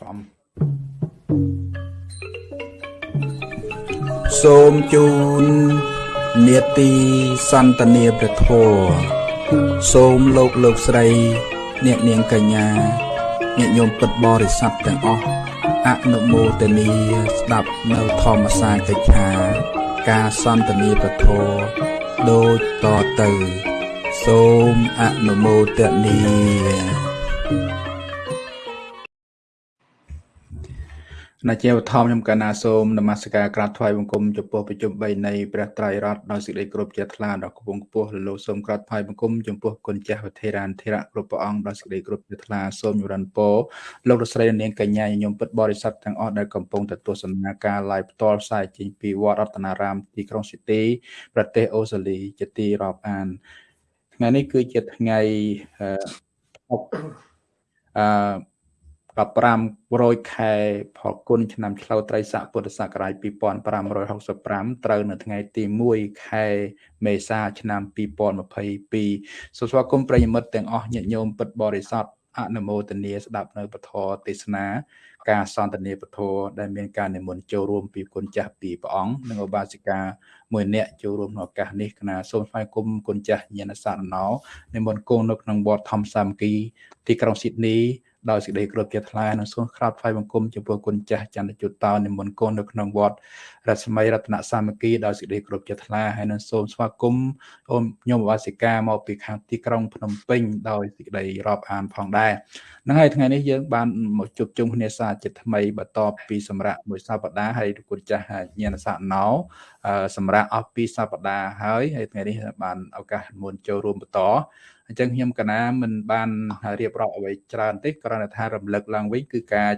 ចំសូមជូននេតិសន្តានាព្រះធម៌សូមលោកលោកស្រី អ្នកនាងកញ្ញាញាតិញោមពិតបរិស័ទទាំងអស់អនុមោទនីស្ដាប់នៅធម្មសាកិច្ឆា ការសន្តានាព្រះធម៌ដូចតទៅ សូមអនុមោទនី ណាជាវធម្មខ្ញុំកណាសូមនមស្ការក្រាបថ្វាយបង្គំចំពោះប្រជុំ3នៃព្រះត្រៃរតន៍ដោយសេចក្តីគោរពជ្រះថ្លាដល់គពងខ្ពស់លោកសូមក្រាបថ្វាយបង្គំចំពោះគុណចាស់វធេរានធិរៈគ្រប់ព្រះអង្គដោយសេចក្តីគោរពជ្រះថ្លាសូមញរនពរលោករស្រីនាងកញ្ញាញញោមពិតបរិស័ទទាំងអស់ដែលកំពុងទទួលសនាការ live ផ្ទាល់ផ្សាយចេញពីវត្តរតនារាមទីក្រុងស៊ីទីប្រទេសអូស្ត្រាលីជាទីរាប់អានថ្ងៃនេះគឺជាថ្ងៃអឺ 1500ខែផលគុណឆ្នាំឆ្លូវត្រីស័កពុទ្ធសករាជ2565ត្រូវនៅថ្ងៃទី1ខែមេសាឆ្នាំ2022សូមស្វាគមន៍ប្រិយមិត្តទាំងអស់ញាតិញោមពិតបរិស័ទអនុមោទនាស្ដាប់នៅពធទេសនាការសន្ទនាពធដែលមានការនិមន្តចូលរួមពីគុណចាស់ពីព្រះអង្គនិងឧបាសិកាមួយអ្នកចូលរួមក្នុងឱកាសនេះគណៈសូមស្វាគមន៍គុណចាស់ញាណសារណោនិមន្តគង់នៅក្នុងវត្តធម្មសាមគ្គីទីក្រុងស៊ីដនី ដោយសេចក្តីគោរពជាថ្លានិងសូមក្រាបថ្វាយបង្គំចំពោះគុណចាស់ចន្ទជុតោនិមន្តគុណនៅក្នុងវត្តរស្មីរតនសាមគ្គីដោយសេចក្តីគោរពជាថ្លាហើយនឹងសូមស្វាគមន៍អូនញោមវាសិកាមកពីខាងទីក្រុងភ្នំពេញដោយសេចក្តីរាប់អានផងដែរហ្នឹងហើយថ្ងៃនេះយើងបានមកជួបជុំគ្នាសាជាថ្មីបន្ទាប់ពីសម្រាប់មួយសប្តាហ៍ហើយគុណចាស់ញាណស័កណោសម្រាប់អស់ពីសប្តាហ៍ហើយហើយថ្ងៃនេះបានឱកាសមុនចូលរួមបន្ត អញ្ចឹងខ្ញុំកណាមិនបានរៀបរាប់អ្វីច្រើនទេគ្រាន់តែថារំលឹកឡើងវិញគឺការ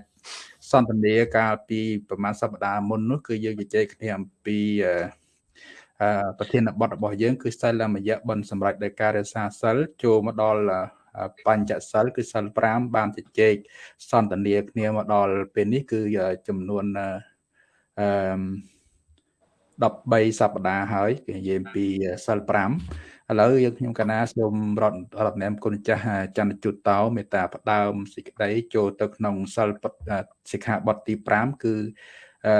សន្ទនាកាលពីប្រហែលសប្តាហ៍មុននោះគឺយើងជជែកគ្នាអំពីអឺប្រធានបទរបស់យើង គឺសិលមយៈបនសម្រាប់ដោយការរក្សាសិលចូលមកដល់បញ្ចសិលគឺសិល5បានជជែកសន្ទនាគ្នាមកដល់ពេលនេះគឺចំនួនអឺ13សប្តាហ៍ហើយគេនិយាយពីសិល5 ឥឡូវយើងខ្ញុំកណាសូមរតរតនាមគុណចាស់ចន្ទជុតតោមេត្តាផ្ដើមសេចក្តីចូលទៅក្នុងសិលសិក្ខាបទទី5គឺអឺ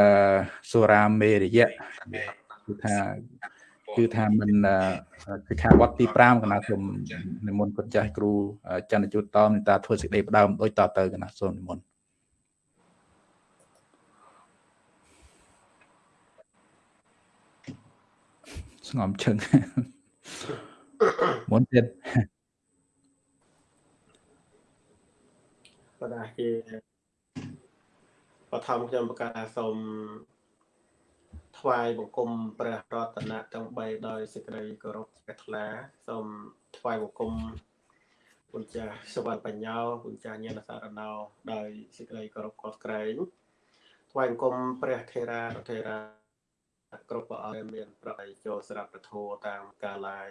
សូរាមេរយៈគឺថាគឺថាមិនសិក្ខាបទទី5កណាសូមនិមន្តគុណចាស់គ្រូចន្ទជុតតោមេត្តាធ្វើសេចក្តីផ្ដើមដូចតទៅកណាសូមនិមន្តស្ងំជើង មុនទៀតបដាជាបឋមខ្ញុំប្រកាសសូមថ្វាយបង្គំព្រះរតនៈទាំង3ដោយសេចក្តីគោរពជ្រះថ្លាសូមថ្វាយបង្គំគុណចាស់សវណ្ណបញ្ញោគុណចាស់ញាណសារណោដោយសេចក្តីគោរពខុសក្រែងថ្វាយបង្គំព្រះថេរាថេរាគ្រប់ព្រះអង្គមានប្រតិចូលស្រាប់ប្រធោតាមកាលាយ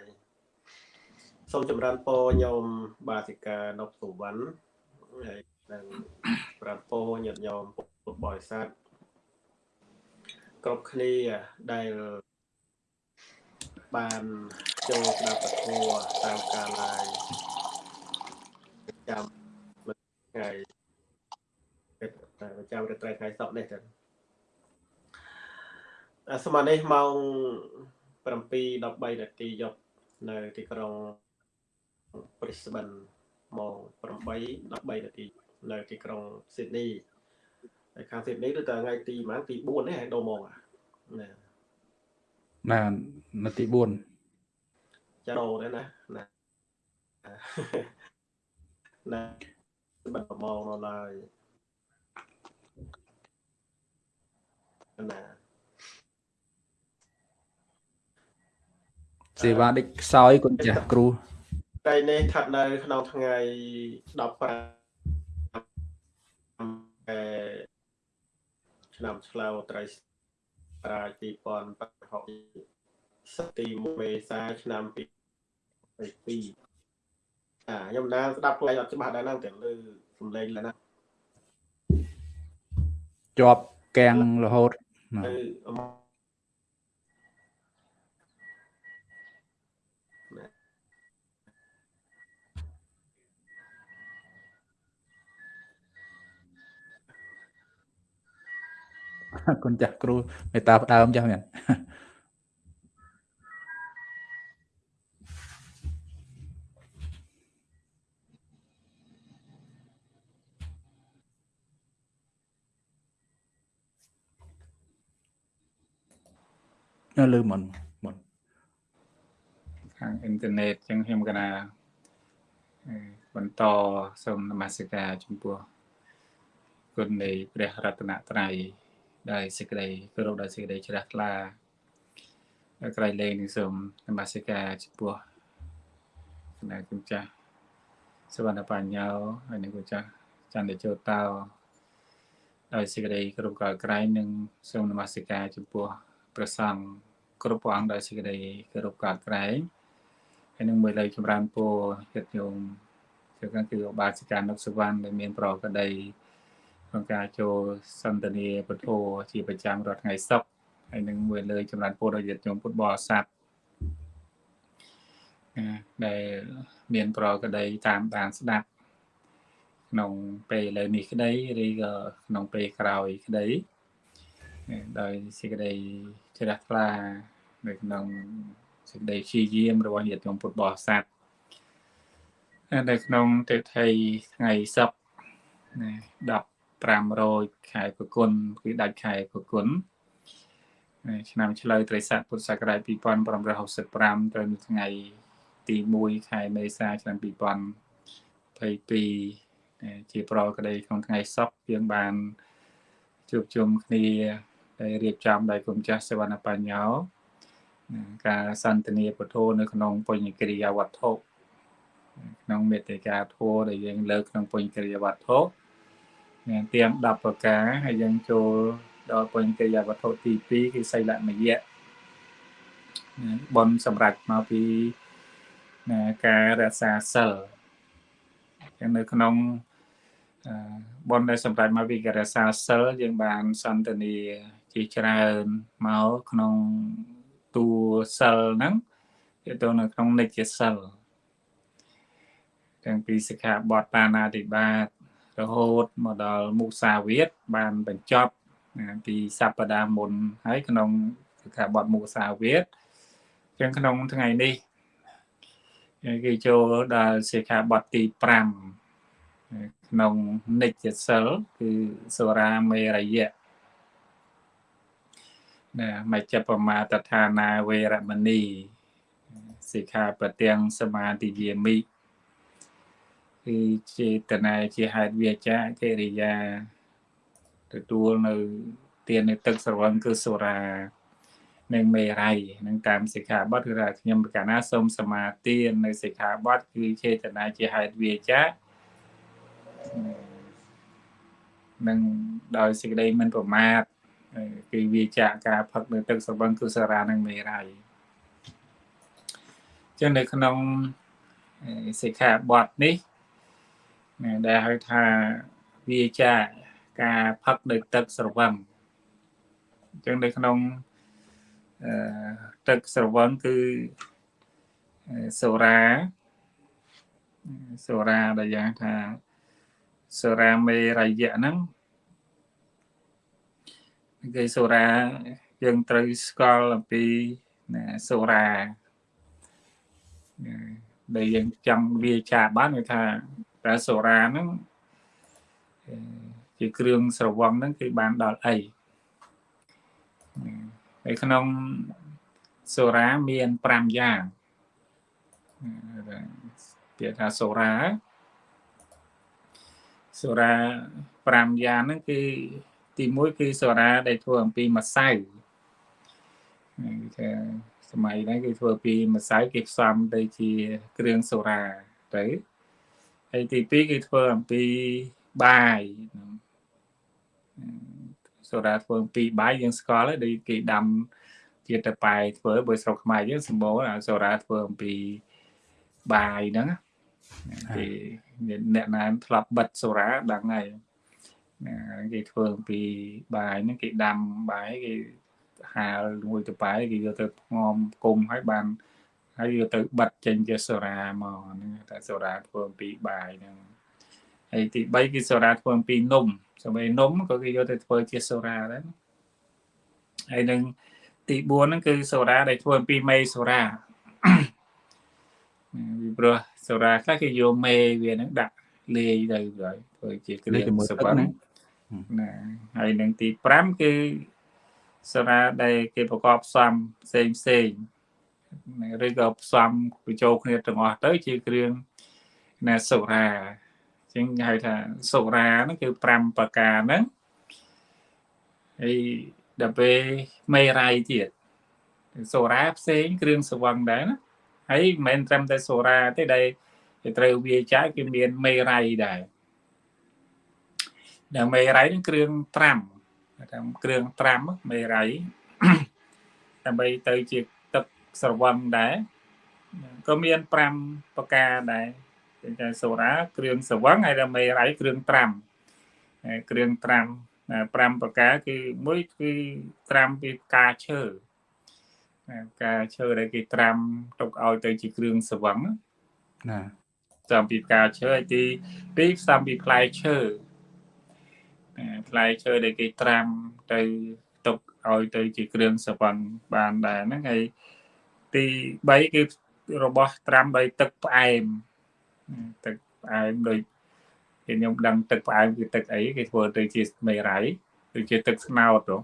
សូមចម្រើនពរញោមបាសិកានប់សុវណ្ណហើយនិងប្រាប់ពរញាតិញោមពុទ្ធបរិស័ទគ្រប់គ្នាដែលបានចូលស្ដាប់ពធតាមការឡាយចាំថ្ងៃប្រចាំរាត្រីថ្ងៃសុក្រនេះទៅស្មាននេះម៉ោង7:13នាទីយប់នៅទីក្រុង Brisbane ម៉ោង8 13នាទីនៅទីក្រុង Sydney ហើយខាង Sydney គឺតែថ្ងៃទីប្រហែលទី4នេះហើយដូរម៉ោងណាណានៅទី4ចាដូរដែរណាណាណាបាត់ម៉ោងនៅឡើយណាសេវាដេចខ្សោយគុណចាស់គ្រូ ថ្ងៃនេះស្ថិតនៅក្នុងថ្ងៃ15អឺឆ្នាំឆ្លូវត្រីប្រាជ2016សទីមេសាឆ្នាំ22អាខ្ញុំណាស្ដាប់ផ្លែអត់ច្បាស់ដែរហ្នឹងទាំងលើសំឡេងឡើយណាជាប់កាំងរហូត គុណចាស់គ្រូមេត្តាផ្ដើមចាស់មែនលើមុនមុនខាងអ៊ីនធឺណិតចឹងខ្ញុំកណាបន្តសូមនមស្ការចំពោះគុណនៃព្រះរតនត្រ័យ ដោយសេចក្តីគោរពដោយសេចក្តីជ្រះថ្លាក្រៃលែងនឹងសូមនមស្ការចំពោះគណៈគុណចាស់សវណ្ណបញ្ញោហើយនឹងគុណចាស់ចន្ទជោតោដោយសេចក្តីគោរពក្រៃនឹងសូមនមស្ការចំពោះព្រះសង្ឃគ្រប់ព្រះអង្គដោយសេចក្តីគោរពកោតក្រែងហើយនឹងមួយលើចម្រើនពរចិត្តញោមគឺគឺបាសិកានុសវណ្ណដែលមានប្រកដី ក្នុងការចូលសន្ទនាពធជាប្រចាំរាល់ថ្ងៃសុក្រហើយនឹងមួយលើចម្រើនពរដល់ញាតិញោមពុទ្ធបរិស័ទដែលមានប្រកដីតាមដានស្ដាប់ក្នុងពេលឥឡូវនេះក្តីឬក៏ក្នុងពេលក្រោយក្តីដោយសេចក្តីជ្រះថ្លានៅក្នុងសេចក្តីព្យាយាមរបស់ញាតិញោមពុទ្ធបរិស័ទនៅក្នុងទេថីថ្ងៃសុក្រ ណា1500ខែប្រគុណគឺដាច់ខែប្រគុណឆ្នាំឆ្លូវត្រីស័កពុទ្ធសករាជ2565ត្រូវនៅថ្ងៃទី1ខែមេសាឆ្នាំ2022ជាប្រក្តីក្នុងថ្ងៃសុក្រយើងបានជួបជុំគ្នាដែលរៀបចំដោយគុំចាស់សវណ្ណបញ្ញោការសន្ទនាពធនៅក្នុងពុញ្ញកិរិយាវត្ថុក្នុងមេតិកាធម៌ដែលយើងលើកក្នុងពុញ្ញកិរិយាវត្ថុ ទាំង10ប្រការហើយយើងចូលដល់ពុញ្ញកិរិយាវត្ថុទី2គឺសីលមយៈបនសម្រាប់មកពីការរក្សាសិលចឹងនៅក្នុងបនដែលសម្រាប់មកពីការរក្សាសិលយើងបានសន្ទនាជាច្រើនមកក្នុងតួសិលហ្នឹងគឺទៅនៅក្នុងនិច្ចសិលទាំងពីសិក្ខាបទបាណាតិបាត រហូតមកដល់មុសាវាទបានបញ្ចប់ពីសប្តាហ៍មុនហើយក្នុងសិក្ខាបទមុសាវាទចឹងក្នុងថ្ងៃនេះគេចូលដល់សិក្ខាបទទី5ក្នុងនិច្ចសិលគឺសូរាមេរយៈណាមជ្ជបមាតដ្ឋានាវេរមណីសិក្ខាបទាំងសមាទិយាមិ គឺចេតនាជាហេតុវាចាកិរិយាទទួលនៅទាននៅទឹកស្រវឹងគឺសូរានិងមេរ័យនឹងតាមសិក្ខាបទគឺថាខ្ញុំប្រកាសណាសូមសមាទាននៅសិក្ខាបទគឺចេតនាជាហេតុវាចានឹងដោយសេចក្តីមិនប្រមាទគឺវាចាកការផឹកនៅទឹកស្រវឹងគឺសារានិងមេរ័យចឹងនៅក្នុងសិក្ខាបទនេះ ដែលហៅថាវាចាការផឹកដោយទឹកស្រវឹងអញ្ចឹងនៅក្នុងអឺទឹកស្រវឹងគឺសូរាសូរាដែលយ៉ាងថាសូរាមេរយៈហ្នឹងគេសូរាយើងត្រូវស្គាល់អំពីសូរាដែលយើងចង់វាចាបានគឺថា តែសូរ៉ាហ្នឹងជាគ្រឿងស្រវឹងហ្នឹងគឺបានដល់អីហើយក្នុងសូរ៉ាមាន5យ៉ាងពាក្យថាសូរ៉ាសូរ៉ា5យ៉ាងហ្នឹងគឺទី1គឺសូរ៉ាដែលធ្វើអំពីម្សៅគឺថាសម័យហ្នឹងគឺធ្វើពីម្សៅគេផ្សំទៅជាគ្រឿងសូរ៉ាទៅ ហើយទី2គឺធ្វើអំពីបាយសូដាធ្វើអំពីបាយយើងស្គាល់ហើយដូចគេដាំជាតប៉ែធ្វើបើស្រុកខ្មែរយើងសម្បូរសូដាធ្វើអំពីបាយហ្នឹងគេអ្នកណានធ្លាប់បិទសូរ៉ាដឹងហើយគេធ្វើអំពីបាយហ្នឹងគេដាំបាយគេហាលមួយតប៉ែគេយកទៅងំគុំហើយបាន ហើយយកទៅបិទចេញជាសូរ៉ាមកហ្នឹងតែសូរ៉ាធ្វើអំពីបាយហ្នឹងហើយទី3គឺសូរ៉ាធ្វើអំពីនំសម្រាប់នំក៏គេយកទៅធ្វើជាសូរ៉ាដែរហើយនឹងទី4ហ្នឹងគឺសូរ៉ាដែលធ្វើអំពីមេសូរ៉ាពីព្រោះសូរ៉ាខ្លះគេយកមេវាហ្នឹងដាក់លាយទៅហើយធ្វើជាគ្រឿងសវឹងណាហើយនឹងទី5គឺសូរ៉ាដែលគេប្រកបផ្សំផ្សេងផ្សេង ឬក៏ផ្សំបញ្ចូលគ្នាទាំងអស់ទៅ ជាគ្រឿងណាសូរ៉ាអញ្ចឹងហៅថាសូរ៉ាហ្នឹងគឺ5ប្រការហ្នឹងហើយដល់ពេលមេរ៉ៃទៀតសូរ៉ាផ្សេងគ្រឿងសវឹងដែរណាហើយមិនមែនត្រឹមតែសូរ៉ាទេដែលត្រូវវាចាយគឺមានមេរ៉ៃដែរដែលមេរ៉ៃនឹងគ្រឿងត្រាំតាមគ្រឿងត្រាំមេរ៉ៃដើម្បីទៅជាទឹក ស្រវឹងដែរក៏មាន5ប្រការដែរគឺថាសូរ៉ាគ្រឿងស្រវឹងហើយមេរ៉ៃគ្រឿងត្រាំគ្រឿងត្រាំ5ប្រការគឺមួយគឺត្រាំពីផ្កាឈើផ្កាឈើដែលគេត្រាំទុកឲ្យទៅជាគ្រឿងស្រវឹងណាផ្សំពីផ្កាឈើហើយទី2ផ្សំពីផ្លែឈើផ្លែឈើដែលគេត្រាំទៅទុកឲ្យទៅជាគ្រឿងសវណ្ណបានដែរហ្នឹងហើយ ទី3គឺរបស់ត្រាំដោយទឹកផ្អែមទឹកផ្អែមដោយគេខ្ញុំដឹងទឹកផ្អែមគឺទឹកអីគេធ្វើទៅជាមេរ៉ៃគឺជាទឹកស្នោតទៅ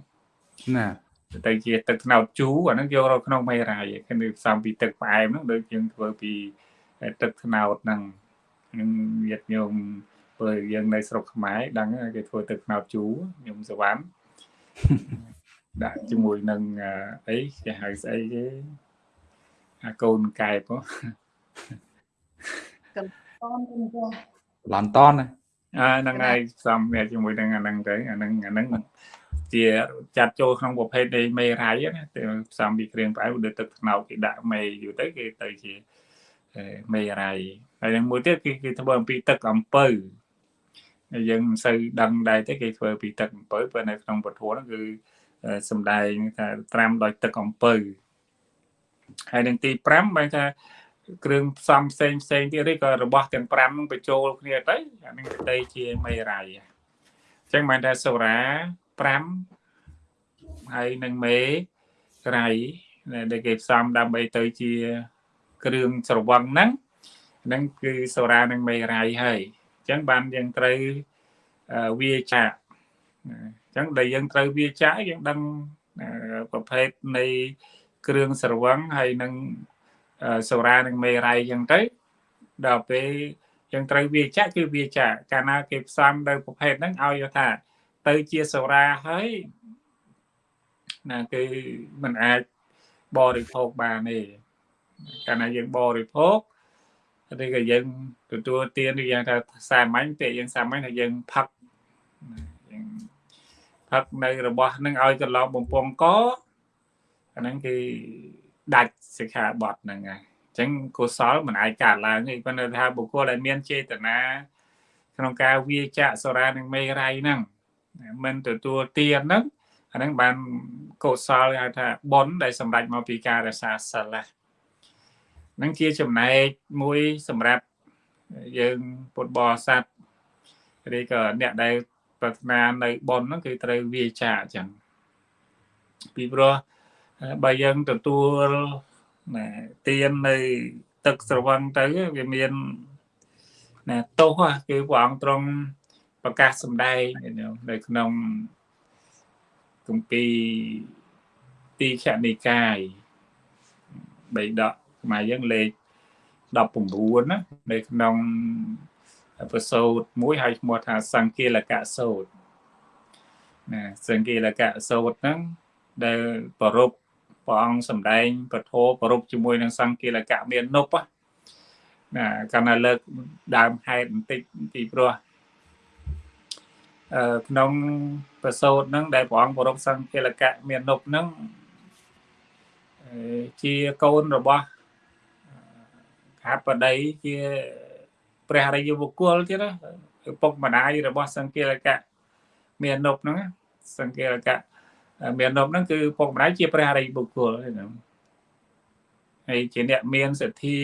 ណាទៅជាទឹកស្នោតជូរអាហ្នឹងយករកក្នុងមេរ៉ៃគេនឹងផ្សំពីទឹកផ្អែមហ្នឹងដូចយើងធ្វើពីទឹកស្នោតហ្នឹងនឹងញាតញោមព្រោះយើងនៅស្រុកខ្មែរដឹងគេធ្វើទឹកស្នោតជូរញោមសវណ្ណដាក់ជាមួយនឹងអីគេហៅស្អីគេ អាកូនកែបឡន់តនអាហ្នឹងហើយផ្សំជាមួយនឹងអាហ្នឹងទៅអាហ្នឹងអាហ្នឹងជាចាត់ចូលក្នុងប្រភេទនៃមេរ៉ៃណាតែផ្សំពីគ្រឿងផ្អែមដូចទឹកត្នោតគេដាក់មេយូរទៅគេទៅជាមេរ៉ៃហើយនឹងមួយទៀតគឺគេធ្វើអំពីទឹកអំពៅយើងមិនសូវដឹងដែរទេគេធ្វើពីទឹកអំពៅព្រោះនៅក្នុងពធហ្នឹងគឺសំដែងថាត្រាំដោយទឹកអំពៅ ហើយនឹងទី5បែរថាគ្រឿងផ្សំផ្សេងផ្សេងទៀតឬក៏របស់ទាំង5ហ្នឹងបញ្ចូលគ្នាទៅអានឹងទៅជាមេរ៉ៃអញ្ចឹងបានថាសូរ៉ា5ហើយនឹងមេរ៉ៃដែលគេផ្សំដើម្បីទៅជាគ្រឿងស្រវឹងហ្នឹងហ្នឹងគឺសូរ៉ានិងមេរ៉ៃហើយអញ្ចឹងបានយើងត្រូវវាចាក់អញ្ចឹងដែលយើងត្រូវវាចាក់យើងដឹងប្រភេទនៃ គ្រឿងស្រវឹងហើយនឹងសូរ៉ានិងមេរ៉ៃអញ្ចឹងទៅដល់ពេលយើងត្រូវវាចាក់គឺវាចាក់កាលណាគេផ្សំនៅប្រភេទហ្នឹងឲ្យថា ទៅជាសូរ៉ាហើយណាគឺมันអាចបរិភោគបានទេកាលណាយើងបរិភោគឬក៏យើងទទួលទានឬយ៉ាងថាសាមញ្ញពាក្យយើងសាមញ្ញថាយើងផឹកយើងផឹកនៅរបស់នឹងឲ្យកន្លងបំពង់ក អាហ្នឹងគឺដាច់សិក្ខាបទហ្នឹងហើយអញ្ចឹងកុសលមិនអាចកើតឡើងទេប៉ុន្តែថាបុគ្គលដែលមានចេតនាក្នុងការវាចាក់សូរានិងមេរ៉ៃហ្នឹងមិនទទួលទានហ្នឹងអាហ្នឹងបានកុសលហៅថាបុណ្យដែលសម្រេចមកពីការរសាសិលហ្នឹងជាចំណែកមួយសម្រាប់យើងពុទ្ធបរិស័ទឬក៏អ្នកដែលប្រាថ្នានៅបុណ្យហ្នឹងគឺត្រូវវាចាអញ្ចឹងពីព្រោះ បើយើងទទួលណាទៀននៅទឹកស្រវឹងទៅវាមានណាទោសគឺព្រះអង្គទ្រង់ប្រកាសសម្ដែងនៅក្នុងគម្ពីរទីខនិកាយបៃដកខ្មែរយើងលេខ19ណានៅក្នុងប្រសូតមួយហើយឈ្មោះថាសង្គាលកៈសូតណាសង្គាលកៈសូតហ្នឹងដែលប្ររព ព្រះអង្គសម្ដែងពធប្រពជាមួយនឹងសង្គាលកៈមាននប់ណាកាលណាលើកដើមហេតុបន្តិចពីព្រោះអឺក្នុងប្រសូតហ្នឹងដែលព្រះអង្គប្រពសង្គាលកៈមាននប់ហ្នឹងជាកូនរបស់ហាបដីជាព្រះរាជបុគ្គលទៀតណាឪពុកម្ដាយរបស់សង្គាលកៈមាននប់ហ្នឹងសង្គាលកៈ មាននប់ហ្នឹងគឺពុកម្ដាយជាព្រះរិយបុគ្គលហ្នឹងហើយជាអ្នកមានសទ្ធា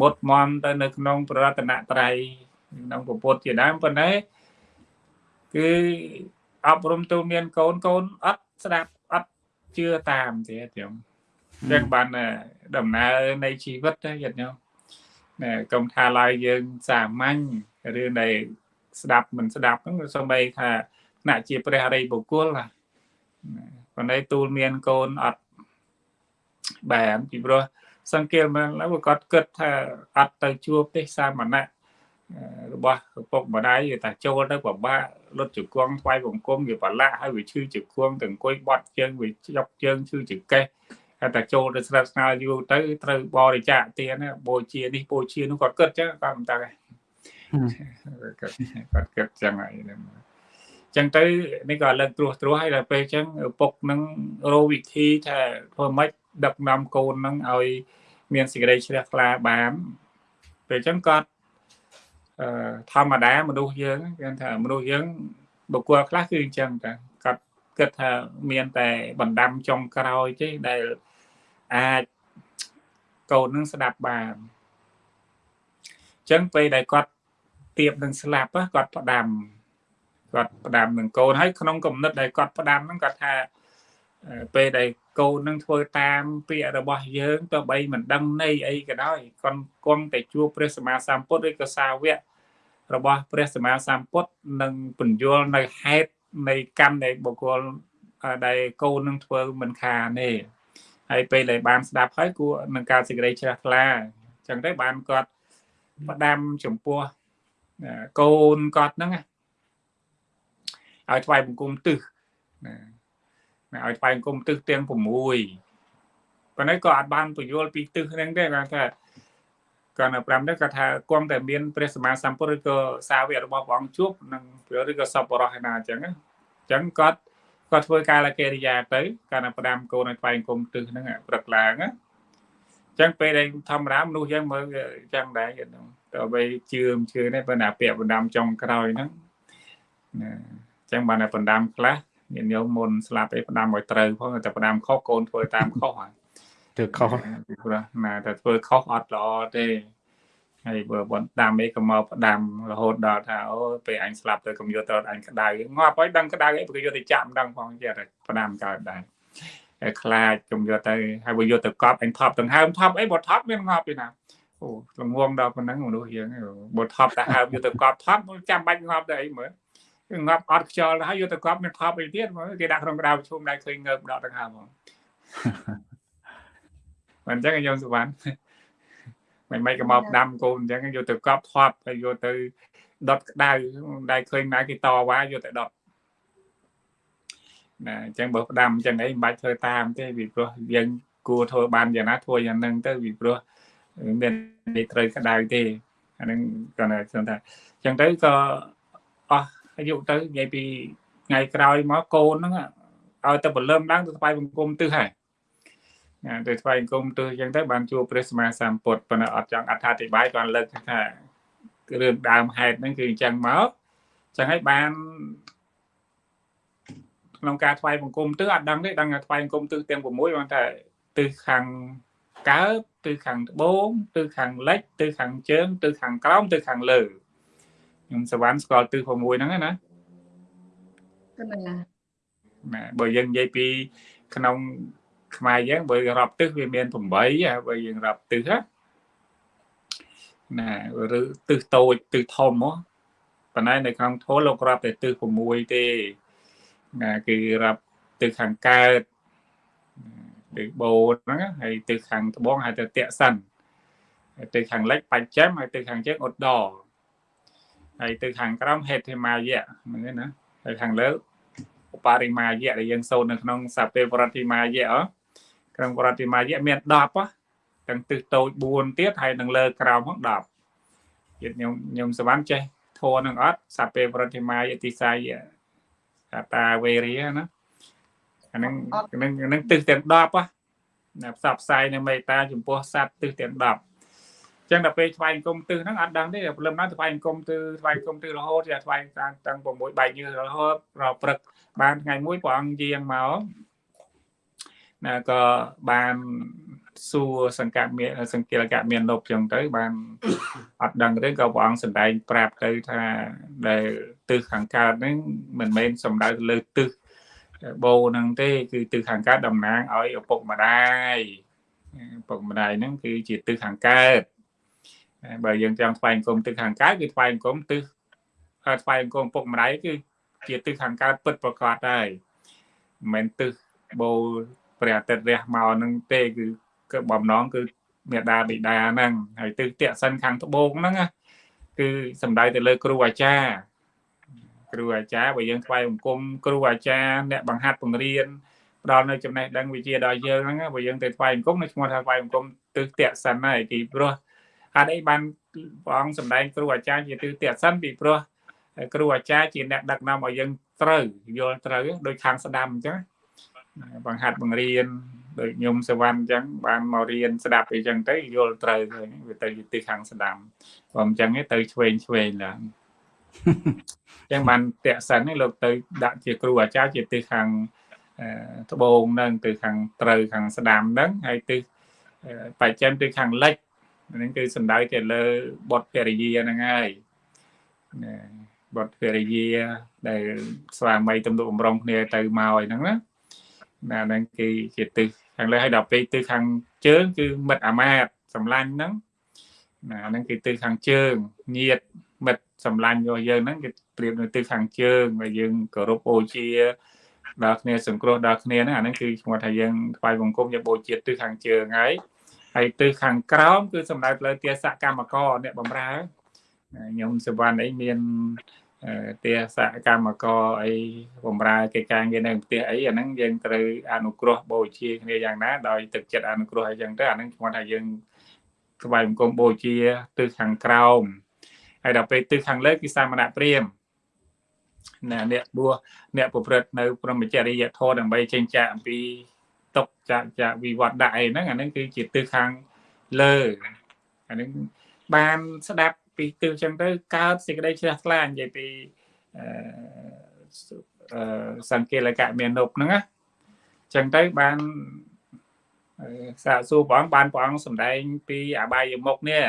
មុតមមទៅនៅក្នុងប្ររតនត្រ័យក្នុងពុទ្ធជាដើមប៉ុន្តែគឺអប់រំទូលមានកូនកូនអត់ស្ដាប់អត់ជឿតាមទៀតញោមចឹងបានដំណើរនៃជីវិតទៅញាតិញោមណែកុំថាឡើយយើងសាមញ្ញរឿងដែលស្ដាប់មិនស្ដាប់ហ្នឹងសូម្បីថាថ្នាក់ជាព្រះរិយបុគ្គលណា ប៉ុន្តែទូលមានកូនអត់បាទពីព្រោះសង្កេតមើលទៅគាត់គិតថាអត់ទៅជួបទេសាមណៈរបស់ឪពុកម្ដាយវាថាចូលទៅពិបាកលុតជង្គង់ថ្វាយបង្គំវាប្រឡាក់ហើយវាឈឺជង្គង់ទៅអង្គុយបត់ជើងវាចុកជើងឈឺចង្កេះហើយតែចូលទៅស្រាប់ស្ងើយូរទៅត្រូវបរិច្ចាគទានបូជានេះបូជានោះគាត់គិតចឹងគាត់មិនដឹងគាត់គិតចឹងហើយ ចឹងទៅនេះក៏លើកត្រួសត្រាសហើយដល់ពេលចឹងឪពុកនឹងរកវិធីថាធ្វើម៉េចដឹកនាំកូននឹងឲ្យ មានសេចក្តីជ្រះថ្លាបានពេលចឹងគាត់អឺធម្មតាមនុស្សយើងគេថាមនុស្សយើងបុគ្គលខ្លះគឺអញ្ចឹងតាគាត់គិតថាមានតែបណ្ដាំចុងក្រោយទេដែលអាចកូននឹងស្ដាប់បានអញ្ចឹងពេលដែលគាត់ទៀបនឹងស្លាប់គាត់ផ្ដាំ គាត់ផ្ដាំនឹងកូនហើយក្នុងគំនិតដែលគាត់ផ្ដាំហ្នឹងគាត់ថាពេលដែលកូននឹងធ្វើតាមពាក្យរបស់យើងទោះបីមិនដឹងន័យអីក៏ដោយគាត់គង់តែជួបព្រះសម្មាសម្ពុទ្ធឬក៏សាវករបស់ព្រះសម្មាសម្ពុទ្ធនឹងពន្យល់នៅហេតុនៃកម្មដែលបុគ្គលដែលកូននឹងធ្វើមិនខានទេហើយពេលដែលបានស្ដាប់ហើយគួរនឹងការសេចក្តីជ្រះថ្លាអញ្ចឹងទៅបានគាត់ផ្ដាំចំពោះកូនគាត់ហ្នឹង ឲ្យថ្វាយបង្គំទឹះណាឲ្យថ្វាយបង្គំទឹះទាំង6ប៉ុន្តែក៏អាចបានពយល់ពីទឹះហ្នឹងដែរគាត់ថាគាត់នៅ5នេះគាត់ថាគង់តែមានព្រះសម្មាសម្ពុទ្ធឬក៏សាវករបស់ព្រះអង្គជួបនឹងឬក៏សពបរោះឯណាអញ្ចឹងអញ្ចឹងគាត់គាត់ធ្វើការលកិរិយាទៅកាលណាផ្ដាំកូនឲ្យថ្វាយគុំទឹះហ្នឹងព្រឹកឡើងអញ្ចឹងពេលដែលធម្មតាមនុស្សយើងមើលអញ្ចឹងដែរទៅបីជឿមជឿនេះបើណាពាក្យបណ្ដាំចុងក្រោយហ្នឹងណាអញ្ចឹងបានតែបណ្ដាំខ្លះញាតិញោមមុនស្លាប់ឯផ្ដាំឲ្យត្រូវផងតែផ្ដាំខុសកូនធ្វើតាមខុសហើយធ្វើខុសពីព្រោះណាតែធ្វើខុសអត់ល្អទេហើយបើបន្ដាំអីក៏មកផ្ដាំរហូតដល់ថាអូពេលអញស្លាប់ទៅកុំយកទៅអញក្តៅងាប់ហើយដឹងក្តៅអីព្រោះយកទៅចាក់មិនដឹងផងទៀតផ្ដាំកើតដែរហើយខ្លាចកុំយកទៅហើយបើយកទៅកប់អញថប់ទាំងហើមថប់អីបើថប់មានងាប់ទេណាអូល្ងងដល់ប៉ុណ្ណឹងមនុស្សយើងបើថប់តែហើមយកទៅកប់ថប់ចាំបាច់ងាប់ទៅអីមើល ងាប់អត់ខ្យល់ហើយយកទៅកប់មានថប់អីទៀតមើលគេដាក់ក្នុងក្តៅប្រជុំដែរឃើញងើបដកទាំងហើមហ្មងមិនអញ្ចឹងខ្ញុំសុវណ្ណមិនមិនក៏មកដាំកូនអញ្ចឹងយកទៅកប់ថប់ហើយយកទៅដុតក្តៅដែលឃើញណាគេតវ៉ាយកទៅដុតណាអញ្ចឹងបើផ្ដាំអញ្ចឹងអីមិនបាច់ធ្វើតាមទេពីព្រោះយើងគួរធ្វើបានយ៉ាងណាធ្វើយ៉ាងហ្នឹងទៅពីព្រោះមាននេះត្រូវក្តៅទេអាហ្នឹងគាត់ថាខ្ញុំថាអញ្ចឹងទៅក៏អស់ អាយុទៅនិយាយពីថ្ងៃក្រោយមកកូនហ្នឹងឲ្យទៅបលឹមឡើងទៅស្បាយបង្គំទឹះហើយណាទៅថ្វាយអង្គមទោះអញ្ចឹងទៅបានជួបព្រះសម្មាសម្ពុទ្ធប៉ុន្តែអត់ចង់អត្ថាធិប្បាយគាត់លើកថារឿងដើមហេតុហ្នឹងគឺអញ្ចឹងមកអញ្ចឹងហើយបានក្នុងការថ្វាយបង្គំទិសអត់ដឹងទេដឹងថាថ្វាយបង្គំទិសទាំង6បានតែទិសខាងកើតទិសខាងត្បូងទិសខាងលិចទិសខាងជើងទិសខាងក្រោមទិសខាងលើ ខ្ញុំសវណ្ណស្គាល់ទិស6ហ្នឹងណាណាបើយើងនិយាយពីក្នុងខ្មែរយើងបើរាប់ទិសវាមាន8បើយើងរាប់ទិសណាឬទិសតូចទិសធំមកប៉ុន្តែនៅក្នុងធម៌លោករាប់តែទិស6ទេណាគឺរាប់ទិសខាងកើតទិសបូនហ្នឹងហើយទិសខាងត្បូងហៅទៅតេសិនហើយទិសខាងលិចបច្ចមហើយទិសខាងជើងឧត្តរ ហើយទិសខាងក្រោមហេតុមាយៈហ្នឹងណាហើយខាងលើឧបរិមាយៈដែលយើងសូត្រនៅក្នុងសាពេបរតិមាយៈអក្នុងប្រតិមាយៈមាន10ទាំងទិសតូច4ទៀតហើយនឹងលើក្រោមផង10ទៀតខ្ញុំខ្ញុំសវណ្ណចេះធរនឹងអត់សាពេប្រតិមាយៈតិសាយៈសាតាវេរីណាអានឹងនឹងនឹងទិសទាំង10ណាផ្សព្វផ្សាយនៅមេត្តាចំពោះសត្វទិសទាំង10 ចឹងដល់ពេលថ្វាយអង្គមទិសហ្នឹងអត់ដឹងទេព្រលឹមណាថ្វាយអង្គមទិសថ្វាយអង្គមទិសរហូតជាថ្វាយតាំងតាំង6បែកញើសរហូតរព្រឹកបានថ្ងៃមួយព្រះអង្គយាងមកណាក៏បានសួរសង្កាត់មានសង្កេលកៈមានលុបចឹងទៅ បានអត់ដឹងទេក៏ព្រះអង្គសម្ដែងប្រាប់ទៅថាដែលទិសខាងកើតហ្នឹងមិនមែនសំដៅទៅលើទិសបូហ្នឹងទេ គឺទិសខាងកើតតំណាងឲ្យឪពុកម្ដាយឪពុកម្ដាយហ្នឹងគឺជាទិសខាងកើត បើយើងចង់ថ្វាយអង្គមទិសខាងកើតគឺថ្វាយអង្គមទិសថ្វាយអង្គមពុកម្ដាយគឺជាទិសខាងកើតពិតប្រកបហើយមិនមែនទិសបូព្រះអាទិត្យរះមកហ្នឹងទេគឺគឺបំណងគឺមេដាបិតាហ្នឹងហើយទិសតេសិនខាងត្បូងហ្នឹងគឺសំដៅទៅលើគ្រូអាចារ្យគ្រូអាចារ្យបើយើងថ្វាយបង្គំគ្រូអាចារ្យអ្នកបង្ហាត់បង្រៀនផ្ដល់នៅចំណេះដឹងវិជ្ជាដល់យើងហ្នឹងបើយើងទៅថ្វាយបង្គំនៅឈ្មោះថាថ្វាយបង្គំទិសតេសិនហើយពីព្រោះ ហេតុអីបានព្រះអង្គសម្ដែងគ្រូអាចារ្យជាទិសតេសិនពីព្រោះគ្រូអាចារ្យជាអ្នកដឹកនាំឲ្យយើងត្រូវយល់ត្រូវដោយខាងស្ដាំអញ្ចឹងបង្ហាត់បង្រៀនដូចញោមសវណ្ណអញ្ចឹងបានមករៀនស្ដាប់អីចឹងទៅយល់ត្រូវឃើញវាទៅជាទិសខាងស្ដាំព្រោះអញ្ចឹងទៅឆ្វេងឆ្វេងឡើងអញ្ចឹងបានតេសិននេះលោកទៅដាក់ជាគ្រូអាចារ្យជាទិសខាងត្បូងនឹងទៅខាងត្រូវខាងស្ដាំហ្នឹងហើយទិសបច្ចិមទៅខាងលិច ហ្នឹងគឺសំដៅទៅលើបុតភរិយាហ្នឹងហើយបុតភរិយា ដែលស្វាមីទំនុកបំរុងគ្នាទៅមកអីហ្នឹងណាណាហ្នឹងគឺជាទិសខាងលើហើយដល់ពេលទិសខាងជើងគឺមិត្តអាមាតសម្លាញ់ហ្នឹងណាហ្នឹងគឺទិសខាងជើងញាតមិត្តសម្លាញ់របស់យើងហ្នឹងគេប្រៀបនៅទិសខាងជើងហើយយើងគោរពអូជាដល់គ្នាសង្គ្រោះដល់គ្នាហ្នឹងអាហ្នឹងគឺឈ្មោះថាយើងថ្វាយបង្គំយកបូជាទិសខាងជើងហើយ ហើយទិសខាងក្រោមគឺសំដៅលើទាសកម្មករអ្នកបម្រើខ្ញុំសវណ្ណអីមានទាសកម្មករអីបំរើកិច្ចការងារនៅផ្ទះអីអាហ្នឹងយើងត្រូវអនុគ្រោះបូជាគ្នាយ៉ាងណាដោយទឹកចិត្តអនុគ្រោះអីចឹងទៅអាហ្នឹងឈ្មោះថាយើងថ្វាយបង្គំបូជាទិសខាងក្រោមហើយដល់ពេលទិសខាងលើគឺសាមណៈព្រាមណាអ្នកបួសអ្នកប្រព្រឹត្តនៅព្រមចរិយធម៌ដើម្បីចេញចាកអំពីຕົក ចាកចាកវិវត្តដាក់អីហ្នឹងអាហ្នឹងគឺជាទិសខាងលើអាហ្នឹងបានស្ដាប់ពីទិសចឹងទៅកើតសេចក្តីជ្រះថ្លានិយាយពីអឺសង្កេលកៈមាននុបហ្នឹងណាចឹងទៅបានសាកសួរព្រះអង្គបានព្រះអង្គសម្ដែងពីអបាយមុខនេះ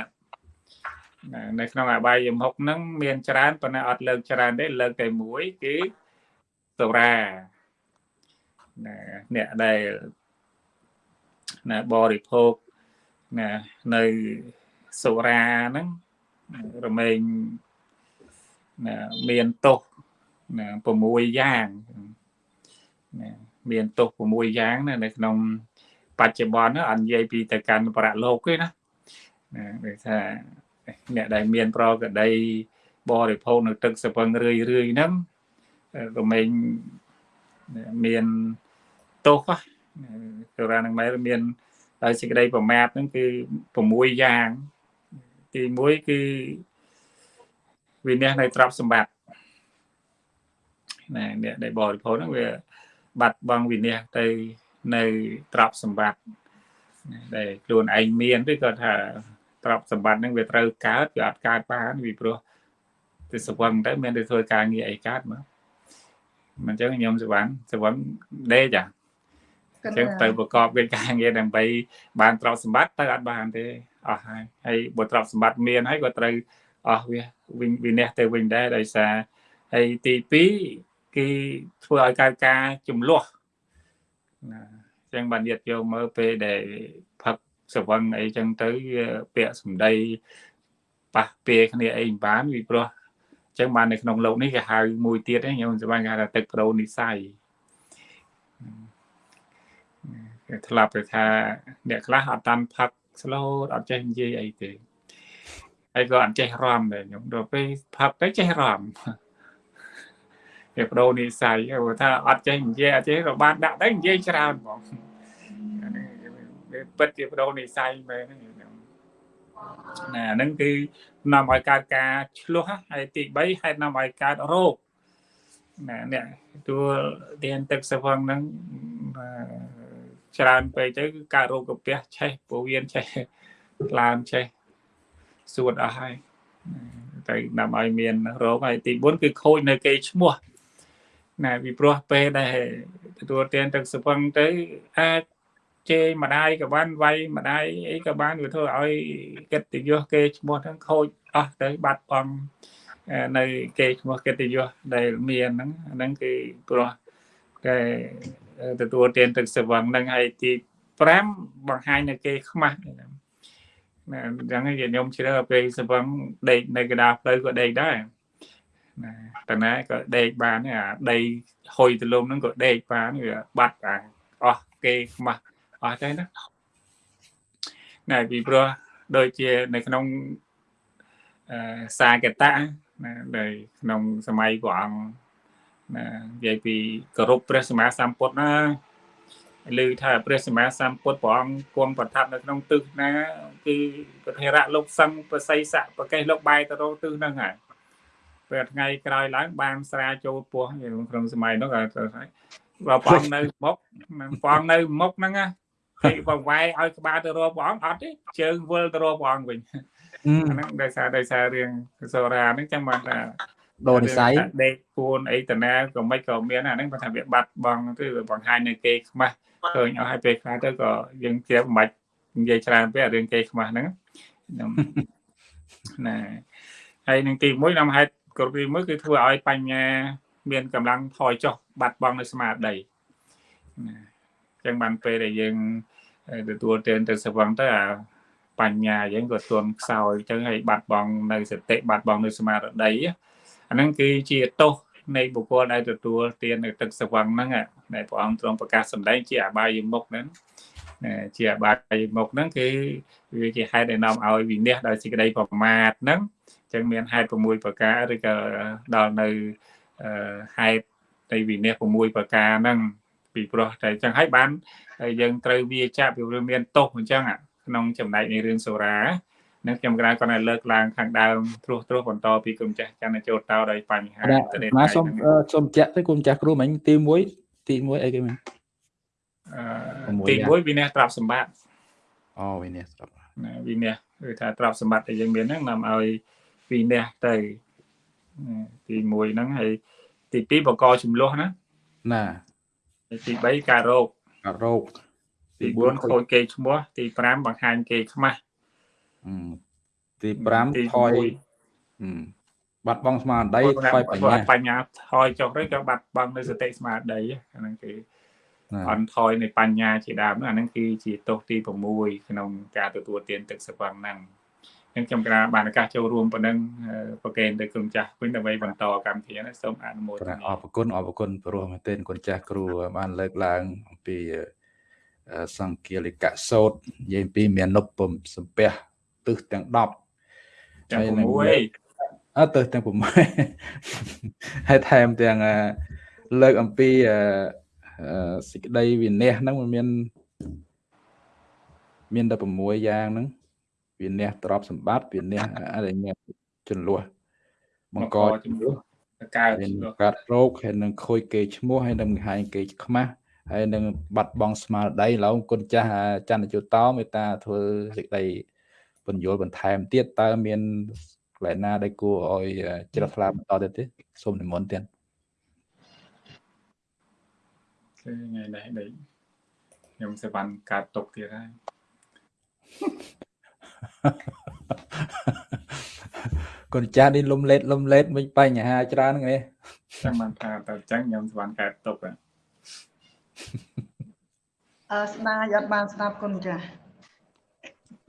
នៅក្នុងអបាយមុខហ្នឹងមានច្រើនប៉ុន្តែអត់លើកច្រើនទេលើកតែមួយគឺសុរាណាអ្នកដែល ណាបរិភោគណានៅសុរាហ្នឹងរមែងណាមានទោសណា6យ៉ាងណាមានទោស6យ៉ាងណានៅក្នុងបច្ចុប្បន្នអត់និយាយពីទៅកាន់បរៈលោកទេណាណាដូចថាអ្នកដែលមានប្រកដីបរិភោគនៅទឹកសពឹងរឿយរឿយហ្នឹងរមែងមានទោស ទៅរានឹងមែនមានដោយសេចក្តីប្រមាទហ្នឹងគឺ6យ៉ាងទី1គឺវិន័យនៅទ្រព្យសម្បត្តិណាអ្នកដែលបរិភោគហ្នឹងវាបាត់បង់វិន័យទៅនៅទ្រព្យសម្បត្តិដែលខ្លួនឯងមានឬក៏ថាទ្រព្យសម្បត្តិហ្នឹងវាត្រូវកើតវាអត់កើតបានពីព្រោះទៅសវឹងទៅមានទៅធ្វើការងារអីកើតមកមិនចឹងខ្ញុំសវណ្ណសវណ្ណដេកចា អញ្ចឹងទៅប្រកបវេនការងារដើម្បីបានទ្រព្យសម្បត្តិទៅអត់បានទេអស់ហើយហើយបើទ្រព្យសម្បត្តិមានហើយក៏ត្រូវអស់វាវិញវិនះទៅវិញដែរដោយសារហើយទី2គេធ្វើឲ្យកើតការចំលោះណាអញ្ចឹងបានទៀតយកមើលពេលដែលផឹកសវឹងអីចឹងទៅពាក្យសម្ដីប៉ះពេលគ្នាអីមិនបានវាព្រោះអញ្ចឹងបាននៅក្នុងលោកនេះគេហៅមួយទៀតខ្ញុំសម្បាញ់គេថាទឹកប្រូនិស័យ គេធ្លាប់ទៅថាអ្នកខ្លះអត់តាន់ផឹកស្លូតអត់ចេះនិយាយអីទេហើយក៏អត់ចេះរំដែរខ្ញុំដល់ពេលផឹកទៅចេះរំគេបដូរនិស័យគេថាអត់ចេះនិយាយអត់ចេះក៏បានដាក់ទៅនិយាយច្រើនហ្មងវាពិតជាបដូរនិស័យមែនហ្នឹងណាហ្នឹងគឺនាំឲ្យកើតការឆ្លោះហើយទី3ហេតុនាំឲ្យកើតរោគណាអ្នកទួលទានទឹកសវឹងហ្នឹង ច្រើនពេកទៅគឺកើតរោគកាពះឆេះពោះវៀនឆេះឡើងឆេះសួតអស់ហើយទៅដើម្បីឲ្យមានរោគហើយទី4គឺខូចនៅគេឈ្មោះណាពីព្រោះពេលដែលទទួលទានទឹកសពឹងទៅអាចជេរម្ដាយក៏បានវាយម្ដាយអីក៏បានវាធ្វើឲ្យកិត្តិយសគេឈ្មោះហ្នឹងខូចអស់ទៅបាត់បង់នៅគេឈ្មោះកិត្តិយសដែលមានហ្នឹងហ្នឹងគឺព្រោះដែល ទទួលទានទឹកស្វឹងនឹងហើយទី5បង្ហាញនៅគេខ្មាស់ណាអញ្ចឹងញាតិញោមជ្រើពេលស្វឹងដេកនៅកណ្ដាលផ្លូវក៏ដេកដែរណាតណាក៏ដេកបានអាដីហុយទលំហ្នឹងក៏ដេកបានវាបាត់អាអស់គេខ្មាស់អស់ទៅណាណែពីព្រោះដូចជានៅក្នុងអឺសាកតៈណានៅក្នុងសម័យព្រះអង្គ ណានិយាយពីគោរពព្រះសម្មាសម្ពុទ្ធណាឮថាព្រះសម្មាសម្ពុទ្ធព្រះអង្គគង់ប្រថាប់នៅក្នុងទិសណាគឺប្រធេរៈលោកសង្ឃបស័យស័កប្រកេះលោកបាយទៅរកទិសហ្នឹងហើយពេលថ្ងៃក្រោយឡើងបានស្រាចូលពោះក្នុងសម័យនោះក៏ថាបើព្រះអង្គនៅមុខព្រះអង្គនៅមុខហ្នឹងណាគេបើវាយឲ្យក្បាលទៅរកព្រះអង្គអត់ទេជើងវិលទៅរកព្រះអង្គវិញអាហ្នឹងដោយសារដោយសាររឿងសូរាហ្នឹងចឹងបានថា ដូរនិស័យដេកពួនអីតាណាក៏មិនក៏មានអាហ្នឹងគាត់ថាវាបាត់បង់ទៅបង្ហាញនៅគេខ្មាស់ឃើញអស់ហើយពេលខ្លះទៅក៏យើងជាមិនបាច់និយាយច្រើនពេករឿងគេខ្មាស់ហ្នឹងណាហើយនឹងទី1នាំហេតុគ្រប់ទី1គឺធ្វើឲ្យបញ្ញា មានកម្លាំងថយចុះបាត់បង់នៅស្មារតីណាចឹងបានពេលដែលយើងទទួលទានទៅស្វឹងទៅអាបញ្ញាយើងក៏ទន់ខ្សោយចឹងហើយបាត់បង់នៅសតិបាត់បង់នៅស្មារតី អាហ្នឹងគឺជាទោសនៃបុគ្គលដែលទទួលទាននៅទឹកសវឹងហ្នឹងដែលព្រះអង្គទ្រង់ប្រកាសសម្ដែងជាអបាយមុខហ្នឹងជាអបាយមុខហ្នឹងគឺវាជាហេតុដែលនាំឲ្យវិនិច្ឆ័យដោយសេចក្តីប្រមាទហ្នឹងចឹងមានហេតុ6ប្រការឬក៏ដល់នៅហេតុនៃវិនិច្ឆ័យ6ប្រការហ្នឹងពីព្រោះតែចឹងហើយបានយើងត្រូវវាចាក់វាមានទោសអញ្ចឹងក្នុងចំណែកនៃរឿងសូរា នឹងខ្ញុំក្រៅគាត់ឲ្យលើកឡើងខាងដើមត្រួសត្រាសបន្តពីគុំចាស់ចន្ទចូលតោដោយបញ្ហាទៅនេះមកសូមសូមចាក់ទៅគុំចាស់គ្រូមិញទី1ទី1អីគេមិញអឺទី1វិន័យត្រាប់សម្បត្តិអូវិន័យត្រាប់ណាវិន័យគឺថាត្រាប់សម្បត្តិដែលយើងមានហ្នឹងនាំឲ្យវិន័យទៅទី1ហ្នឹងហើយទី2បកចំលោះណាណាទី3ការរោគការរោគទី4ខូចគេឈ្មោះទី5បង្ហាញគេខ្មាស់ ទី5ថយបាត់បង់ស្មារតីថយបញ្ញាបញ្ញាថយចុះទៅក៏បាត់បង់នៅសតិស្មារតីហ្នឹងគឺអន់ថយនៃបញ្ញាជាដើមហ្នឹងអាហ្នឹងគឺជាទោសទី6ក្នុងការទទួលទានទឹកសវឹងហ្នឹងអញ្ចឹងខ្ញុំក្រាបានឱកាសចូលរួមប៉ុណ្ណឹងប្រកេនទៅក្រុមចាស់វិញដើម្បីបន្តកម្មវិធីនេះសូមអនុមោទនាអរគុណអរគុណព្រោះមែនទែនគុណចាស់គ្រូបានលើកឡើងអំពីសង្គាលិកសោតនិយាយពីមាននុបសំពះ ទិសទាំង10ទាំង6អត់ទិសទាំង6ហើយថែមទាំងលើកអំពីសេចក្តីវិន័យហ្នឹងมันមានមានតែ6យ៉ាងហ្នឹងវិន័យទ្រព្យសម្បត្តិវិន័យអរិញ្ញាចំនួនបង្កចំនួនកើតកើតរោគហើយនឹងខូចគេឈ្មោះហើយនឹងបង្ហាញគេខ្មាស់ហើយនឹងបាត់បង់ស្មារតីឡូវគុណចាស់ចន្ទជតោមេតាធ្វើសេចក្តី បញ្យល់បន្ថែមទៀតតើមានកន្លែងណាដែលគួរឲ្យជ្រះថ្លាបន្តទៀតទេសូមនិមន្តទៀតគឺថ្ងៃនេះដេកខ្ញុំសេវាន់កាត់ទុកទៀតហើយកូនចាស់នេះលំលេតលំលេតវិញបញ្ហាច្រើននេះចាំបានថាតើចឹងខ្ញុំសេវាន់កាត់ទុកអឺស្ដាយអត់បានស្ដាប់កូនចាស់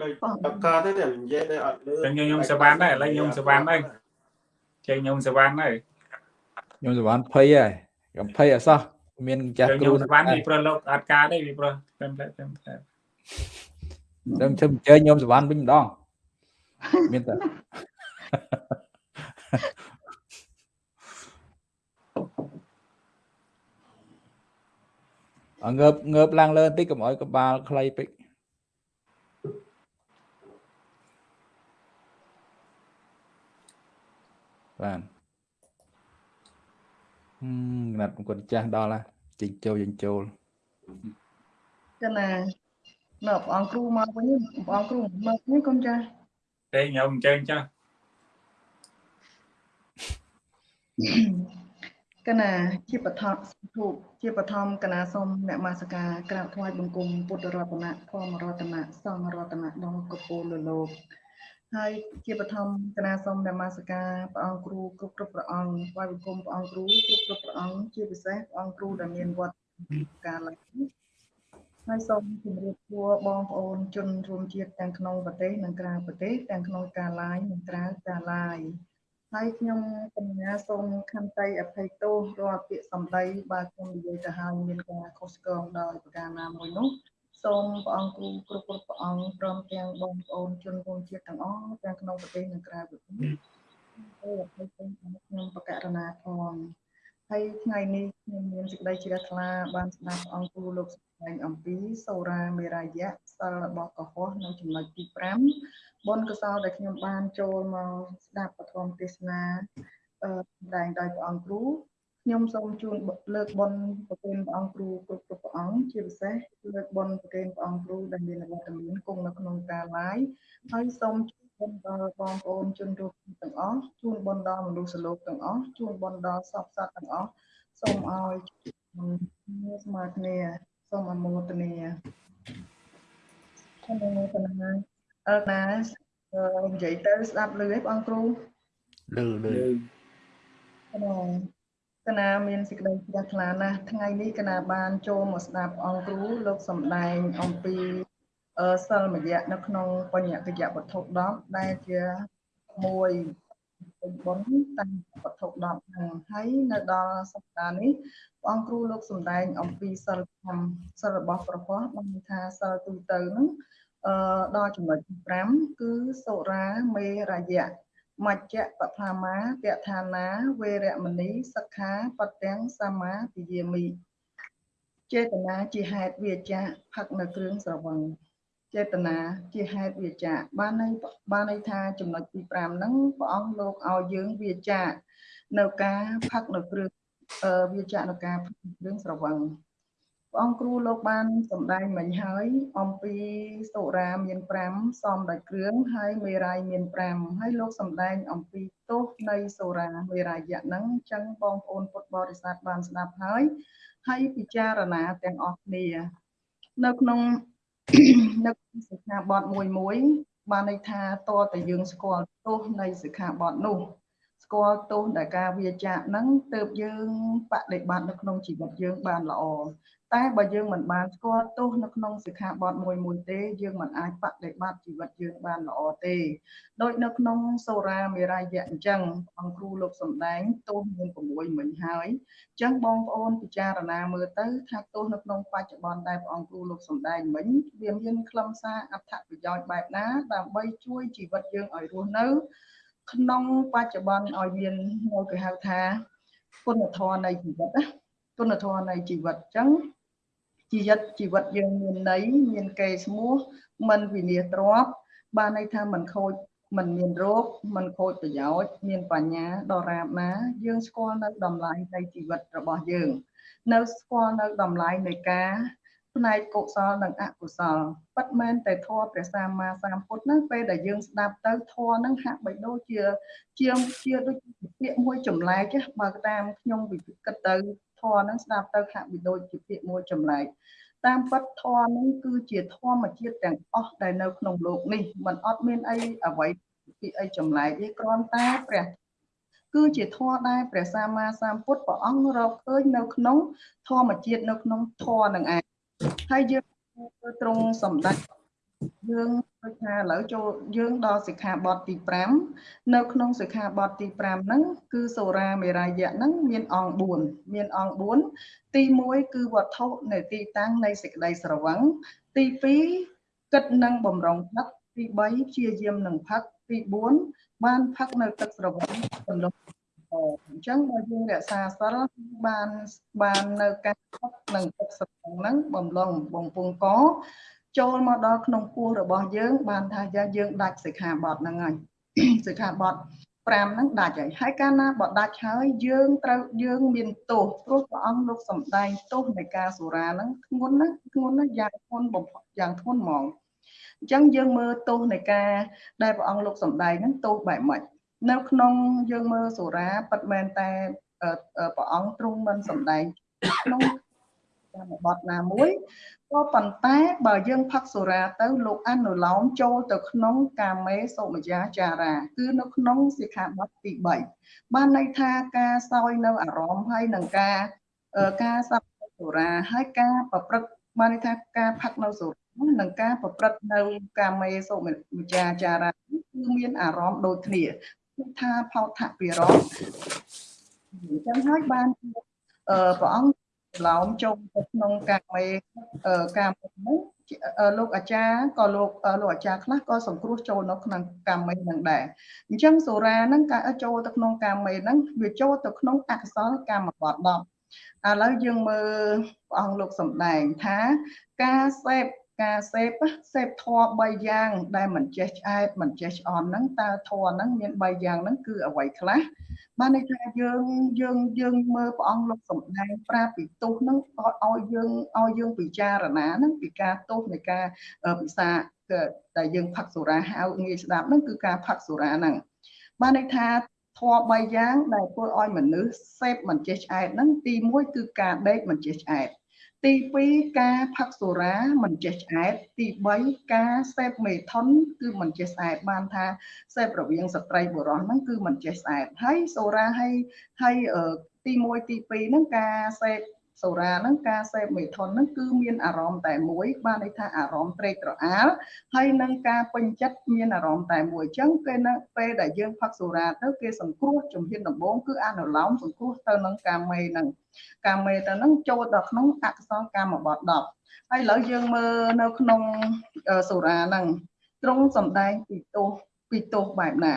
ដូចតកទេតែនិយាយទៅអត់លឺចឹងខ្ញុំសវណ្ណដែរឥឡូវខ្ញុំសវណ្ណហើយចេញខ្ញុំសវណ្ណហើយខ្ញុំសវណ្ណភ័យហើយកំភ័យអសោះមានចាស់គ្រូខ្ញុំសវណ្ណពីព្រោះលោកអត់ការទេពីព្រោះតែតែតែខ្ញុំជិះអញ្ជើញខ្ញុំសវណ្ណវិញម្ដងមានតែអងើបងើបឡើងលើបន្តិចកុំឲ្យកបាលខ្លីពេក បាទហឹមកណាត់គុណចាស់ដល់ហើយចេញចូលចេញចូលកណានៅព្រះអង្គគ្រូមកវិញព្រះអង្គគ្រូមកវិញកូនចាស់ទេខ្ញុំអញ្ចឹងចាស់កណាជាបឋមធូបជាបឋមកណាសូមអ្នកមាសការក្រាបថ្វាយបង្គំពុទ្ធរតនៈធម្មរតនៈសង្ឃរតនៈដល់កពូលលោក ហើយជាបឋមគណៈសូមនមស្ការព្រះអង្គគ្រូគ្រប់គ្រប់ព្រះអង្គថ្វាយបង្គំព្រះអង្គគ្រូគ្រប់គ្រប់ព្រះអង្គជាពិសេសព្រះអង្គគ្រូដែលមានវត្តការឡើងហើយសូមជម្រាបសួរបងប្អូនជនរួមជាតិទាំងក្នុងប្រទេសនិងក្រៅប្រទេសទាំងក្នុងការ live និងក្រៅការ live ហើយខ្ញុំកញ្ញាសូមខន្តីអភ័យទោសរាល់ពាក្យសម្ដីបើខ្ញុំនិយាយទៅហើយមានការខុសឆ្គងដោយប្រការណាមួយនោះ សូមព្រះអង្គគ្រូគ្រប់គ្រប់ព្រះអង្គព្រមទាំងបងប្អូនជនរួមជាតិទាំងអស់ទាំងក្នុងប្រទេសនិងក្រៅប្រទេសសូមអភ័យទោសខ្ញុំបកករណាផងហើយថ្ងៃនេះខ្ញុំមានសេចក្តីជ្រះថ្លាបានស្ដាប់ព្រះអង្គគ្រូលោកសម្ដែងអំពីសូរាមេរាយៈសិលរបស់កុហកនៅចំណុចទី5បុណ្យកុសលដែលខ្ញុំបានចូលមកស្ដាប់ពធមទេសនាអឺសម្ដែងដោយព្រះអង្គគ្រូ ខ្ញុំសូមជូនលើកបុណ្យប្រគេនព្រះអង្គគ្រូគ្រប់គ្រប់ព្រះអង្គជាពិសេសលើកបុណ្យប្រគេនព្រះអង្គគ្រូដែលមានវត្តមានគង់នៅក្នុងការឡាយហើយសូមជូនបុណ្យដល់បងប្អូនជនរួមទាំងអស់ជូនបុណ្យដល់មនុស្សលោកទាំងអស់ជូនបុណ្យដល់សពសត្វទាំងអស់សូមឲ្យស្មើគ្នាសូមអនុមោទនាអនុមោទនាអើណានិយាយទៅស្ដាប់លឺឯបងគ្រូលឺលឺក្នុង កណាមានសេចក្តីជ្រះថ្លាណាស់ថ្ងៃនេះកណាបានចូលមកស្ដាប់អង្គគ្រូលោកសំដែងអំពីអឺសិលមយៈនៅក្នុងបញ្ញកិយវត្ថុ10ដែលជាមួយពេញបុណ្យតាមវត្ថុ10ហ្នឹងហើយនៅដល់សប្តាហ៍នេះព្រះអង្គគ្រូលោកសំដែងអំពីសិល5សិលរបស់ព្រះពុទ្ធបានថាសិលទូទៅហ្នឹងអឺដល់ចំណុចទី5គឺសុរាមេរយៈ មជ្ជបឋាមាតឋានាវេរមណីសិក្ខាបទាំងសមាទិយាមិចេតនាជាហេតុវាចាផឹកនៅគ្រឿងស្រវឹងចេតនាជាហេតុវាចាបានន័យបានន័យថាចំណុចទី5ហ្នឹងព្រះអង្គលោកឲ្យយើងវាចានៅការផឹកនៅគ្រឿងវាចានៅការផឹកគ្រឿងស្រវឹង ព្រះអង្គគ្រូលោកបានសម្ដែងមិញហើយអំពីសូរាមាន5សំដោយគ្រឿងហើយមេរាយមាន5ហើយលោកសម្ដែងអំពីទោសនៃសូរាមេរាយៈហ្នឹងអញ្ចឹងបងប្អូនពុទ្ធបរិស័ទបានស្ដាប់ហើយហើយពិចារណាទាំងអស់គ្នានៅក្នុងនៅសិក្ខាបទមួយមួយបានន័យថាតើតើយើងស្គាល់ទោសនៃសិក្ខាបទនោះស្គាល់ទោសដែលការវាចាកហ្នឹងទើបយើងបដិបត្តិនៅក្នុងជីវិតយើងបានល្អ តែបើយើងមិនបានស្គាល់ទោសនៅក្នុងសិក្ខាបទមួយមួយទេយើងមិនអាចបដិបត្តិជីវិតយើងបានល្អទេដូចនៅក្នុងសូរាមេរាយៈអញ្ចឹងអង្គគ្រូលោកសំដែងទោសមាន6មិញហើយអញ្ចឹងបងប្អូនពិចារណាមើលទៅថាទោសនៅក្នុងបច្ចុប្បន្នដែលព្រះអង្គគ្រូលោកសំដែងមិញវាមានខ្លឹមសារអត្ថប្រយោជន៍បែបណាដើម្បីជួយជីវិតយើងឲ្យរស់នៅ ក្នុងបច្ចុប្បន្នឲ្យមានមកគេហៅថាគុណធម៌នៃជីវិតណាគុណធម៌នៃជីវិតអញ្ចឹង ជីវិតជីវិតយើងមានន័យមានកេរ្តិ៍ឈ្មោះមិនវិនាសទ្រព្យបានន័យថាមិនខូចមិនមានរោគមិនខូចប្រយោជន៍មានបញ្ញាដរាបណាយើងស្គាល់នៅតម្លៃនៃជីវិតរបស់យើង នៅស្គាល់នៅតម្លៃនៃការផ្នែកកុសលនិងអកុសលប៉ិតមែនតែធម៌ព្រះសម្មាសម្ពុទ្ធហ្នឹងពេលដែលយើងស្ដាប់ទៅធម៌ហ្នឹងហាក់បីដូចជាជាជាដូចពាក្យមួយចម្លែកបើតាមខ្ញុំវិគិតទៅ ធម៌ហ្នឹងស្ដាប់ទៅហាក់បីដូចជាពាក្យមួយចម្លែកតាមពិតធម៌ហ្នឹងគឺជាធម្មជាតិទាំងអស់ដែលនៅក្នុងโลกនេះมันអត់មានអីអ្វីពីអីចម្លែកទេគ្រាន់តែព្រះគឺជាធម៌ដែលព្រះសម្មាសម្ពុទ្ធព្រះអង្គរកឃើញនៅក្នុងធម្មជាតិនៅក្នុងធម៌នឹងឯងហើយយើងត្រង់សម្ដេច យើងដូចថាឥឡូវចូលយើងដល់សិក្ខាបទទី5នៅក្នុងសិក្ខាបទទី5ហ្នឹងគឺសូរាមេរាយៈហ្នឹងមានអង្គ4មានអង្គ4ទី1គឺវត្ថុនៃទីតាំងនៃសេចក្តីស្រវឹងទី2គិតនឹងបំរុងផឹកទី3ព្យាយាមនឹងផឹកទី4បានផឹកនៅទឹកស្រវឹងរលុបអញ្ចឹងបើយើងរក្សាសិលបានបាននៅការផឹកនឹងទឹកស្រវឹងហ្នឹងបំឡងបំពង់ក ចូលមកដល់ក្នុងពោះរបស់យើង បានថាយើងដាច់សិក្ខាបទហ្នឹងហើយសិក្ខាបទ5ហ្នឹងដាច់ហើយហើយកាលណាបើដាច់ហើយយើងត្រូវយើងមានទោសព្រោះព្រះអង្គលោកសំដែងទោសនៃការសុរាហ្នឹងធ្ងន់ណាស់ធ្ងន់ណាស់យ៉ាងធ្ងន់បំផុតយ៉ាងធ្ងន់ហ្មងអញ្ចឹងយើងមើលទោសនៃការដែលព្រះអង្គលោកសំដែងហ្នឹងទោសបែបម៉េចនៅក្នុងយើងមើលសុរាពិតមែនតែព្រះអង្គទ្រង់មិនសំដែងក្នុង កម្មបត្តិណាមួយក៏ប៉ុន្តែបើយើងផឹកសូរ៉ាទៅលោកអនុលោមចូលទៅក្នុងកាមេសុមយាចារា គឺនៅក្នុងសិក្ខាបទទី3បានន័យថាការសោយនៅអារម្មណ៍ហើយនឹងការការសព្វសូរ៉ាហើយការប្រព្រឹត្តបានន័យថាការផឹកនៅសូរ៉ានិងការប្រព្រឹត្តនៅកាមេសុមយាចារាគឺមានអារម្មណ៍ដូចគ្នាថាផោថពិរមអញ្ចឹងហើយបានព្រះអង្គ ឡោមចូលទៅក្នុងកាមេកាមេនោះលោកអាចារ្យក៏លោកលោកអាចារ្យខ្លះក៏សង្គ្រោះចូលនៅក្នុងកាមេនឹងដែរអញ្ចឹងសូរាហ្នឹងការចូលទៅក្នុងកាមេហ្នឹងវាចូលទៅក្នុងអកុសលកម្មបត្តិ10ឥឡូវយើងមើលព្រះអង្គលោកសំដែងថាការសេព ការសេពសេពធម៌3យ៉ាង ដែលមិនចេះឆ្អែតមិនចេះឆ្អន់ហ្នឹងតើធម៌ហ្នឹងមាន3យ៉ាងហ្នឹងគឺអ្វីខ្លះបានន័យថាយើងយើងយើងមើលព្រះអង្គលោកសំដែងប្រាប់ពីទោសហ្នឹងឲ្យយើងឲ្យយើងពិចារណាហ្នឹងពីការទោសនៃការពិសាដែលយើងផឹកសូរាហៅងាយស្ដាប់ហ្នឹងគឺការផឹកសូរាហ្នឹងបានន័យថាធម៌3យ៉ាងដែលធ្វើឲ្យមនុស្សសេពមិនចេះឆ្អែតហ្នឹងទី1គឺការដេកមិនចេះឆ្អែត ទី2ការផឹកសូរាមិនចេះឆ្អែតទី3ការសេពមេថុនគឺមិនចេះស្អែតបានថាសេពរវាងស្ត្រីបុរសហ្នឹងគឺមិនចេះស្អែតហើយសូរាហើយហើយទី1ទី2ហ្នឹងការសេព សូរ៉ាហ្នឹងការសេពមេថុនហ្នឹងគឺមានអារម្មណ៍តែមួយបានន័យថាអារម្មណ៍ត្រេកត្រអាលហើយនឹងការពេញចិត្តមានអារម្មណ៍តែមួយអញ្ចឹងពេលនៅពេលដែលយើងផឹកសូរ៉ាទៅគេសង្គ្រោះជំហានដំបូងគឺអនុលោមសង្គ្រោះទៅនឹងកាមេហ្នឹងកាមេទៅហ្នឹងចូលដល់ក្នុងអក្សរកម្មបទ10ហើយឥឡូវយើងមើលនៅក្នុងសូរ៉ាហ្នឹងទ្រង់សំដែងពីទោសពីទោសបែបណា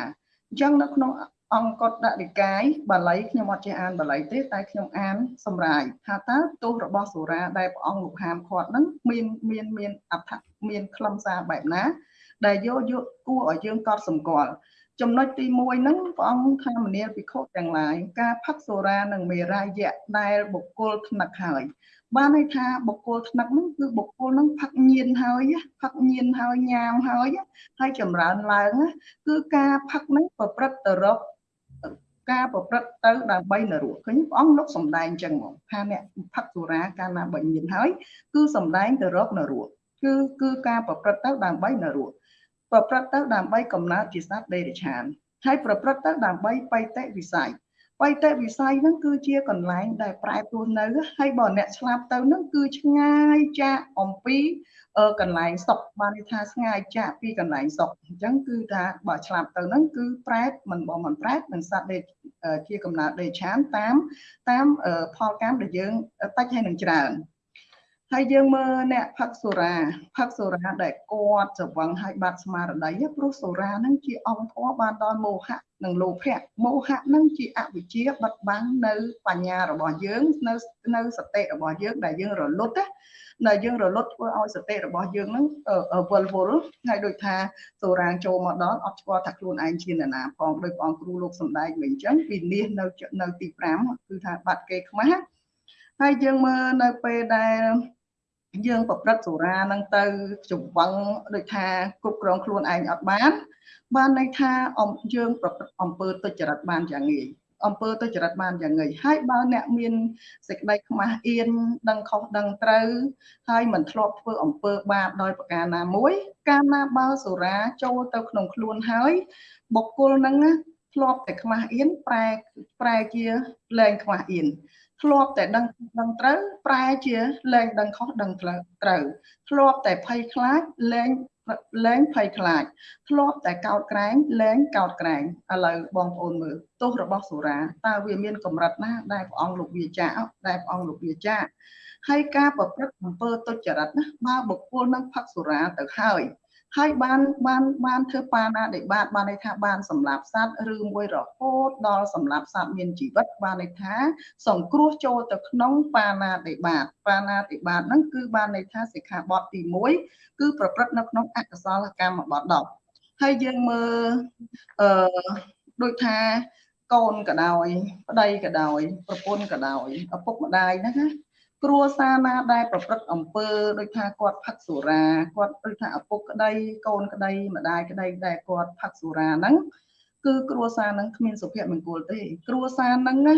អញ្ចឹងនៅក្នុង អង្គតដនិកាយបាលីខ្ញុំអត់ចេះអានបាលីទេតែខ្ញុំអានសម្រាយថាតើទោសរបស់សូរាដែលព្រះអង្គលោកហាមឃាត់ហ្នឹងមានមានមានអត្ថមានខ្លឹមសារបែបណា ដែលយកយកគួរឲ្យយើងកត់សម្គាល់ចំណុចទី1ហ្នឹងព្រះអង្គថាមនាលភិក្ខុទាំងឡាយការផឹកសូរានិងមេរាយៈដែលបុគ្គលថ្នាក់ហើយបានន័យថាបុគ្គលថ្នាក់ហ្នឹងគឺបុគ្គលហ្នឹងផឹកញៀនហើយផឹកញៀនហើយញ៉ាមហើយហើយចម្រើនឡើងគឺការផឹកហ្នឹងប្រព្រឹត្តទៅរក ការប្រព្រឹត្តទៅដើម្បីនរកឃើញព្រះអង្គលោកសំដែងចឹងមកថាអ្នកផឹកសុរាកាលណាបើញៀនហើយ គឺសំដែងទៅរកនរកគឺគឺការប្រព្រឹត្តទៅដើម្បីនរកប្រព្រឹត្តទៅដើម្បីកំណើតជាសត្វដេរឆានហើយប្រព្រឹត្តទៅដើម្បីបៃតេវិស័យ បៃតេវិស័យហ្នឹងគឺជាកន្លែងដែលប្រែព្រោះនៅហើយបើអ្នកឆ្លាប់ទៅហ្នឹងគឺឆ្ងាយចាកអំពីកន្លែងសុកបានន័យថាស្ងាយចាកពីកន្លែងសុកអញ្ចឹងគឺថាបើឆ្លាប់ទៅហ្នឹងគឺប្រែតមិនបើមិនប្រែតនឹងសត្វដេជាកំណើតដេឆានតាមតាមផលកម្មដែលយើងតិចហើយនឹងច្រើន ហើយយើងមើលអ្នកផឹកសូរាផឹកសូរាដែលគាត់ច្រវឹងឲ្យបាត់ស្មារតីព្រោះសូរាហ្នឹងជាអង្គធម៌បានដល់មោហៈនិងលោភៈមោហៈហ្នឹងជាអវិជ្ជាបិទបាំងនៅបញ្ញារបស់យើងនៅនៅសតិរបស់យើងដែលយើងរលត់ណានៅយើងរលត់ធ្វើឲ្យសតិរបស់យើងហ្នឹងវិលវល់ហើយដូចថាសូរាងចូលមកដល់អត់ស្គាល់ថាខ្លួនឯងជានរណាផងដោយព្រះអង្គគ្រូលោកសំដែងវិញអញ្ចឹងវិនិច្ឆ័យនៅនៅទី5គឺថាបាត់គេខ្មាស់ហើយយើងមើលនៅពេលដែល យើងប្រព្រឹត្តសូរានឹងទៅចំវឹងដូចថាគ្រប់គ្រងខ្លួនឯងអត់បាន បានន័យថាអំយើងប្រព្រឹត្តអំពើទុច្ចរិតបានយ៉ាងងាយអំពើទុច្ចរិតបានយ៉ាងងាយហើយបើអ្នកមានសេចក្តីខ្មាស់អៀនដឹងខុសដឹងត្រូវហើយមិនធ្លាប់ធ្វើអំពើបាបដោយប្រការណាមួយ កាលណាបើសូរាចូលទៅក្នុងខ្លួនហើយបុគ្គលហ្នឹងធ្លាប់តែខ្មាស់អៀនប្រែប្រែជាលែងខ្មាស់អៀន ធ្លាប់តែដឹងដឹងត្រូវប្រែជាលែងដឹងខុសដឹងត្រូវធ្លាប់តែភ័យខ្លាចលែងលែងភ័យខ្លាចធ្លាប់តែកោតក្រែងលែងកោតក្រែងឥឡូវបងប្អូនមើលទោសរបស់សូរាតើវាមានកម្រិតណាដែលព្រះអង្គលោកវាចាដែលព្រះអង្គលោកវាចាហើយការប្រព្រឹត្តអំពើទុច្ចរិតណាបើបុគ្គលនឹងផឹកសូរាទៅហើយ ហើយបានបានបានធ្វើបាណាដេបាតបានន័យថាបានសម្លាប់សត្វឬមួយរហូតដល់សម្លាប់សត្វមានជីវិតបានន័យថា សង្គ្រោះចូលទៅក្នុងបាណាដេបាតបាណាដេបាតហ្នឹងគឺបានន័យថាសិក្ខាបទទី1គឺប្រព្រឹត្តនៅក្នុងអកុសលកម្មបទ10ហើយយើងមើលអឺដូចថាកូនក៏ដោយ ប្តីក៏ដោយ ប្រពន្ធក៏ដោយឪពុកម្ដាយហ្នឹងណា គ្រួសារណាដែលប្រព្រឹត្តអំពើដូចថាគាត់ផឹកសុរាគាត់ដូចថាឪពុកក្តីកូនក្តីម្ដាយក្តីដែលគាត់ផឹកសុរាហ្នឹងគឺគ្រួសារហ្នឹងគ្មានសុភមង្គលទេ គ្រួសារហ្នឹងណា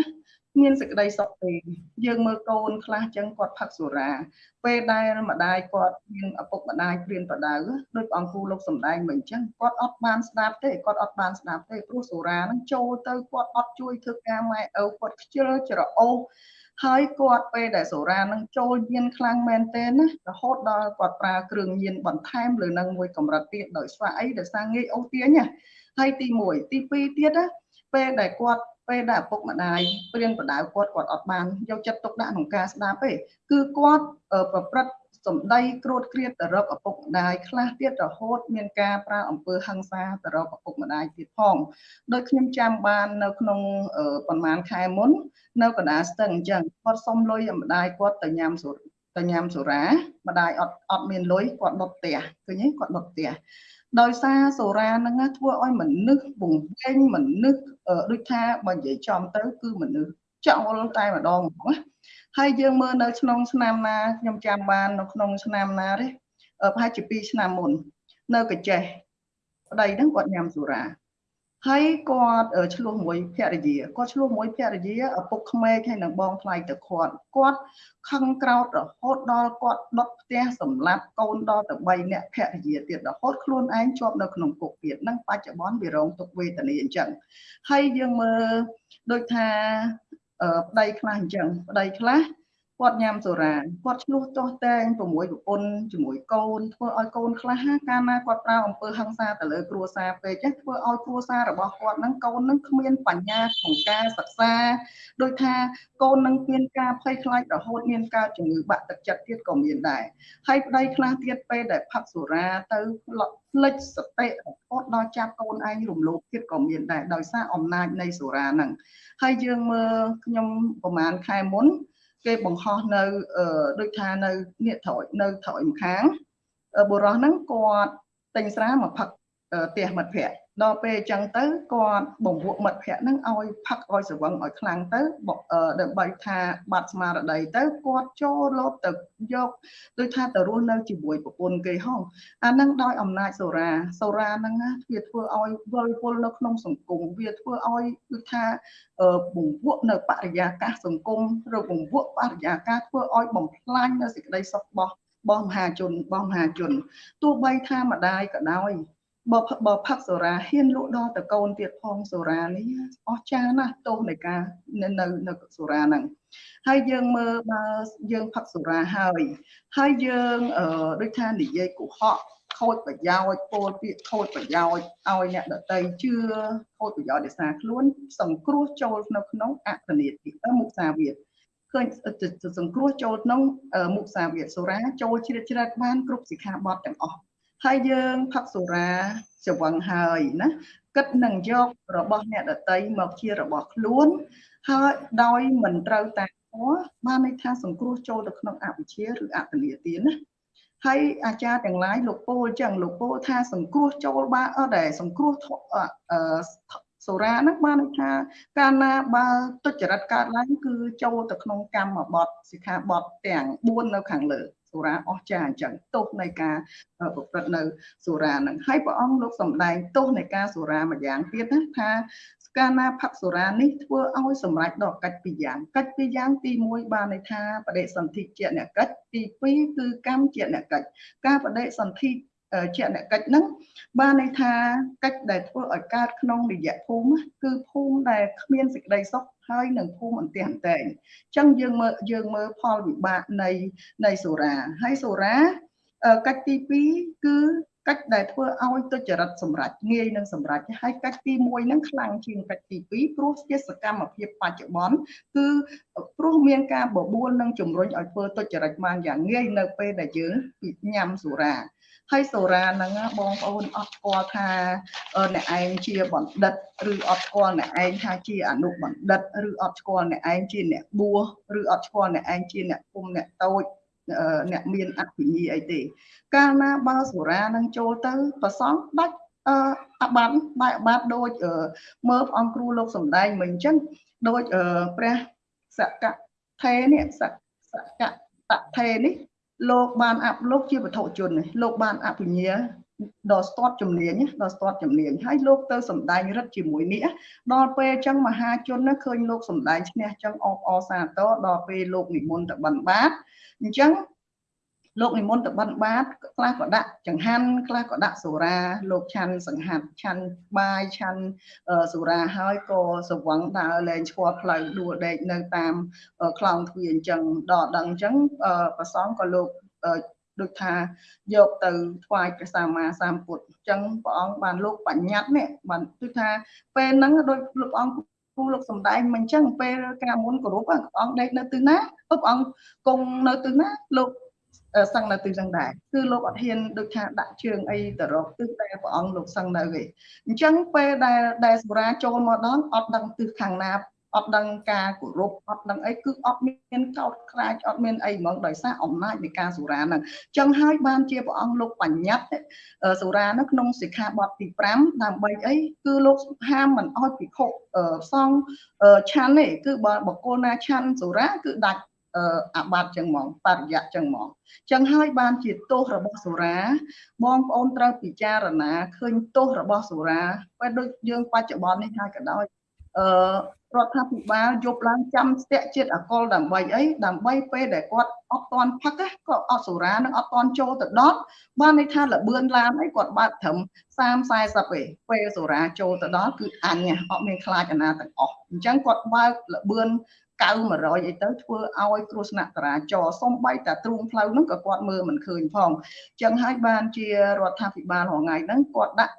មានសេចក្តីសុខទេយើងមើលកូនខ្លះចឹងគាត់ផឹកសុរា ពេលដែលម្ដាយគាត់មានឪពុកម្ដាយព្រៀនប្រដៅដោយអង្គគ្រូលោកសំដែងមិនអញ្ចឹងគាត់អត់បានស្ដាប់ទេគាត់អត់បានស្ដាប់ទេព្រោះសុរានឹងចូលទៅគាត់អត់ជួយធ្វើការម៉ែឪគាត់ខ្ជិលច្រអូស ហើយគាត់ពេលដែលសូរ៉ានឹងចូលញៀនខ្លាំងមែនទែនណារហូតដល់គាត់ប្រើគ្រឿងញៀនបន្ថែមលើនឹងមួយកម្រិតទៀតដោយស្វះអីដោយសារងាយអូសទាញណាហើយទី1ទី2ទៀតណាពេលដែលគាត់ពេលដែលឪពុកម្ដាយព្រៀនបដៅគាត់គាត់អត់បានយកចិត្តទុកដាក់ក្នុងការស្ដាប់ទេគឺគាត់ប្រព្រឹត្ត សម្ដីក្រួតក្រៀតទៅរកឪពុកម្ដាយខ្លះទៀតរហូតមានការប្រើអំពើហិង្សាទៅរកឪពុកម្ដាយទៀតផងដោយខ្ញុំចាំបាននៅក្នុងប្រហែលខែមុន នៅកណ្ដាលស្ទឹងអញ្ចឹងគាត់សុំលុយម្ដាយគាត់ទៅញ៉ាំសូទៅញ៉ាំសូរ៉ាម្ដាយអត់អត់មានលុយគាត់ដុតផ្ទះឃើញទេគាត់ដុតផ្ទះដោយសារសូរ៉ាហ្នឹងធ្វើឲ្យមនុស្សវង្វេងមនុស្សដូចថាបើនិយាយចំទៅគឺមនុស្សចោលតែម្ដងហ្មងណា ហើយយើងមើលនៅក្នុងឆ្នាំណាខ្ញុំចាំបាននៅក្នុងឆ្នាំណាទេប្រហែលជា2ឆ្នាំមុន នៅកចេះប្តីហ្នឹងគាត់ញ៉ាំសូរ៉ាហើយគាត់ឆ្លោះមួយភរិយាគាត់ឆ្លោះមួយភរិយាឪពុកក្មេកហើយនឹងបងថ្លៃទៅគាត់គាត់ខឹងក្រោតរហូតដល់គាត់ដុតផ្ទះសម្លាប់កូនដល់ទៅ3នាក់ភរិយាទៀតរហូតខ្លួនឯងជាប់នៅក្នុងគុកទៀតនឹងបច្ចុប្បន្នវារងទុក្ខវេទនាអញ្ចឹងហើយយើងមើលដូចថា ប្តីខ្លះអញ្ចឹងប្តីខ្លះគាត់ញ៉ាំសូរ៉ាគាត់ឆ្លោះទាស់តែងជាមួយប្រពន្ធជាមួយកូនធ្វើឲ្យកូនខ្លះកាលណាគាត់ប្រើអំពើហិង្សាទៅលើគ្រួសារពេកចឹងធ្វើឲ្យគ្រួសាររបស់គាត់នឹងកូននឹងគ្មានបញ្ញាក្នុងការសិក្សាដោយថាកូននឹងមានការភ័យខ្លាចរហូតមានការជំងឺបាក់ទឹកចិត្តទៀតក៏មានដែរហើយប្តីខ្លះទៀតពេលដែលផឹកសូរ៉ាទៅ ផ្លិចសតិរហូតដល់ចាប់កូនឯងរំលោភទៀតក៏មានដែរដោយសារអំណាចនៃសូរ៉ាហ្នឹងហើយយើងមើលខ្ញុំប្រហែលខែមុន គេបង្ហោះនៅដូចថានៅនេះត្រយនៅត្រយម្ខាងបុរសហ្នឹងគាត់ទិញស្រាមកផឹកផ្ទះមិត្តភ័ក្តិ ដល់ពេលអញ្ចឹងទៅគាត់បង្វក់មិត្តភ័ក្តិហ្នឹងឲ្យផឹកឲ្យស្រវឹងឲ្យខ្លាំងទៅដើម្បីថាបាត់ស្មារតីទៅគាត់ចូលលោតទៅយកដូចថាទៅរស់នៅជាមួយប្រពន្ធគេហងអាហ្នឹងដោយអំណាចសូរាសូរាហ្នឹងវាធ្វើឲ្យវល់វល់នៅក្នុងសង្គមវាធ្វើឲ្យគឺថាបង្វក់នៅបរិយាកាសសង្គមឬបង្វក់បរិយាកាសធ្វើឲ្យបំផ្លាញនៅសេចក្តីសុខរបស់របស់មហាជនរបស់មហាជនទោះបីថាម្ដាយក៏ដោយ បើបើផឹកសូរ៉ាហ៊ានលក់ដល់ទៅកូនទៀតផងសូរ៉ានេះអស់ចាណាស់ទោសនៃការនៅនៅសូរ៉ាហ្នឹងហើយយើងមើលបើយើងផឹកសូរ៉ាហើយហើយយើងដូចថានិយាយកុហកខូចប្រយោជន៍ពោលពាក្យខូចប្រយោជន៍ឲ្យអ្នកដតីជឿខូចប្រយោជន៍ដោយសារខ្លួន សង្គ្រោះចូលនៅក្នុងអធនិតិមុសាវាទឃើញសង្គ្រោះចូលក្នុងមុសាវាទសូរ៉ាចូលជ្រៀតជ្រែកបានគ្រប់សិក្ខាបទទាំងអស់ ហើយយើងផឹកសូរ៉ាច្រវឹងហើយណាគិតនឹងយករបស់អ្នកដតីមកជារបស់ខ្លួនហើយដោយមិនត្រូវតាមធម៌បានន័យថាសង្គ្រោះចូលទៅក្នុងអវិជ្ជាឬអតនីទានណាហើយអាចារ្យទាំងឡាយលោកពោលចឹងលោកពោលថាសង្គ្រោះចូលបានអត់ដែរសង្គ្រោះអឺសូរ៉ាហ្នឹងបានន័យថាកាលណាបើទុច្ចរិតកើតឡើងគឺចូលទៅក្នុងកម្មបត្តិសិក្ខាបទទាំង4នៅខាងលើ សូរ៉ាអស់ចាអញ្ចឹងទោសនៃការប្រព្រឹត្តនៅសូរ៉ាហ្នឹងហើយព្រះអង្គលោកសម្ដែងទោសនៃការសូរ៉ាមួយយ៉ាងទៀតណាថាកាលណាផឹកសូរ៉ានេះធ្វើឲ្យសម្រេចដល់កិច្ចពីរយ៉ាងកិច្ចពីរយ៉ាងទី1បានន័យថាបដិសន្ធិជាអ្នកកិច្ចទី2គឺកម្មជាអ្នកកិច្ចការបដិសន្ធិ ជាអ្នកកិច្ចហ្នឹងបានន័យថាកិច្ចដែលធ្វើឲ្យកើតក្នុងរយៈភូមិគឺភូមិដែលគ្មានសេចក្តីសុខហើយនឹងភូមិអន្ទះអន្តែងអញ្ចឹងយើងមើលយើងមើលផលវិបាកនៃនៃសូរាហើយសូរាកិច្ចទី2គឺកិច្ចដែលធ្វើឲ្យទុច្ចរិតសម្រាប់ងាយនឹងសម្រាប់ហើយកិច្ចទី1ហ្នឹងខ្លាំងជាងកិច្ចទី2ព្រោះជាសកម្មភាពបច្ចុប្បន្នគឺព្រោះមានការបបួលនិងជំរុញឲ្យធ្វើទុច្ចរិតបានយ៉ាងងាយនៅពេលដែលយើងញ៉ាំសូរា ហើយសូរ៉ាហ្នឹងបងប្អូនអត់ស្គាល់ថាអ្នកឯងជាបណ្ឌិតឬអត់ស្គាល់អ្នកឯងថាជាអនុបណ្ឌិតឬអត់ស្គាល់អ្នកឯងជាអ្នកបួសឬអត់ស្គាល់អ្នកឯងជាអ្នកគុំអ្នកតូចអ្នកមានអភិញាអីទេ កាលណាបើសូរ៉ានឹងចូលទៅប្រសងដាច់អបាត់បែកបាត់ដូចមើលអង្គគ្រូលោកសំដែងមិនអញ្ចឹងដូចព្រះសកថេនេះសកតថេនេះ លោកបានអបលោកជាវត្ថុជនលោកបានអភិញ្ញាដល់ស្ទាត់ជំនាញដល់ស្ទាត់ជំនាញហើយលោកទៅសំដែងរិទ្ធជាមួយនេះដល់ពេលអញ្ចឹងមហាជនឃើញលោកសំដែងឈ្នះអញ្ចឹងអបអសាទរដល់ពេលលោកនិមន្តទៅបិណ្ឌបាតអញ្ចឹង លោកនិមន្តទៅបិណ្ឌបាតខ្លះក៏ដាក់ចង្ហាន់ខ្លះក៏ដាក់សូរា លោកឆាន់សង្ហាត់ឆាន់បាយឆាន់សូរាហើយក៏សវឹងដើរលែងឈ្មោះផ្លូវដួលដេកនៅតាមខ្លងទ្វារអញ្ចឹងដល់ដឹងអញ្ចឹងប្រសងក៏លោកដូចថាយកទៅថ្វាយព្រះសម្មាសម្ពុទ្ធអញ្ចឹងព្រះអង្គបានលោកបញ្ញត្តិនេះបានគឺថាពេលហ្នឹងដោយលោកអង្គគូលោកសំដែងមិនអញ្ចឹងពេលការមុនគោរពព្រះអង្គដេកនៅទិសណាព្រះអង្គគង់នៅទិសណាលោក សឹងនៅទិសហ្នឹងដែរគឺលោកអត់ហ៊ានដូចថាដាក់ជើងអីទៅរកទិសដែលព្រះអង្គលោកសឹងនៅទេអញ្ចឹងពេលដែលដែលសូរាចូលមកដល់អត់ដឹងទិសខាងណាអត់ដឹងការគោរពអត់ដឹងអីគឺអត់មានកោតខ្លាចអត់មានអីហ្មងដោយសារអំណាចនៃការសុរាហ្នឹងចឹងហើយបានជាព្រះអង្គលោកបញ្ញត្តិសុរានៅក្នុងសិក្ខាបទទី5ដើម្បីអីគឺលោកហាមមិនអោយភិក្ខុសង្ឃឆាន់ទេគឺបើបកគលណាឆាន់សុរាគឺដាច់ អាបត្តិចឹងហ្មងបរិយៈចឹងហ្មងចឹងហើយបានជាទោសរបស់សុរា បងប្អូនត្រូវពិចារណាឃើញទោសរបស់សុរាពេលដូចយើងបច្ចុប្បន្ននេះហើយក៏ដោយអឺរដ្ឋាភិបាលយប់ឡើងចាំស្ទាក់ជាតិអកលដើម្បីអីដើម្បីពេលដែលគាត់អត់តន់ផឹកក៏អត់សូរានឹងអត់តន់ចូលទៅដល់បានន័យថាលបឿនឡានអីគាត់បើកត្រឹម30 40ឯងពេលសូរាចូលទៅដល់គឺអញអត់មានខ្លាចអាណាទាំងអស់អញ្ចឹងគាត់បើកលបឿន 9 100អីទៅធ្វើឲ្យគ្រោះថ្នាក់ចរាចរណ៍សំបីតែទ្រូងផ្លូវហ្នឹងក៏គាត់មើលមិនឃើញផងអញ្ចឹងហើយបានជារដ្ឋាភិបាលរងថ្ងៃហ្នឹងគាត់ដាក់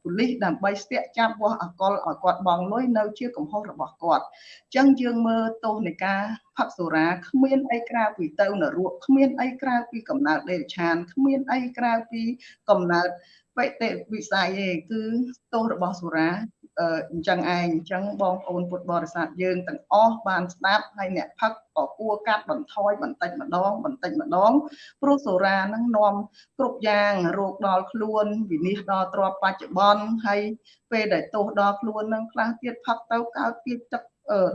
ប៉ូលីសដើម្បីស្ទាក់ចាប់វាស់អកលឲ្យគាត់បងលុយនៅជាកំហុសរបស់គាត់អញ្ចឹងយើងមើលទោសនៃការផឹកសូរាគ្មានអីក្រៅពីទៅនរកគ្មានអីក្រៅពីកំណើតដេរឆានគ្មានអីក្រៅពីកំណើតបេតិវិស័យទេគឺទោសរបស់សូរា អញ្ចឹងឯងអញ្ចឹងបងប្អូនពុទ្ធបរិស័ទយើងទាំងអស់បានស្ដាប់ហើយអ្នកផឹកក៏គួរកាត់បន្ថយបន្តិចម្ដងបន្តិចម្ដងព្រោះសូរានឹងនាំគ្រប់យ៉ាងរោគដល់ខ្លួនវិនិច្ឆ័យដល់ទ្រព្យបច្ចុប្បន្នហើយពេលដែលទោសដល់ខ្លួននឹងខ្លះទៀតផឹកទៅកើតទៀតទឹក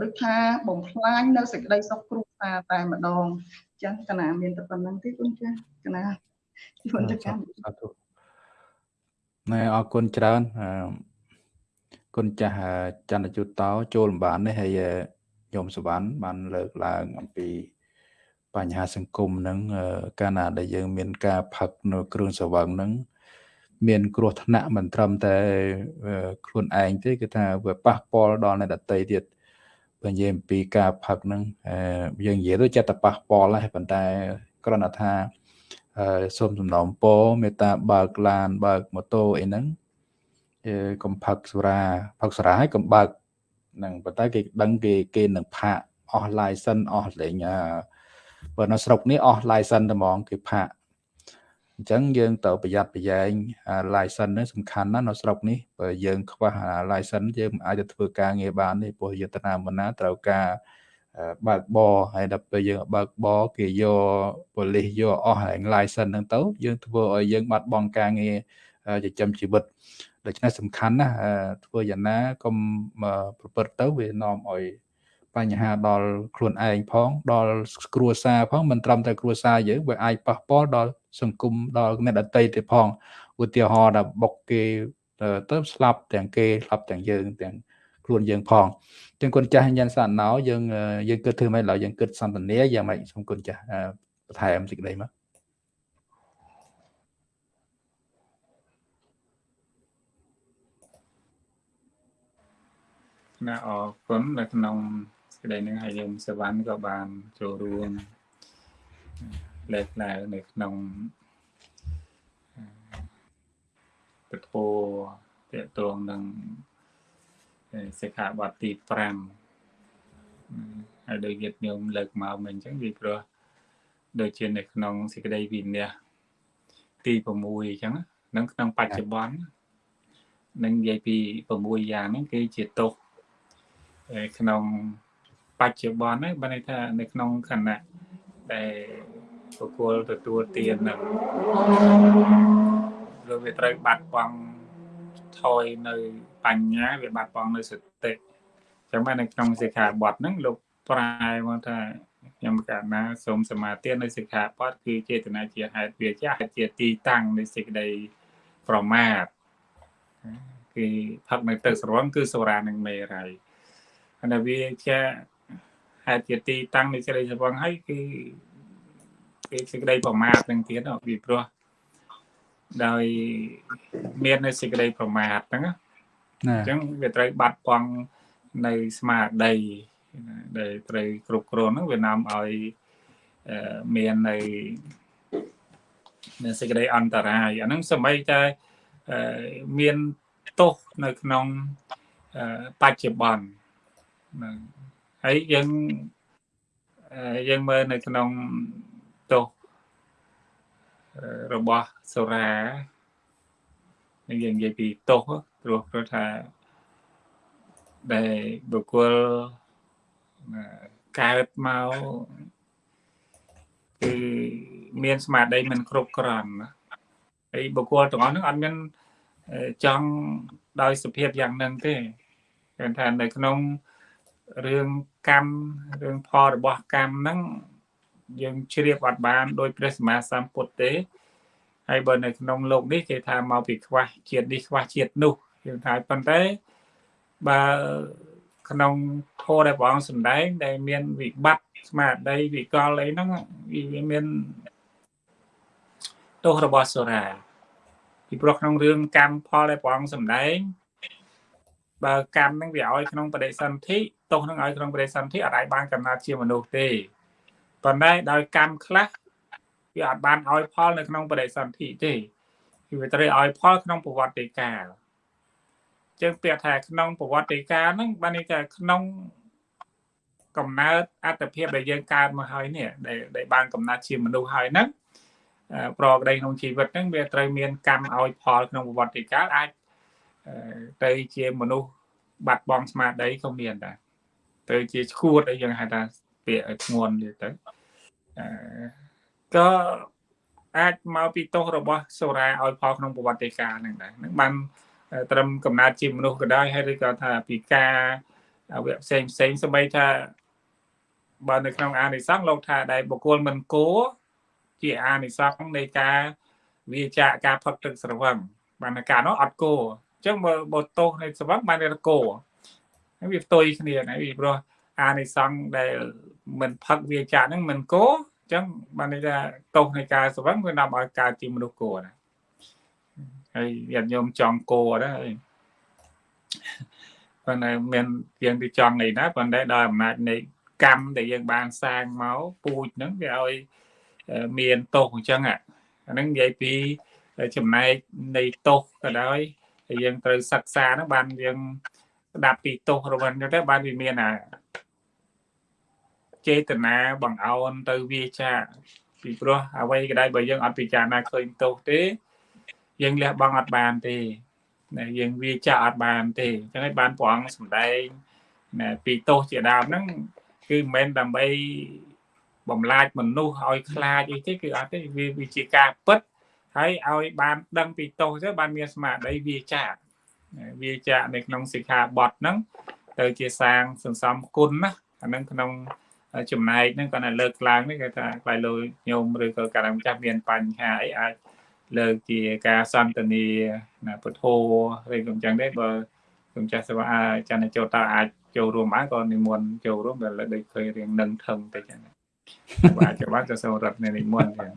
ដូចថាបំផ្លាញនៅសេចក្តីសុខគ្រួសារតែម្ដងអញ្ចឹងកណាមានតែប៉ុណ្្នឹងទេគុណចាស់កណាជួនទៅកម្មសាធុណែអរគុណច្រើនអឺ គុណចាស់ចន្ទជុតតោចូលលំបាននេះហើយញោមសវណ្ណបានលើកឡើងអំពីបញ្ហាសង្គមហ្នឹងកាលណាដែលយើងមានការផឹកនៅគ្រឿងស្រវឹងហ្នឹងមានគ្រោះថ្នាក់មិនត្រឹមតែខ្លួនឯងទេគឺថាវាប៉ះពាល់ដល់អ្នកដទៃទៀតបើនិយាយអំពីការផឹកហ្នឹងយើងនិយាយទៅចិត្តតែប៉ះពាល់ហើយប៉ុន្តែគ្រាន់តែថាសូមសំណូមពរមេត្តាបើកឡានបើកម៉ូតូអីហ្នឹង កុំផឹកសុរាផឹកសុរាហើយកុំបើកហ្នឹងប៉ុន្តែគេដឹងគេគេនឹងផាកអស់ license អស់លេងបើនៅស្រុកនេះអស់ license តែហ្មងគេផាកអញ្ចឹងយើងត្រូវប្រយ័ត្នប្រយែង license នេះសំខាន់ណាស់នៅស្រុកនេះបើយើងខ្វះ license យើងអាចទៅធ្វើការងារបានទេព្រោះយន្តនាមណាត្រូវការបើកបរហើយដល់ពេលយើងបើកបរគេយកប៉ូលីសយកអស់ហើយ license ហ្នឹងទៅយើងធ្វើឲ្យយើងបាត់បង់ការងារចិញ្ចឹមជីវិត ដូច្នេះសំខាន់ណាស់ធ្វើយ៉ាងណាកុំប្រព្រឹត្តទៅវានាំឲ្យបញ្ហាដល់ខ្លួនឯងផងដល់គ្រួសារផងមិនត្រឹមតែគ្រួសារយើងវាអាចប៉ះពាល់ដល់សង្គមដល់អ្នកដទៃទៀតផងឧទាហរណ៍ថាបុកគេទៅស្លាប់ទាំងគេស្លាប់ទាំងយើងទាំងខ្លួនយើងផងចឹងគុណចាស់ញ៉ាំសាណោយើងយើងគិតធ្វើម៉េចឡើយយើងគិតសន្តានាយ៉ាងម៉េចសូមគុណចាស់បន្ថែមសេចក្តីមក ណាអរគុណនៅក្នុងសេចក្តីនឹងហើយយើងសវណ្ណក៏បានចូលរួមលេខឡើងនៅក្នុងពធតេតងនឹងសិក្ខាបទទី5ហើយដោយញាតិញោមលើកមកមិនអញ្ចឹងវាព្រោះដូចជានៅក្នុងសេចក្តីវិន័យទី6អញ្ចឹងនឹងក្នុងបច្ចុប្បន្ននឹងនិយាយពី6យ៉ាងហ្នឹងគេជាទុក ក្នុងបច្ចុប្បន្នហ្នឹងបានន័យថានៅក្នុងខណៈដែលបុគ្គលទទួលទាននឹងឬវាត្រូវបាត់បង់ថយនៅបញ្ញាវាបាត់បង់នៅសតិចឹងបាននៅក្នុងសិក្ខាបទហ្នឹងលោកប្រែមកថាខ្ញុំកាលណាសូមសមាទាននៅសិក្ខាបទគឺចេតនាជាហេតុវាចាជាទីតាំងនៃសេចក្តីប្រមាទគេផឹកនៅទឹកស្រវឹងគឺសូរ៉ានិងមេរ៉ៃ ហើយវាជាហេតុជាទីតាំងនៃសេរីស្រវឹងហើយគឺគេសេចក្តីប្រមាទនឹងទៀតពីព្រោះដោយមាននៅសេចក្តីប្រមាទហ្នឹងណាអញ្ចឹងវាត្រូវបាត់បង់នៅស្មារតីដែលត្រូវគ្រប់គ្រងហ្នឹងវានាំឲ្យមាននៅមានសេចក្តីអន្តរាយអាហ្នឹងសម្បីតែមានទោសនៅក្នុងបច្ចុប្បន្ន ហ្នឹងហើយយើងយើងមើលនៅក្នុងទោសរបស់សូរ៉ាយើងនិយាយពីទោសព្រោះព្រោះថាដែលបុគ្គលកើតមកគឺមានស្មារតីមិនគ្រប់គ្រាន់ណាហើយបុគ្គលទាំងអស់ហ្នឹងអត់មានចង់ដោយសភាពយ៉ាងហ្នឹងទេគេថានៅក្នុង រឿងកម្មរឿងផលរបស់កម្មហ្នឹងយើងជ្រាបអត់បានដោយព្រះសម្មាសម្ពុទ្ធទេហើយបើនៅក្នុងលោកនេះគេថាមកពីខ្វះជាតិនេះខ្វះជាតិនោះយើងថាប៉ុន្តែបើក្នុងធម៌ដែលព្រះអង្គសម្ដែងដែលមានវិបត្តិស្មារតីវិកលអីហ្នឹងវាមានទោសរបស់សូរាពីព្រោះក្នុងរឿងកម្មផលដែលព្រះអង្គសម្ដែងបើកម្មហ្នឹងវាឲ្យក្នុងបដិសន្ធិ ទោសហ្នឹងឲ្យក្នុងបដិសន្ធិអត់អាចបានកំណត់ជាមនុស្សទេប៉ុន្តែដោយកម្មខ្លះវាអត់បានឲ្យផលនៅក្នុងបដិសន្ធិទេគឺវាត្រូវឲ្យផលក្នុងប្រវត្តិកាលចឹងពាក្យថាក្នុងប្រវត្តិកាលហ្នឹងបានន័យថាក្នុងកំណើតអត្តភាពដែលយើងកើតមកហើយនេះដែលបានកំណត់ជាមនុស្សហើយហ្នឹងប្រក្តីក្នុងជីវិតហ្នឹងវាត្រូវមានកម្មឲ្យផលក្នុងប្រវត្តិកាលអាចទៅជាមនុស្សបាត់បង់ស្មារតីក៏មានដែរ ទៅជាឈួតអីយ៉ាងហៅថាពាក្យធ្ងន់ទៀតទៅក៏អាចមកពីទោសរបស់សូរ៉ាឲ្យផលក្នុងប្រវត្តិកាលហ្នឹងដែរហ្នឹងបានត្រឹមកំណត់ជាមនុស្សក៏ដោយហើយឬក៏ថាពីការវៈផ្សេងផ្សេងសម្បីថាបើនៅក្នុងអានិសង្ឃលោកថាដែលបុគ្គលមិនគោជាអានិសង្ឃនៃការវាចាកការផឹកទឹកស្រវឹងបានការនោះអត់គោអញ្ចឹងបើបើទោសនៃស្រវឹងបានតែគោហើយ វាផ្ទុយគ្នាណាពីព្រោះអានិសង្ឃដែលមិនផឹកវាចាកហ្នឹងមិនគោអញ្ចឹងបានន័យថាទោសនៃការស្រវឹងវានាំឲ្យកើតជាមនុស្សគោណាហើយញាតិញោមចង់គោដែរប៉ុន្តែមានយើងទៅចង់អីណាប៉ុន្តែដោយអំណាចនៃកម្មដែលយើងបានសាងមកពូជហ្នឹងវាឲ្យមានទោសអញ្ចឹងអាហ្នឹងនិយាយពីចំណែកនៃទោសក៏ដោយហើយយើងត្រូវសិក្សាហ្នឹងបានយើង ស្ដាប់ពីទោសរបស់ហ្នឹងទៅបានវាមានអាចេតនាបង្អោនទៅវាចាពីព្រោះអ្វីក៏ដោយបើយើងអត់ពិចារណាឃើញទោសទេយើងលះបង់អត់បានទេណាយើងវាចាក់អត់បានទេអញ្ចឹងហើយបានព្រះអង្គសម្ដែងណាពីទោសជាដើមហ្នឹងគឺមិនមែនដើម្បីបំលាចមនុស្សឲ្យខ្លាចអីទេគឺអត់ទេវាវាជាការពិតហើយឲ្យបានដឹងពីទោសទៅបានមានស្មារតីវាចាក់ វាចាក់នៅក្នុងសិក្ខាបទហ្នឹងទៅជាសាងសន្សំគុណណាអាហ្នឹងក្នុងចំណែកហ្នឹងគាត់តែលើកឡើងនេះគេថាខ្លាយលោញោមឬក៏កាលម្ចាស់មានបញ្ហាអីអាចលើកជាការសន្ទនាណាពុទ្ធោឬក៏អញ្ចឹងដែរបើខ្ញុំចាស់សេវាចាន់ចូលតើអាចចូលរួមបានក៏និមន្តចូលរួមតែលើកដូចឃើញរៀងនឹងថឹងទៅចឹង បាទច្បាស់ទៅសូមរត់នៅនិមន្តចឹង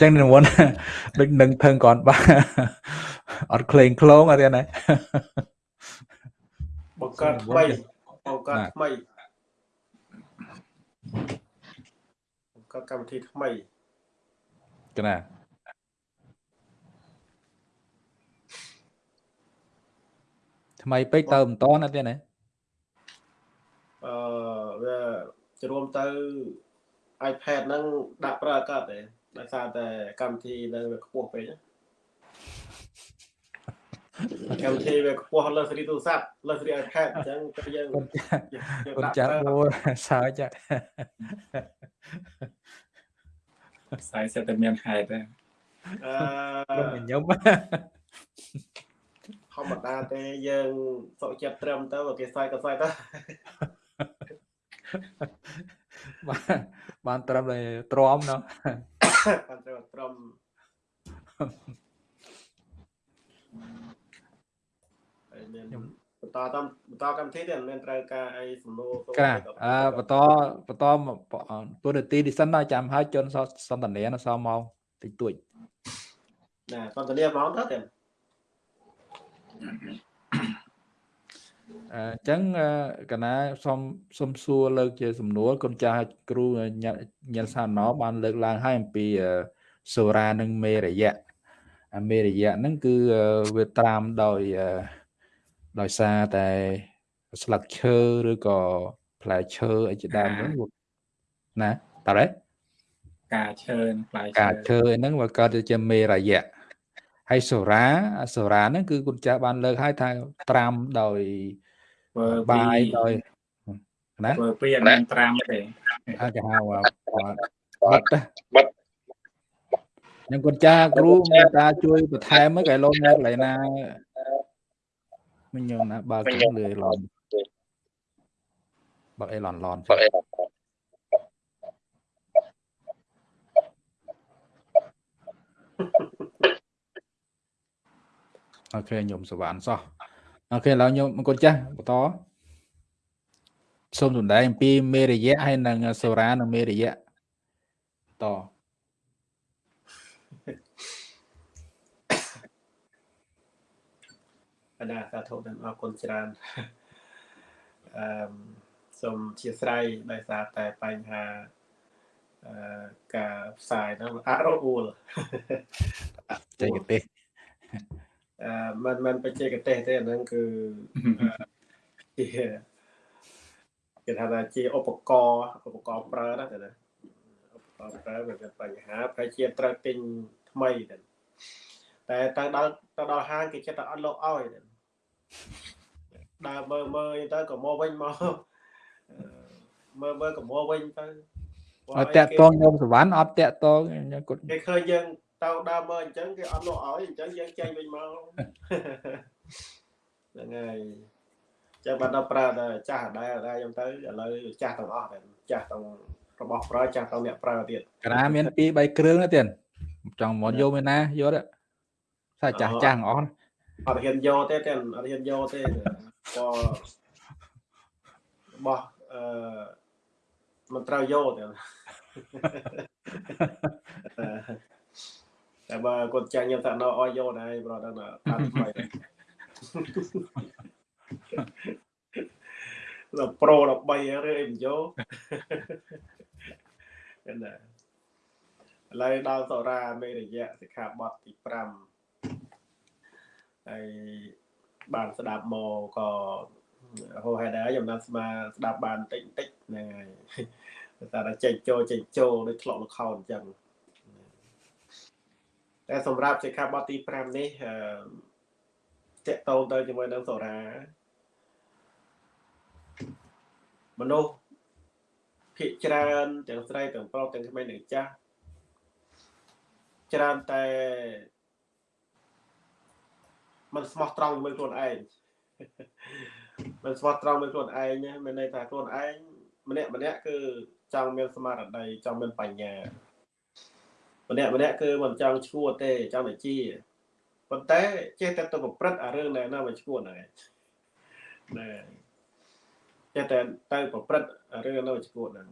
ចឹងនិមន្តដូចនឹងថឹងគ្រាន់បាទអត់ក្លែងក្លងអត់ទេណាបង្កើតថ្មីបង្កើតថ្មីបង្កើតកម្មវិធីថ្មីកណាថ្មីពេកទៅមិនតអត់ទេណាអឺវា ជ្រុំទៅ iPad ហ្នឹងដាក់ប្រើអាកាសទេដោយសារតែកម្មវិធីនៅវាខ្ពស់ពេកកម្មវិធីវាខ្ពស់លើសេរីទូរស័ព្ទលើសេរី iPad អញ្ចឹងទៅយើងគុណចាស់អូសើចខ្សែសិតតែមានហេតុដែរអឺខ្ញុំធម្មតាទេយើងសុខចិត្តត្រឹមទៅគេសើចក៏សើចទៅ បាទបានត្រឹមតែទ្រាំណោះបានត្រឹមទ្រាំខ្ញុំបន្តតាមបន្តកម្មវិធីទៀតមិនត្រូវការអីសំណួរទៅអឺបន្តបន្តទូរនាទីនេះសិនដល់ចាំហើយជន់សន្តានាសមកតិចតួចណាសន្តានាហ្មងទៅទៀត អញ្ចឹងកណាសុំសុំសួរលើកជាសំណួរគុណចាស់គ្រូញ៉ាំសាណោបានលើកឡើងឲ្យអំពីសូរ៉ានិងមេរយៈអាមេរយៈហ្នឹងគឺវាត្រាំដោយដោយសារតែស្លឹកឈើឬក៏ផ្លែឈើអីជាដើមហ្នឹងណាតើការឈើផ្លែឈើការឈើហ្នឹងវាកើតជាមេរយៈហើយសូរ៉ាសូរ៉ាហ្នឹងគឺគុណចាស់បានលើកឲ្យថាត្រាំដោយ បាយដោយណាធ្វើពីអត់មានត្រាំទេអាចហៅបិទបិទខ្ញុំគាត់ចាគ្រូមេតាជួយបន្ថែមកែលោនៅកន្លែងណាមិញខ្ញុំណាបើកលឿឡនបើអេឡនឡនបើអេឡនអូខេខ្ញុំសវណ្ណសោះ អូខេឥឡូវខ្ញុំអង្គចាស់បន្តសូមសំដែងអំពីមេរយៈហើយនិងសូរ៉ានិងមេរយៈតបណ្ដាសាធុនឹងអរគុណច្រើនអឺសូមអធិស្ឋានដោយសារតែបញ្ហាអឺការផ្សាយហ្នឹងអរអួលចេកទេសអឺ មិនមិនបច្ចេកទេសទេអាហ្នឹងគឺជាគេថាថាជាឧបករណ៍ឧបករណ៍ប្រើណាតែណាឧបករណ៍ប្រើវាមានបញ្ហាប្រហែលជាត្រូវទិញថ្មីតែតែទៅដល់ទៅដល់ហាងគេចិត្តតែអត់លោកឲ្យដើរមើលមើលទៅក៏មកវិញមកមើលមើលក៏មកវិញទៅអត់តាក់តងខ្ញុំសវណ្ណអត់តាក់តងខ្ញុំគាត់គេឃើញយើង ទៅដើរមើលអញ្ចឹងគេអត់លក់ឲ្យអញ្ចឹងយើងចេញវិញមកហ្នឹងហើយចឹងបាត់ដល់ប្រើតែចាស់ដែរដែរខ្ញុំទៅឥឡូវចាស់ទាំងអស់តែចាស់ទាំងរបស់ប្រើចាស់ទាំងអ្នកប្រើទៀតកណាមាន2 3គ្រឿងទៀតចង់មកយកមែនណាយកទេថាចាស់ចាស់អស់អត់ហ៊ានយកទេតែអត់ហ៊ានយកទេក៏របស់អឺមិនត្រូវយកទេ តែបើគាត់ចាញ់ខ្ញុំថានៅអោយយកដែរប្រហែលដល់តាមថ្មីដល់ប្រូ13ឬអីមិនយកណាឥឡូវដល់សរាមេរយៈសិក្ខាបទទី5ហើយបានស្ដាប់មកក៏ហោហេតុដែរខ្ញុំណាត់ស្មាស្ដាប់បានតិចតិចហ្នឹងហើយតែតែចេញចូលចេញចូលដូចធ្លាប់លខោនអញ្ចឹង តែសម្រាប់សិក្ខាបទទី5នេះអឺតកតងទៅជាមួយនឹងសូរាមនុស្សភាកច្រើនទាំងស្រីទាំងប្រុសទាំងក្មេងទាំងចាស់ច្រើនតែមិនស្មោះត្រង់ជាមួយខ្លួនឯងមិនស្មោះត្រង់ជាមួយខ្លួនឯងមានន័យថាខ្លួនឯងម្នាក់ម្នាក់គឺចង់មានស្មារតីចង់មានបញ្ញា ម្នាក់ម្នាក់គឺមិនចង់ឈួតទេចង់តែជាប៉ុន្តែចេះតែទៅប្រព្រឹត្តអារឿងដែលណាមិនឈួតហ្នឹងណែចេះតែទៅប្រព្រឹត្តអារឿងនៅឈួតហ្នឹង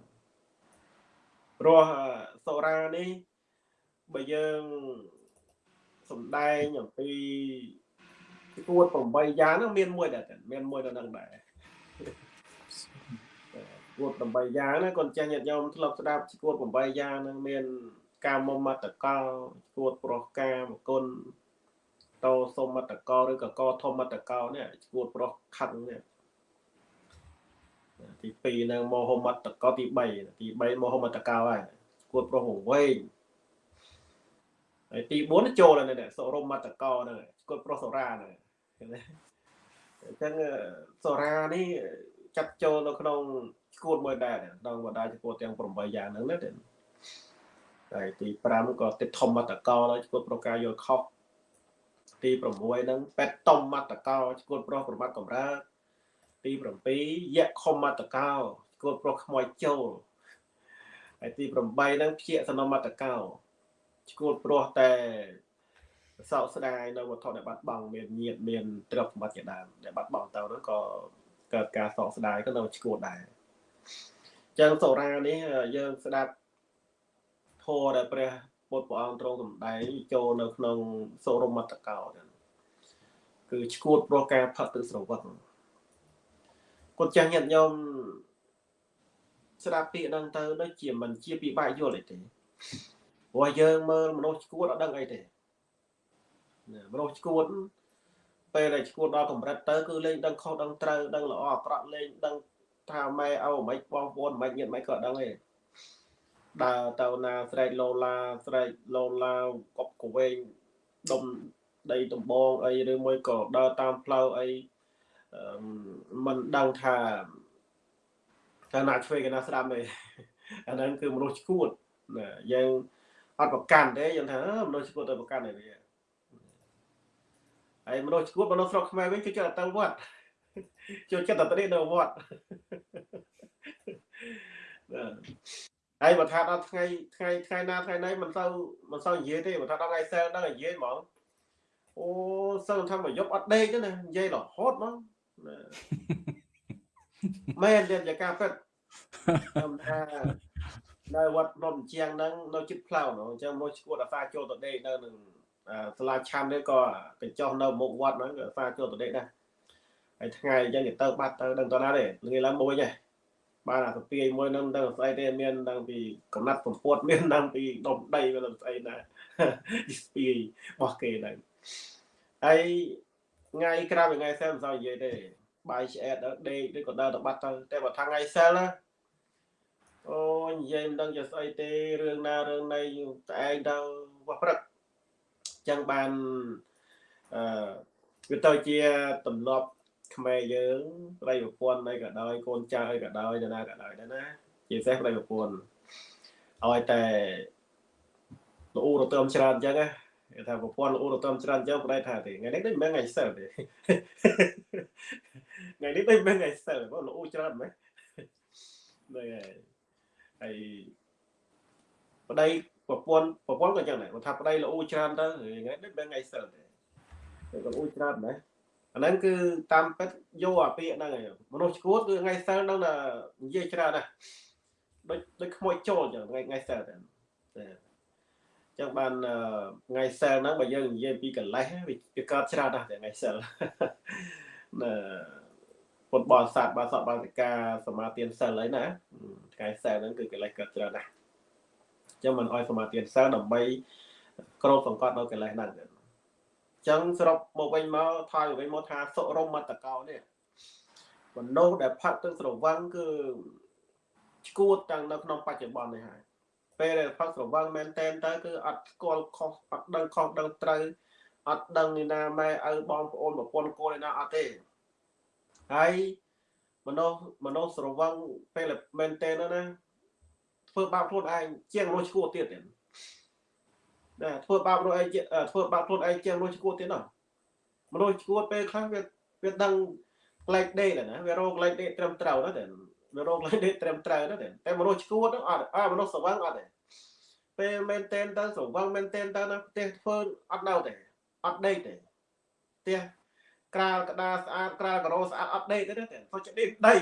ព្រោះសូរ៉ានេះបើយើងសំដែងអំពីគួត8យ៉ាងហ្នឹងមានមួយដែរមានមួយនៅនឹងដែរគួត8យ៉ាងណាគាត់ចាស់ញាតិញោមធ្លាប់ស្ដាប់គួត8យ៉ាងហ្នឹងមាន កាមមតកលគួតប្រុសកាមគុណតោសុមតកលឬក៏កធម្មតកលនេះគួតប្រុសខឹងនេះទី2នឹងមហមតកលទី3ទី3មហមតកលហើយគួតប្រុសវែងហើយទី4ចូលនៅនេះសរមតកលហ្នឹងគួតប្រុសសរាហ្នឹងអញ្ចឹងសូរ៉ានេះចាត់ចូលនៅក្នុងឈួតមួយដែរដល់បណ្ដាឈួតទាំង8យ៉ាងហ្នឹងណា ហើយទី5ក៏ទិដ្ឋមតកោឈួតប្រការយល់ខុសទី6ហ្នឹងពេតតំមតកោឈួតប្រុសប្រមាត់កំរើទី7យៈខមតកោឈួតប្រុសខ្មោចចូលហើយទី8ហ្នឹងភៀកសនមតកោឈួតប្រុសតែសោកស្ដាយនៅវត្ថុដែលបាត់បង់មានញាតមានទ្រព្យសម្បត្តិជាដើមដែលបាត់បង់ទៅនោះក៏កើតការសោកស្ដាយក៏នៅឈួតដែរចឹងសូរានេះយើងស្ដាប់ ធម៌ដែលព្រះពុទ្ធព្រះអង្គទ្រង់សម្ដែងចូលនៅក្នុងសូរមត្តកោចឹងគឺឈួតព្រោះការផឹកទឹកស្រវឹងគាត់ចាស់ញាតិញោមស្ដាប់ពាក្យហ្នឹងទៅដូចជាមិនជាពិបាកយល់អីទេព្រោះយើងមើលមនុស្សឈួតអត់ដឹងអីទេមនុស្សឈួតពេលដែលឈួតដល់កម្រិតទៅគឺលេងដឹងខុសដឹងត្រូវដឹងល្អអាក្រក់លេងដឹងថាម៉ែឪមិនបងប្អូនមិនញាតិមិនក៏ដឹងទេ ដើរទៅណាស្រែកឡូឡាស្រែកឡូឡាកប់កវែងដុំដីដំបងអីឬមួយក៏ដើរតាមផ្លូវអីមិនដឹងថាថាណាឆ្វេងកណាស្ដាំទេអាហ្នឹងគឺមនុស្សឈួតណាយើងអត់ប្រកាន់ទេយើងថាមនុស្សឈួតទៅប្រកាន់ទេវាហើយមនុស្សឈួតមនុស្សស្រុកខ្មែរវិញគឺចិត្តទៅវត្តចូលចិត្តតែទៅនៅវត្ត ហើយបើថាដល់ថ្ងៃថ្ងៃថ្ងៃណាថ្ងៃណីមិនសូវមិនសូវនិយាយទេបើថាដល់ថ្ងៃសែលដល់និយាយហ្មងអូសឹងថាមកយប់អត់ដេកទេណានិយាយរហូតហ្មងមែនទៀតជាការពិតខ្ញុំថានៅវត្តនំជាងហ្នឹងនៅជិតផ្លូវអញ្ចឹងមកឈួតអាសាចូលទៅដេកនៅនឹងសាលាឆាន់នេះក៏កញ្ចោះនៅមុខវត្តហ្នឹងក៏អាសាចូលទៅដេកដែរហើយថ្ងៃអញ្ចឹងគេទៅបាត់ទៅដឹងតណាទេល្ងាចឡើងមួយឯង បានអាសពាយមួយហ្នឹងដឹងស្អីទេមានដឹងពីកំណត់សម្ពុតមានដឹងពីដុំដីវាស្អីណាស្ពាយរបស់គេហ្នឹងហើយថ្ងៃក្រៅពីថ្ងៃសែលមិនសូវនិយាយទេបាយឆ្អែតដល់ដេកឬក៏ដើរទៅបាត់ទៅតែបើថាថ្ងៃសែលណាអូនិយាយមិនដឹងជាស្អីទេរឿងណារឿងណីតែឯងទៅបោះព្រឹកចឹងបានអឺវាទៅជាទម្លាប់ ខ្មែរយើងប្តីប្រពន្ធអីក៏ដោយកូនចៅអីក៏ដោយណាក៏ដោយដែរណាជាពិសេសប្តីប្រពន្ធឲ្យតែល្អូរទៅច្រើនអញ្ចឹងណាគេថាប្រព័ន្ធល្អរតំច្រើនចឹងប្តីថាទេថ្ងៃនេះដូចមិនថ្ងៃសិលទេថ្ងៃនេះដូចមិនថ្ងៃសិលបងល្អច្រើនមែនហ្នឹងហើយហើយប្តីប្រព័ន្ធប្រព័ន្ធក៏ចឹងដែរគាត់ថាប្តីល្អច្រើនទៅថ្ងៃនេះមិនថ្ងៃសិលទេគេក៏ល្អច្រើនដែរអា ហ្នឹងគឺតាមពិតយកអាពាក្យហ្នឹងឯងមនុស្សឈួតគឺថ្ងៃសិលហ្នឹងនិយាយច្រើនណាស់ដូចដូចខ្មោចចូលចឹងថ្ងៃថ្ងៃសិលតែចឹងបានថ្ងៃសិលហ្នឹងបើយើងនិយាយពីកលេសវាកើតច្រើនណាស់ថ្ងៃសិលណាពុទ្ធបរិស័ទបាសកបាសិកាសមាទានសិលអីណាថ្ងៃសិលហ្នឹងគឺកលេសកើតច្រើនណាស់ចឹងមិនអោយសមាទានសិលដើម្បីក្របសង្កត់នៅកលេសហ្នឹង ចឹងសរុបមកវិញមកថយវិញមកថាសុរមតកោនេះមនុស្សដែលផាត់ទឹកស្រវឹងគឺឈួតតាំងនៅក្នុងបច្ចុប្បន្ននេះហើយពេលដែលផឹកស្រវឹងមែនតែនទៅគឺអត់ស្គាល់ខុសអត់ដឹងខុសដឹងត្រូវអត់ដឹងនេះណាម៉ែឪបងប្អូនប្រពន្ធកូននេះណាអត់ទេហើយមនុស្សមនុស្សស្រវឹងពេលមែនតែនណាធ្វើបាបខ្លួនឯងជាងមនុស្សឈួតទៀតទេ ណាធ្វើបាបខ្លួនឯងធ្វើបាបខ្លួនឯងជាងមនុស្សឈួតទៀតណាមនុស្សឈួតពេលខ្លះវាវាដឹងក្លែកដេកណាវារោក្លែកដេកត្រឹមត្រូវណាតែវារកលេខនេះត្រឹមត្រូវណាតែមនុស្សឈួតហ្នឹងអត់អើមនុស្សស្វឹងអត់ទេពេលមែនតែនទៅស្វឹងមែនតែនទៅណាផ្ទះធ្វើអត់នៅទេអត់ដេកទេផ្ទះក្រាលក្តារស្អាតក្រាលការ៉ូស្អាតអត់ដេកទេទេចូលចិត្តដេកដី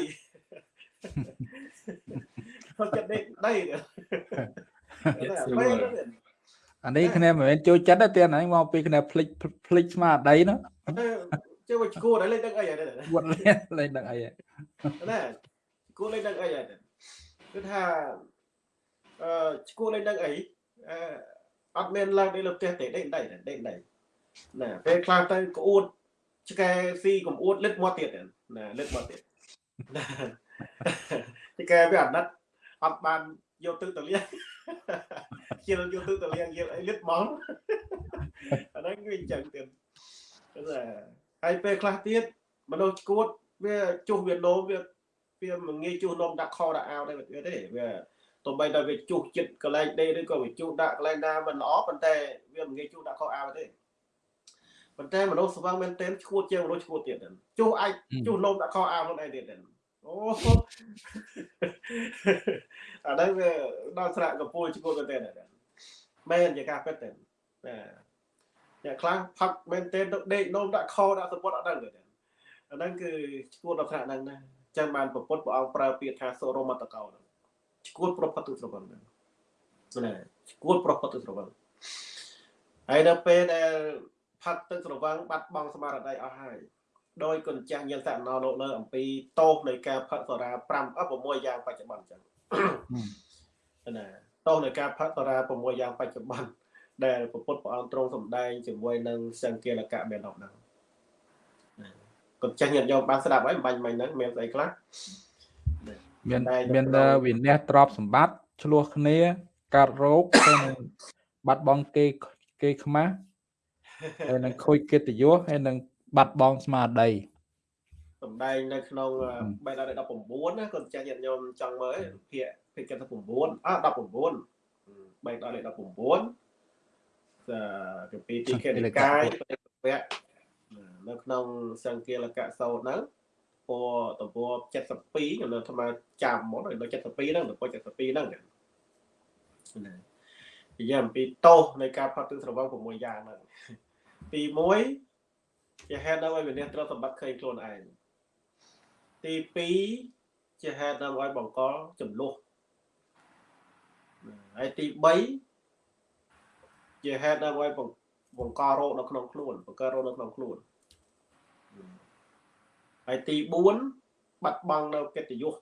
ចូលចិត្តដេកដី អានេះគ្នាមិនមែនចូលចិត្តទេអានេះមកពីគ្នាភ្លេចភ្លេចស្មារតីណាជឿមកឈួតហើយលេងដឹងអីហ្នឹងវត្តលេងលេងដឹងអីណាគួរលេងដឹងអីហើយគឺថាអឺគួរលេងដឹងអីអឺអត់មានឡើងទៅលើផ្ទះទេដេកដៃដេកដៃណាពេលខ្លះទៅក្អួតឆ្កែស៊ីកំអួតលិតមាត់ទៀតណាលិតមាត់ទៀតឆ្កែវាអាណិតអត់បានយកទឹកទៅលៀ ងជាយកទឹកទៅលៀងយកអីលិតហ្មងអាហ្នឹងវាអញ្ចឹងទៀតហើយពេលខ្លះទៀតមនុស្សឈួតវាជុះវាលោមវាវាមិនងាយជួសនំដាក់ខដាក់អាវដែរទេវាទោះបីតែវាជួសចិត្តកន្លែងដេឬក៏វាជួសដាក់កន្លែងណាមិនល្អប៉ុន្តែវាមិនងាយជួសដាក់ខអាវទេប៉ុន្តែមនុស្សស្វឹងមែនទែនឈួតជាងមនុស្សឈួតទៀតជួសអាចជួសនំដាក់ខអាវខ្លួនឯងទៀត អូអានេះវាដល់ស្រាក់កពូលឈួតមែនទែនមែនជាការពិតទេណាអញ្អ្នកខ្លះផឹកមែនទេទៅដេកនោមដាក់ខដាក់សពុតអត់ដឹងទេអាហ្នឹងគឺឈួតដល់ថ្នាក់ហ្នឹងណាចឹងបានប្រពុតព្រះអង្គប្រើពាក្យថាសូរមតកោឈួតប្រផុតទុស្រវឹងហ្នឹងណាឈួតប្រផុតទុស្រវឹងហើយដល់ពេលដែលផឹកទឹកស្រវឹងបាត់បង់ស្មារតីអស់ហើយ ដោយគុណចាស់ញាណសណោលោកលើអំពីតោសនៃការផឹកសូរា5អ6យ៉ាងបច្ចុប្បន្នចឹងណាតោសនៃការផឹកសូរា6យ៉ាងបច្ចុប្បន្នដែលពុទ្ធព្រះអង្គទ្រង់សម្ដែងជាមួយនឹងសង្គាលកៈមានដល់ហ្នឹងគុណចាស់ញាតិញោមបានស្ដាប់ហើយបាញ់មិញហ្នឹងមានស្អីខ្លះមានមានវិន័យទ្របសម្បត្តិឆ្លោះគ្នាកាត់រោគហើយនឹងបាត់បង់គេគេខ្មាស់ហើយនឹងខូចកិត្តិយសហើយនឹង បាត់បង់ស្មារតីសំដែងនៅក្នុងបេដក19ណាគាត់ចាស់ញាតិញោមចង់មើលភាគភាគកិត្តិ9អ19បេដក19កាពីទីខេនិកាយវៈនៅក្នុងសង្គាលកៈសោតហ្នឹងពណ៌តពណ៌72ខ្ញុំនៅថ្មចាំមកដល់72ហ្នឹងតពណ៌72ហ្នឹងណានិយាយអំពីតោសនៃការផាត់ទឹកស្រវឹង6យ៉ាងហ្នឹងទី1 ជាហេតុដើម្បីវិនិច្ឆ័យត្រូវសម្បត្តិឃើញខ្លួនឯងទី2ជាហេតុដើម្បីបង្កចំនួនហើយទី3ជាហេតុដើម្បីបង្ករោគនៅក្នុងខ្លួនបង្កើតរោគនៅក្នុងខ្លួនហើយទី4បាត់បង់នៅកិត្តិយស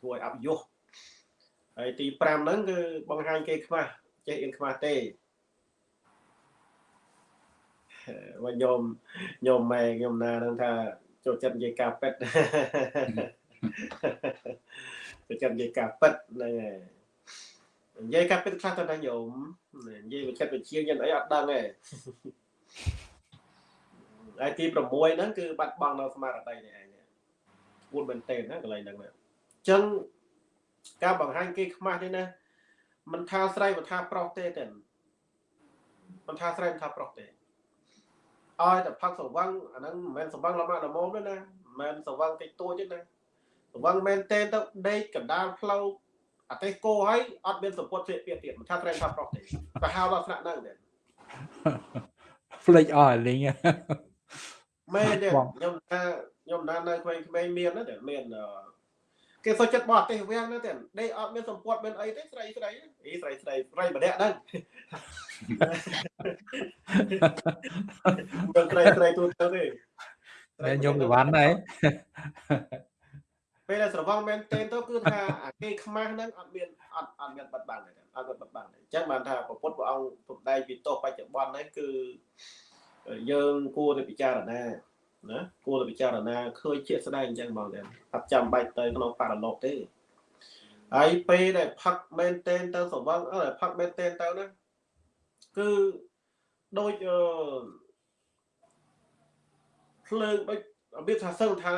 ធ្វើឲ្យអបយសហើយទី5ហ្នឹងគឺបង្ហាញគេខ្មាស់ចេះអៀនខ្មាស់ទេ មកញោមញោមម៉ែខ្ញុំណានឹងថាចូលចិត្តនិយាយការប៉ិតចូលចិត្តនិយាយការប៉ិតហ្នឹងហើយនិយាយការប៉ិតខ្លះទៅណាញោមនិយាយវិចិត្រវិជាញ៉ាំអីអត់ដឹងទេហើយទី6ហ្នឹងគឺបាត់បង់នៅស្មារតីនេះឯងគួរមែនតើណាកន្លែងហ្នឹងណាអញ្ចឹងការបង្ហាញគេខ្មាស់នេះណាមិនថាស្រីមិនថាប្រុសទេទេមិនថាស្រីមិនថាប្រុសទេ ឲ្យតែផឹកសវឹងអាហ្នឹងមិនមែនសវឹងលំអាល្មមទេណាមិនមែនសវឹងតិចតួចទេណាសវឹងមែនទេទៅដេកកណ្ដាលផ្លូវអទេសគោហើយអត់មានសពុតព្រាកទៀតមិនថាត្រែងថាប្រុសទេប្រហែលដល់ថ្នាក់ហ្នឹងទេផ្លេចអស់លេងមែនទេខ្ញុំថាខ្ញុំណានៅក្មេងៗមានណាមាន គេសុខចិត្តបោះទេសវាំងណាទេដេកអត់មានសម្ពុតមានអីទេស្រីស្រីអីស្រីស្រីស្រីម្នាក់ហ្នឹងមិនស្រីស្រីទូទៅទេតែខ្ញុំវិវ័នដែរពេលដែលស្រវឹងមែនទេទៅគឺថាអាគេខ្មាស់ហ្នឹងអត់មានអត់អត់មានបិទបាំងទេអត់បិទបាំងទេអញ្ចឹងបានថាពុទ្ធព្រះអង្គសំដែងពីទោសបច្ចុប្បន្នហ្នឹងគឺយើងគួរតែពិចារណា ណាគួរតែពិចារណាឃើញជាស្ដែងអញ្ចឹងបងតែអត់ចាំបាច់ទៅក្នុងបរលោកទេហើយពេលដែលផឹកមែនតែនទៅសវឹងអើផឹកមែនតែនទៅណាគឺដូចអឺភ្លើងដូចរបៀបថាសឹងថា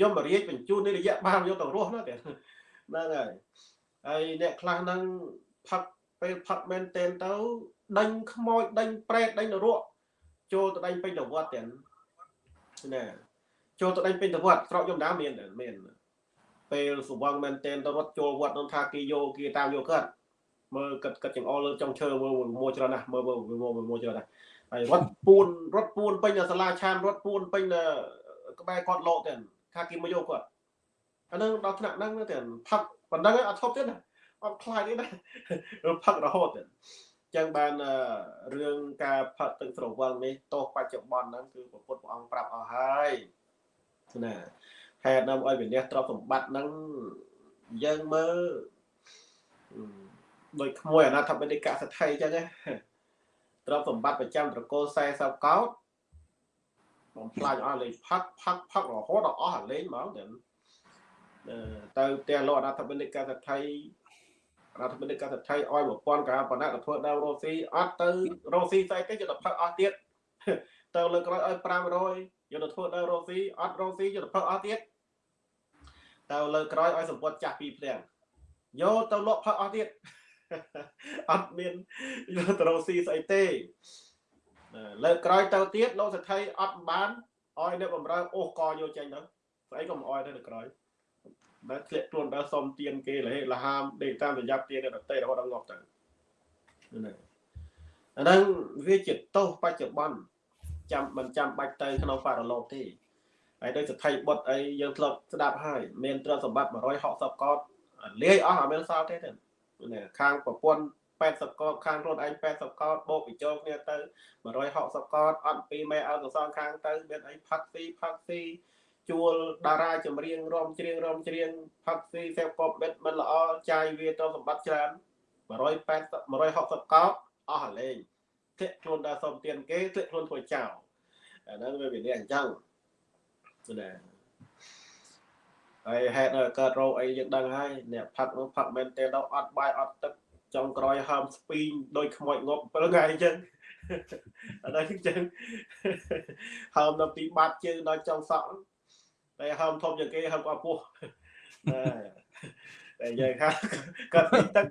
យមរាជបញ្ជូននេះរយៈបានយកទៅរស់ណាតែហ្នឹងហើយហើយអ្នកខ្លះហ្នឹងផឹកពេលផឹកមែនតែនទៅដេញខ្មោចដេញប្រេតដេញនរក ចូលទៅដេញពេញទៅវត្តទាំងណាចូលទៅដេញពេញទៅវត្តស្រកយមដាមានមានពេលសវងមែនតែនទៅរត់ចូលវត្តនោះថាគេយកគេតាមយកគាត់មើលគិតគិតចង្អុលលើចុងឈើមើលមួយច្រើនណាស់មើលមើលមួយច្រើនណាស់ហើយរត់ពួនរត់ពួនពេញសាលាឆានរត់ពួនពេញក្បែរគាត់លោកទាំងថាគេមកយកគាត់អានឹងដល់ថ្នាក់ហ្នឹងទាំងផឹកប៉ុណ្ណឹងអត់ឈប់ទៀតណាអត់ខ្លាចទេណាផឹករហូតទៀត ចឹងបានរឿងការផឹកទឹកស្រវឹងនេះទោសបច្ចុប្បន្នហ្នឹងគឺពុទ្ធព្រះអង្គប្រាប់អស់ហើយណាហេតុនាំឲ្យវិន័យទ្រព្យសម្បត្តិហ្នឹងយើងមើលដូចក្មួយអនាថបនិកសទ្ធិចឹងណាទ្រព្យសម្បត្តិប្រចាំត្រកូល40កោតបំផ្លាញអស់លេងផឹកផឹកផឹករហូតដល់អស់អាលេងហ្មងទៅទៅផ្ទះលោកអនាថបនិកសទ្ធិ រដ្ឋមន្ត្រីកសិដ្ឋីឲ្យ1000កាបណ្ណាទៅធ្វើដើមរស់ស៊ីអត់ទៅរស់ស៊ីស្អីគេយកទៅផឹកអស់ទៀតទៅលើក្រោយឲ្យ500យកទៅធ្វើដើមរស់ស៊ីអត់រស់ស៊ីយកទៅផឹកអស់ទៀតទៅលើក្រោយឲ្យសម្ពុតចាស់ពីភ្លាំងយកទៅលក់ផឹកអស់ទៀតអត់មានយកទៅរស់ស៊ីស្អីទេលើក្រោយទៅទៀតលោកសទ្ធិអត់បានឲ្យអ្នកបំរើអូសកយកចេញទៅស្អីក៏មិនអោយទៅលើក្រោយ ដែលធ្លាក់ខ្លួនដល់សុំទៀនគេលហេលហាមដេកតាមប្រយ័ត្នទៀនដតេរហូតដល់ងាប់ទៅណាអាហ្នឹងវាជាទោសបច្ចុប្បន្នចាំមិនចាំបាច់ទៅក្នុងបរិលោកទេហើយដោយសទ្ធិបុត្រអីយើងធ្លាប់ស្ដាប់ហើយមានទ្រព្យសម្បត្តិ160កោតលាយអស់អត់មានសល់ទេទេខាងប្រពន្ធ80កោតខាងខ្លួនឯង80កោតបូកបញ្ចូលគ្នាទៅ160កោតអត់ពីមេឲ្យកសងខាងទៅមានអីផាក់ស៊ីផាក់ស៊ី ជួលតារាចម្រៀងរំច្រៀងរំច្រៀងផាក់ស៊ីសេពពបិតមិនល្អចាយវាទៅសម្បត្តិច្រើន180 160កោតអស់លេងធ្លាក់ខ្លួនដល់សុំទៀនគេធ្លាក់ខ្លួនធ្វើចោលអាហ្នឹងវាវាអញ្ចឹងណាហើយហេតុកើតរោគអីយើងដឹងហើយអ្នកផឹកនោះផឹកមែនទេដល់អត់បាយអត់ទឹកចុងក្រោយហើមស្ពីងដោយខ្មោចងប់7ថ្ងៃអញ្ចឹងអត់ដល់អញ្ចឹងហើមដល់ពីបាត់ជើងដល់ចុងសក់ តែហើមធំជាងគេហើមក៏ពោះតែយើងថាគាត់ពីទឹក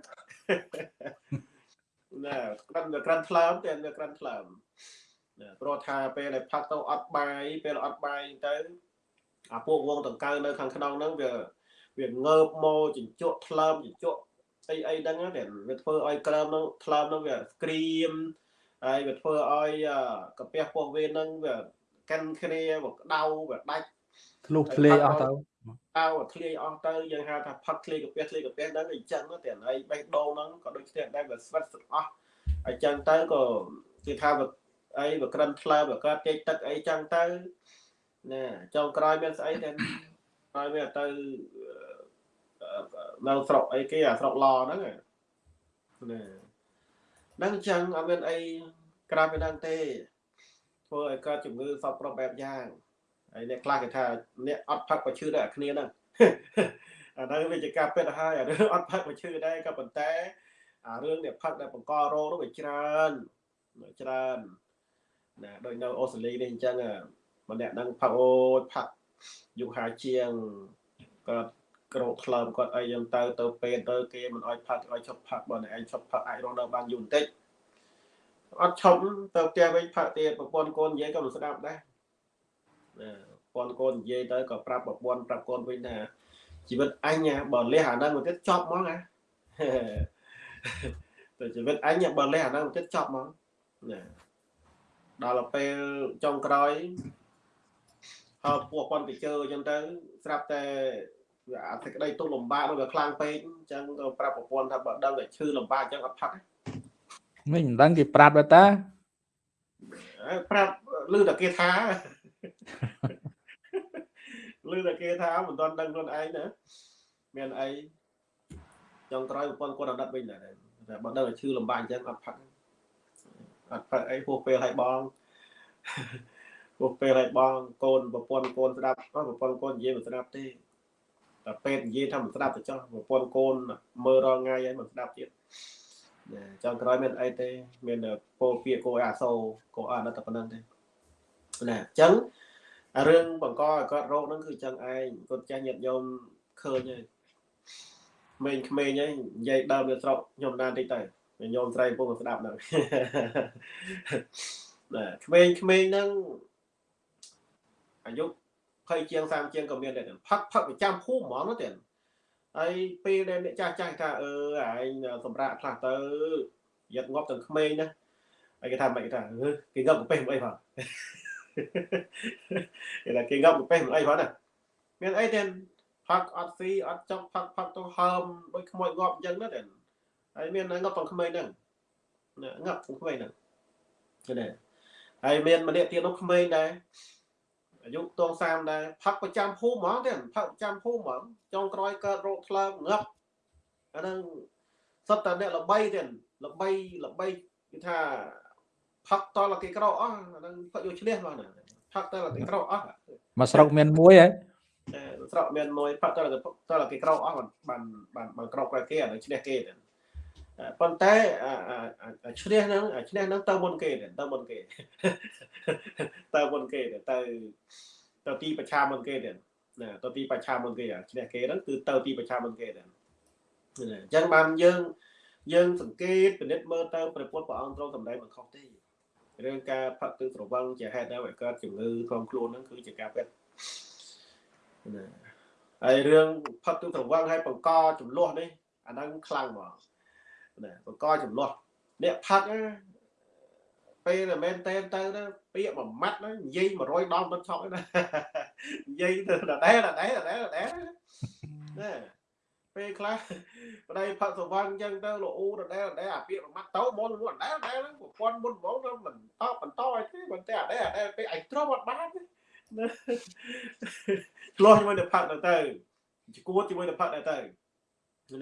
ណាក្រាន់ក្រាន់ថ្លើមតែក្រាន់ថ្លើមណាព្រោះថាពេលដែលផឹកទៅអត់បាយពេលអត់បាយទៅអាពួកវងដង្កៅនៅខាងក្នុងហ្នឹងវាវាងើបមកជញ្ជក់ថ្លើមជញ្ជក់អីអីហ្នឹងតែវាធ្វើឲ្យក្រើមហ្នឹងថ្លើមហ្នឹងវាក្រៀមហើយវាធ្វើឲ្យកាពះពោះវេនហ្នឹងវាកាន់គ្នាវាក្តៅវាដាច់ ធ្លុះធ្លាយអស់ទៅអោធ្លាយអស់ទៅយើងហៅថាផឹកធ្លាយកាពះធ្លាយកាពះហ្នឹងអញ្ចឹងតែហើយបេះដូងហ្នឹងក៏ដូចគ្នាដែរវាស្វិតស្អស់អញ្ចឹងទៅក៏គេថាវាអីវាក្រិនថ្លើមវាកើតចេកទឹកអីចឹងទៅណាចុងក្រោយមានស្អីតែក្រោយវាទៅនៅស្រុកអីគេអាស្រុកឡហ្នឹងណាហ្នឹងអញ្ចឹងអត់មានអីក្រៅពីហ្នឹងទេធ្វើឲ្យកើតជំងឺសពគ្រប់បែបយ៉ាង ហើយអ្នកខ្លះគេថាអ្នកអត់ផឹកបើឈឺដែរគ្នាហ្នឹងអាហ្នឹងវាជាការពិតហើយអារឿងអត់ផឹកបើឈឺដែរក៏ប៉ុន្តែអារឿងអ្នកផឹកដែលបង្ករោគនោះវាច្រើនច្រើនណាដូចនៅអូស្ត្រាលីនេះអញ្ចឹងម្នាក់ហ្នឹងផឹកអូយផឹកយុហាជាងគាត់ក្រោកក្លើមគាត់អីយ៉ាងទៅទៅពេទ្យទៅគេមិនអោយផឹកឲ្យឈប់ផឹកបើឯងឈប់ផឹកអាចរស់នៅបានយូរបន្តិចអត់ឈប់ទៅផ្ទះវិញផឹកទៀតប្រពន្ធកូននិយាយក៏មិនស្ដាប់ដែរណា ប្រពន្ធកូននិយាយទៅក៏ប្រាប់ប្រពន្ធប្រាប់កូនវិញថាជីវិតអញបើលះអាហ្នឹងមកទៀតចប់ហ្មងណាទៅជីវិតអញបើលះអាហ្នឹងមកទៀតចប់ហ្មងណាដល់ពេលចុងក្រោយហើយពោះប៉ុនទៅជើអញ្ចឹងទៅស្រាប់តែអាសេចក្តីទុកលំបាកនោះវាខ្លាំងពេកអញ្ចឹងក៏ប្រាប់ប្រពន្ធថាបើដឹងតែឈឺលំបាកអញ្ចឹងអត់ផឹកមិនដឹងគេប្រាប់តាប្រាប់ឮតែគេថា ឮតែគេថាមិនទាន់ដឹងខ្លួនឯងណាមានអីចុងក្រោយប្រពន្ធគាត់អត់ដិតវិញដែរតែបើដឹងតែឈឺលំបាកអញ្ចឹងអត់ផឹកអត់ផឹកអីពោះពេលឲ្យបងពោះពេលឲ្យបងកូនប្រពន្ធកូនស្ដាប់ប្រពន្ធកូននិយាយមិនស្ដាប់ទេតែពេទ្យនិយាយថាមិនស្ដាប់ទៅចោះប្រពន្ធកូនមើលរងថ្ងៃហើយមិនស្ដាប់ទៀតណាចង់ក្រោយមានអីទេ មានពោលពាក្យគោអាសូគោអត់តែប៉ុណ្្នឹងទេ ណាអញ្ចឹងរឿងបង្កឲ្យគាត់រោគហ្នឹងគឺអញ្ចឹងឯងគាត់ចាស់ញាតញោមឃើញហើយក្មេងក្មេងហើយនិយាយដើមនៅស្រុកខ្ញុំណានតិចទៅញោមស្រីពុកស្ដាប់ហ្នឹងណាក្មេងក្មេងហ្នឹងអាយុ20ជាង30ជាងក៏មានដែរផឹកផឹកប្រចាំភូមិហ្មងទៅហើយពេលដែលអ្នកចាស់ចាស់ថាអឺឯងសម្រាប់ខ្លះទៅយកងាប់ទាំងក្មេងណាហើយគេថាមិនគេថាគេងាប់កាពះមិនអីផង គេថាគេងាប់កាពះមិនអីផងណាមានអីទេផឹកអត់ស៊ីអត់ចង់ផឹកផឹកទៅហើមដូចខ្មោចងាប់អញ្ចឹងណាទេហើយមានងាប់ទាំងក្មេងហ្នឹងងាប់ទាំងក្មេងហ្នឹងឃើញទេហើយមានម្នាក់ទៀតនោះក្មេងដែរអាយុតង30ដែរផឹកប្រចាំភូមិហ្មងទេផឹកប្រចាំភូមិហ្មងចុងក្រោយកើតរោគថ្លើមងាប់អាហ្នឹងសុទ្ធតែអ្នកល្បីទេល្បីល្បីគឺថា ផឹកតលគេក្រោកអស់អាហ្នឹងផឹកយកឈ្នះមកណាផឹកតលគេក្រោកអស់មកស្រុកមានមួយហ៎ស្រុកមានមួយផឹកតលគេតលគេក្រោកអស់បានបានបានក្រោកក្រោយគេអានឹងឈ្នះគេទេប៉ុន្តែឈ្នះហ្នឹងឈ្នះហ្នឹងទៅមុនគេទៅមុនគេទៅមុនគេទៅទៅទីប្រឆាមុនគេទេណាទៅទីប្រឆាមុនគេឈ្នះគេហ្នឹងគឺទៅទីប្រឆាមុនគេទេអញ្ចឹងបានយើងយើងសង្កេតពិនិត្យមើលទៅព្រះពុទ្ធព្រះអង្គទ្រង់សម្ដែងមិនខុសទេ រឿងការផឹកទឹកស្រវឹងជាហេតុដែលឲ្យកើតជំងឺក្នុងខ្លួនហ្នឹងគឺជាការពិតណាហើយរឿងផឹកទឹកស្រវឹងហើយបង្កចំនួននេះអាហ្នឹងខ្លាំងហ្មងណាបង្កចំនួនអ្នកផឹកពេលមែនតែនទៅទៅពាក្យមួយម៉ាត់ហ្នឹងនិយាយ100ដងមិនឆប់ទេណានិយាយទៅដដែលដដែលដដែលដដែលណា ពេលខ្លះប្តីផឹកសវឹងអញ្ចឹងទៅលោកអ៊ូដដែលដដែលអាពាក្យមួយម៉ាត់ទៅមុនមុនដដែលដដែលហ្នឹងប្រព័ន្ធមុនហ្មងទៅមិនតបបន្តឲ្យទេមិនតែដដែលដដែលពេលឯងទ្រាំអត់បានទេណាឆ្លោះជាមួយទៅផឹកទៅទៅឈួតជាមួយទៅផឹកទៅទៅ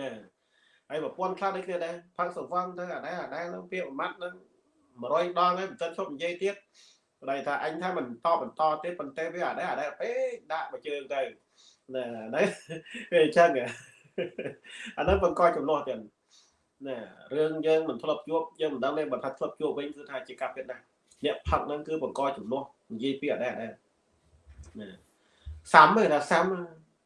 ណាហើយប្រព័ន្ធខ្លះដូចគ្នាដែរផឹកសវឹងទៅអាដែរអាដែរនឹងពាក្យមួយម៉ាត់ហ្នឹង100ដងហើយមិនទាន់ឈប់និយាយទៀតប្តីថាអញថាមិនតបបន្តទៀតប៉ុន្តែវាអាដែរអាដែរពេកដាក់មកជើងទៅណាហ្នឹងវាអញ្ចឹង អាហ្នឹងបង្កចំនួនទៀតណារឿងយើងមិនធ្លាប់ជួបយើងមិនដឹងទេបើថាធ្លាប់ជួបវិញគឺថាជាការពិតណាស់អ្នកផឹកហ្នឹងគឺបង្កចំនួននិយាយពីអាដែរអាដែរណាសាំទេថាសាំ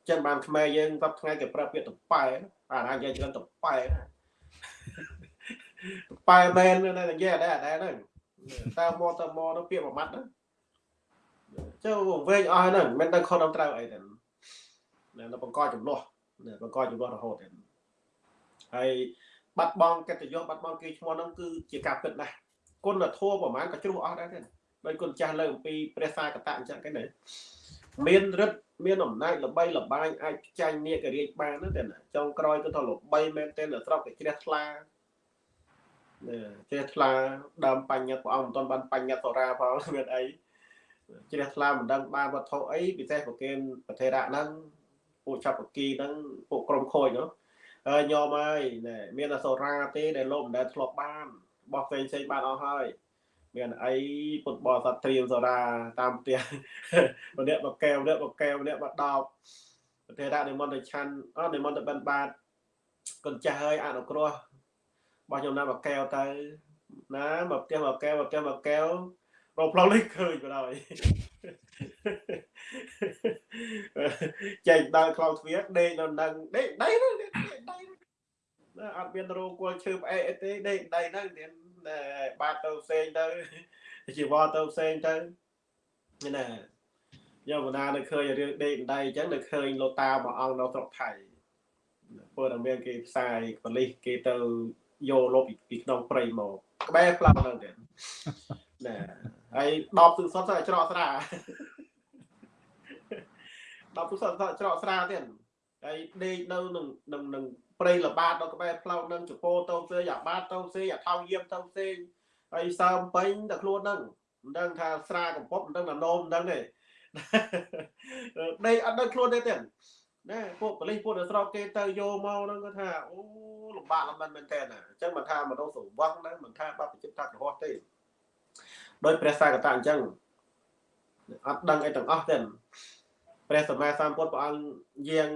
ចឹងបានខ្មែរយើងសប្ថ្ងៃគេប្រើពាក្យតប៉ែអាណានិយាយច្រើនតប៉ែណាប៉ែមែនណានិយាយអដែរអដែរហ្នឹងតើមកតមកទៅពាក្យមួយម៉ាត់ហ្នឹងចូលវែងអស់ហ្នឹងមិនដឹងខុសដល់ត្រូវអីទេនៅបង្កចំនួន បង្កចំនួនរហូតទេហើយបាត់បង់កិត្តិយសបាត់បង់គេឈ្មោះហ្នឹងគឺជាការពិតណាស់គុណធម៌ប្រហែលក៏ជ្រុះអស់ដែរទេដោយគុណចាស់លើអំពីព្រះសាកតៈអញ្ចឹងគេណាមានរិទ្ធមានអំណាចល្បីល្បាញអាចចាញ់នាគរាជបានទេណាចុងក្រោយគឺថាល្បីមែនទែនស្រុកគេជ្រះថ្លាជ្រះថ្លាដើមបញ្ញត្តិព្រះអង្គមិនទាន់បានបញ្ញត្តិសរាផងមានអីជ្រះថ្លាមិនដឹងបានវត្ថុអីពិសេសប្រគេនប្រធេរៈហ្នឹង ពួកចាប់បគីហ្នឹងពួកក្រុមខូចនោះហើយញោមហើយមានអសរាទេដែលលោកមិនដែលធ្លាប់បានបោះផ្សេងផ្សេងបានអស់ហើយមានអីពុទ្ធបរិស័ទត្រៀមសូរាតាមផ្ទះម្នាក់មកកែវម្នាក់មកកែវម្នាក់មកដបប្រទេសដាក់និមន្តទៅឆាន់អត់និមន្តទៅបិណ្ឌបាតកូនចាស់ហើយអនុគ្រោះបោះខ្ញុំណាមកកែវទៅណាមកផ្ទះមកកែវមកផ្ទះមកកែវរកផ្លូវលេខឃើញបណ្ដោយ ចែកដល់ខ្លងទ្វារដេកនៅនឹងដេកដៃដៃដៃណាអត់មានរោគល់ឈើផ្អែកអីទេដេកដៃហ្នឹងទៀតបាតទៅផ្សេងទៅជីវរទៅផ្សេងទៅណាយកបណ្ដានៅឃើញរឿងដេកដៃអញ្ចឹងនៅឃើញលោកតាមួយអង្គនៅស្រុកថៃពលតែមានគេផ្សាយប៉លិសគេទៅយកលុបពីក្នុងព្រៃមកក្បែរផ្លោហ្នឹងទៀត ណាហើយដបទឹកសុទ្ធទៅច្រកស្រាដបទឹកសុទ្ធទៅច្រកស្រាទៀតហើយដេកនៅនឹងនឹងនឹងព្រៃលបាតដល់ក្បែរផ្លោកនឹងចពោទៅផ្សេងអាបាតទៅផ្សេងអាថោយាមទៅផ្សេងហើយសើមពេញតែខ្លួនហ្នឹងមិនដឹងថាស្រាកំពប់មិនដឹងថានោមមិនដឹងទេដេកអត់ដឹងខ្លួនទេទៀតណាពួកប៉ូលីសពួកនៅស្រុកគេទៅយកមកហ្នឹងគាត់ថាអូលំបាកលំបិនមែនតើអញ្ចឹងមិនថាមនុស្សសវឹងណាមិនថាបព្វជិតថាក្រហោះទេ ដោយព្រះសាកតាអញ្ចឹងអត់ដឹងអីទាំងអស់ទេព្រះសម្មាសម្ពុទ្ធព្រះអង្គយាង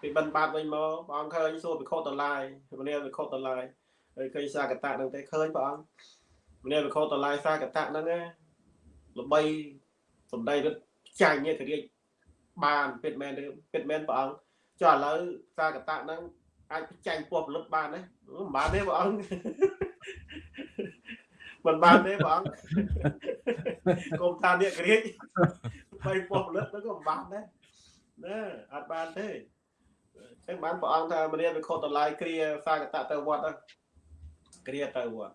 ពីបិណ្ឌបាតវិញមកព្រះអង្គឃើញសួរភិក្ខុតឡាយមនាភិក្ខុតឡាយហើយឃើញសាកតៈនឹងទេឃើញព្រះអង្គមនាភិក្ខុតឡាយសាកតៈហ្នឹងណាល្បីសំដីរឹតចាញ់នេះគរាជបានពិតមែនទេពិតមែនព្រះអង្គចុះឥឡូវសាកតៈហ្នឹងអាចចាញ់ពោះផលិតបានទេមិនបានទេព្រះអង្គ មិនបានទេព្រះអង្គគុំថាអ្នកក្រៀកបីពោះផលិតហ្នឹងក៏មិនបានដែរណាអត់បានទេចឹងបានព្រះអង្គថាមនាវិខុតឡាយគ្រាសាកតៈទៅវត្តគ្រាទៅវត្ត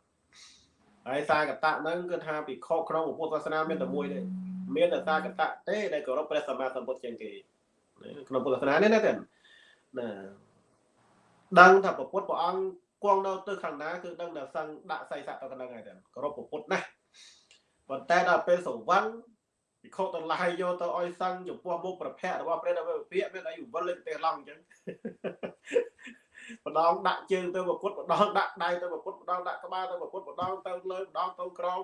ហើយសាកតៈហ្នឹងគឺថាពិខុក្នុងពុទ្ធសាសនាមានតែមួយទេមានតែសាកតៈទេដែលគោរពព្រះសម្មាសម្ពុទ្ធជាងគេក្នុងពុទ្ធសាសនានេះណាទេណាដឹងថាពុទ្ធព្រះអង្គ គង់នៅទៅខាងណាគឺដឹងតែសឹងដាក់សៃស័កទៅខាងហ្នឹងហើយទេគោរពពុទ្ធណាប៉ុន្តែដល់ពេលសង្វឹងពិខុទាំងឡាយយកទៅឲ្យសឹងចំពោះមុខប្រភៈរបស់ព្រះដល់វិភាកមានអីវិលលេខទេឡងអញ្ចឹងម្ដងដាក់ជើងទៅប្រពុតម្ដងដាក់ដៃទៅប្រពុតម្ដងដាក់ក្បាលទៅប្រពុតម្ដងទៅលើម្ដងទៅក្រោម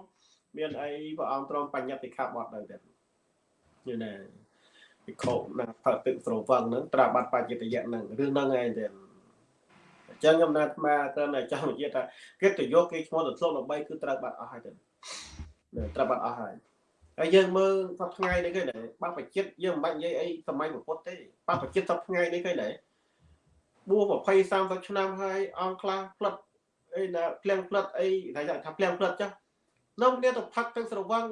មានអីព្រះអង្គទ្រង់បញ្ញត្តិខាបត់ទៅទៀតយល់ណាពិខុណាផើទឹកស្រវឹងហ្នឹងត្រាបាត់បច្ចិតយៈហ្នឹងរឿងហ្នឹងឯងទៀតអញ្ចឹងខ្ញុំណាត់ស្មាទៅតែចង់និយាយថាគេទៅយកគេឈ្មោះទៅធ្លុកដើម្បីគឺត្រូវបាត់អស់ហើយទៅត្រូវបាត់អស់ហើយហើយយើងមើលសប្ថ្ងៃនេះគេដែរបបចិត្តយើងមិនបាច់និយាយអីសម័យពុទ្ធទេបបចិត្តសប្ថ្ងៃនេះគេដែរបួស20 30ឆ្នាំហើយអង្គខ្លះផ្លិតអីណាភ្លៀងផ្លិតអីថាថាភ្លៀងផ្លិតចាស់នៅគ្នាទៅផឹកទឹកស្រវឹង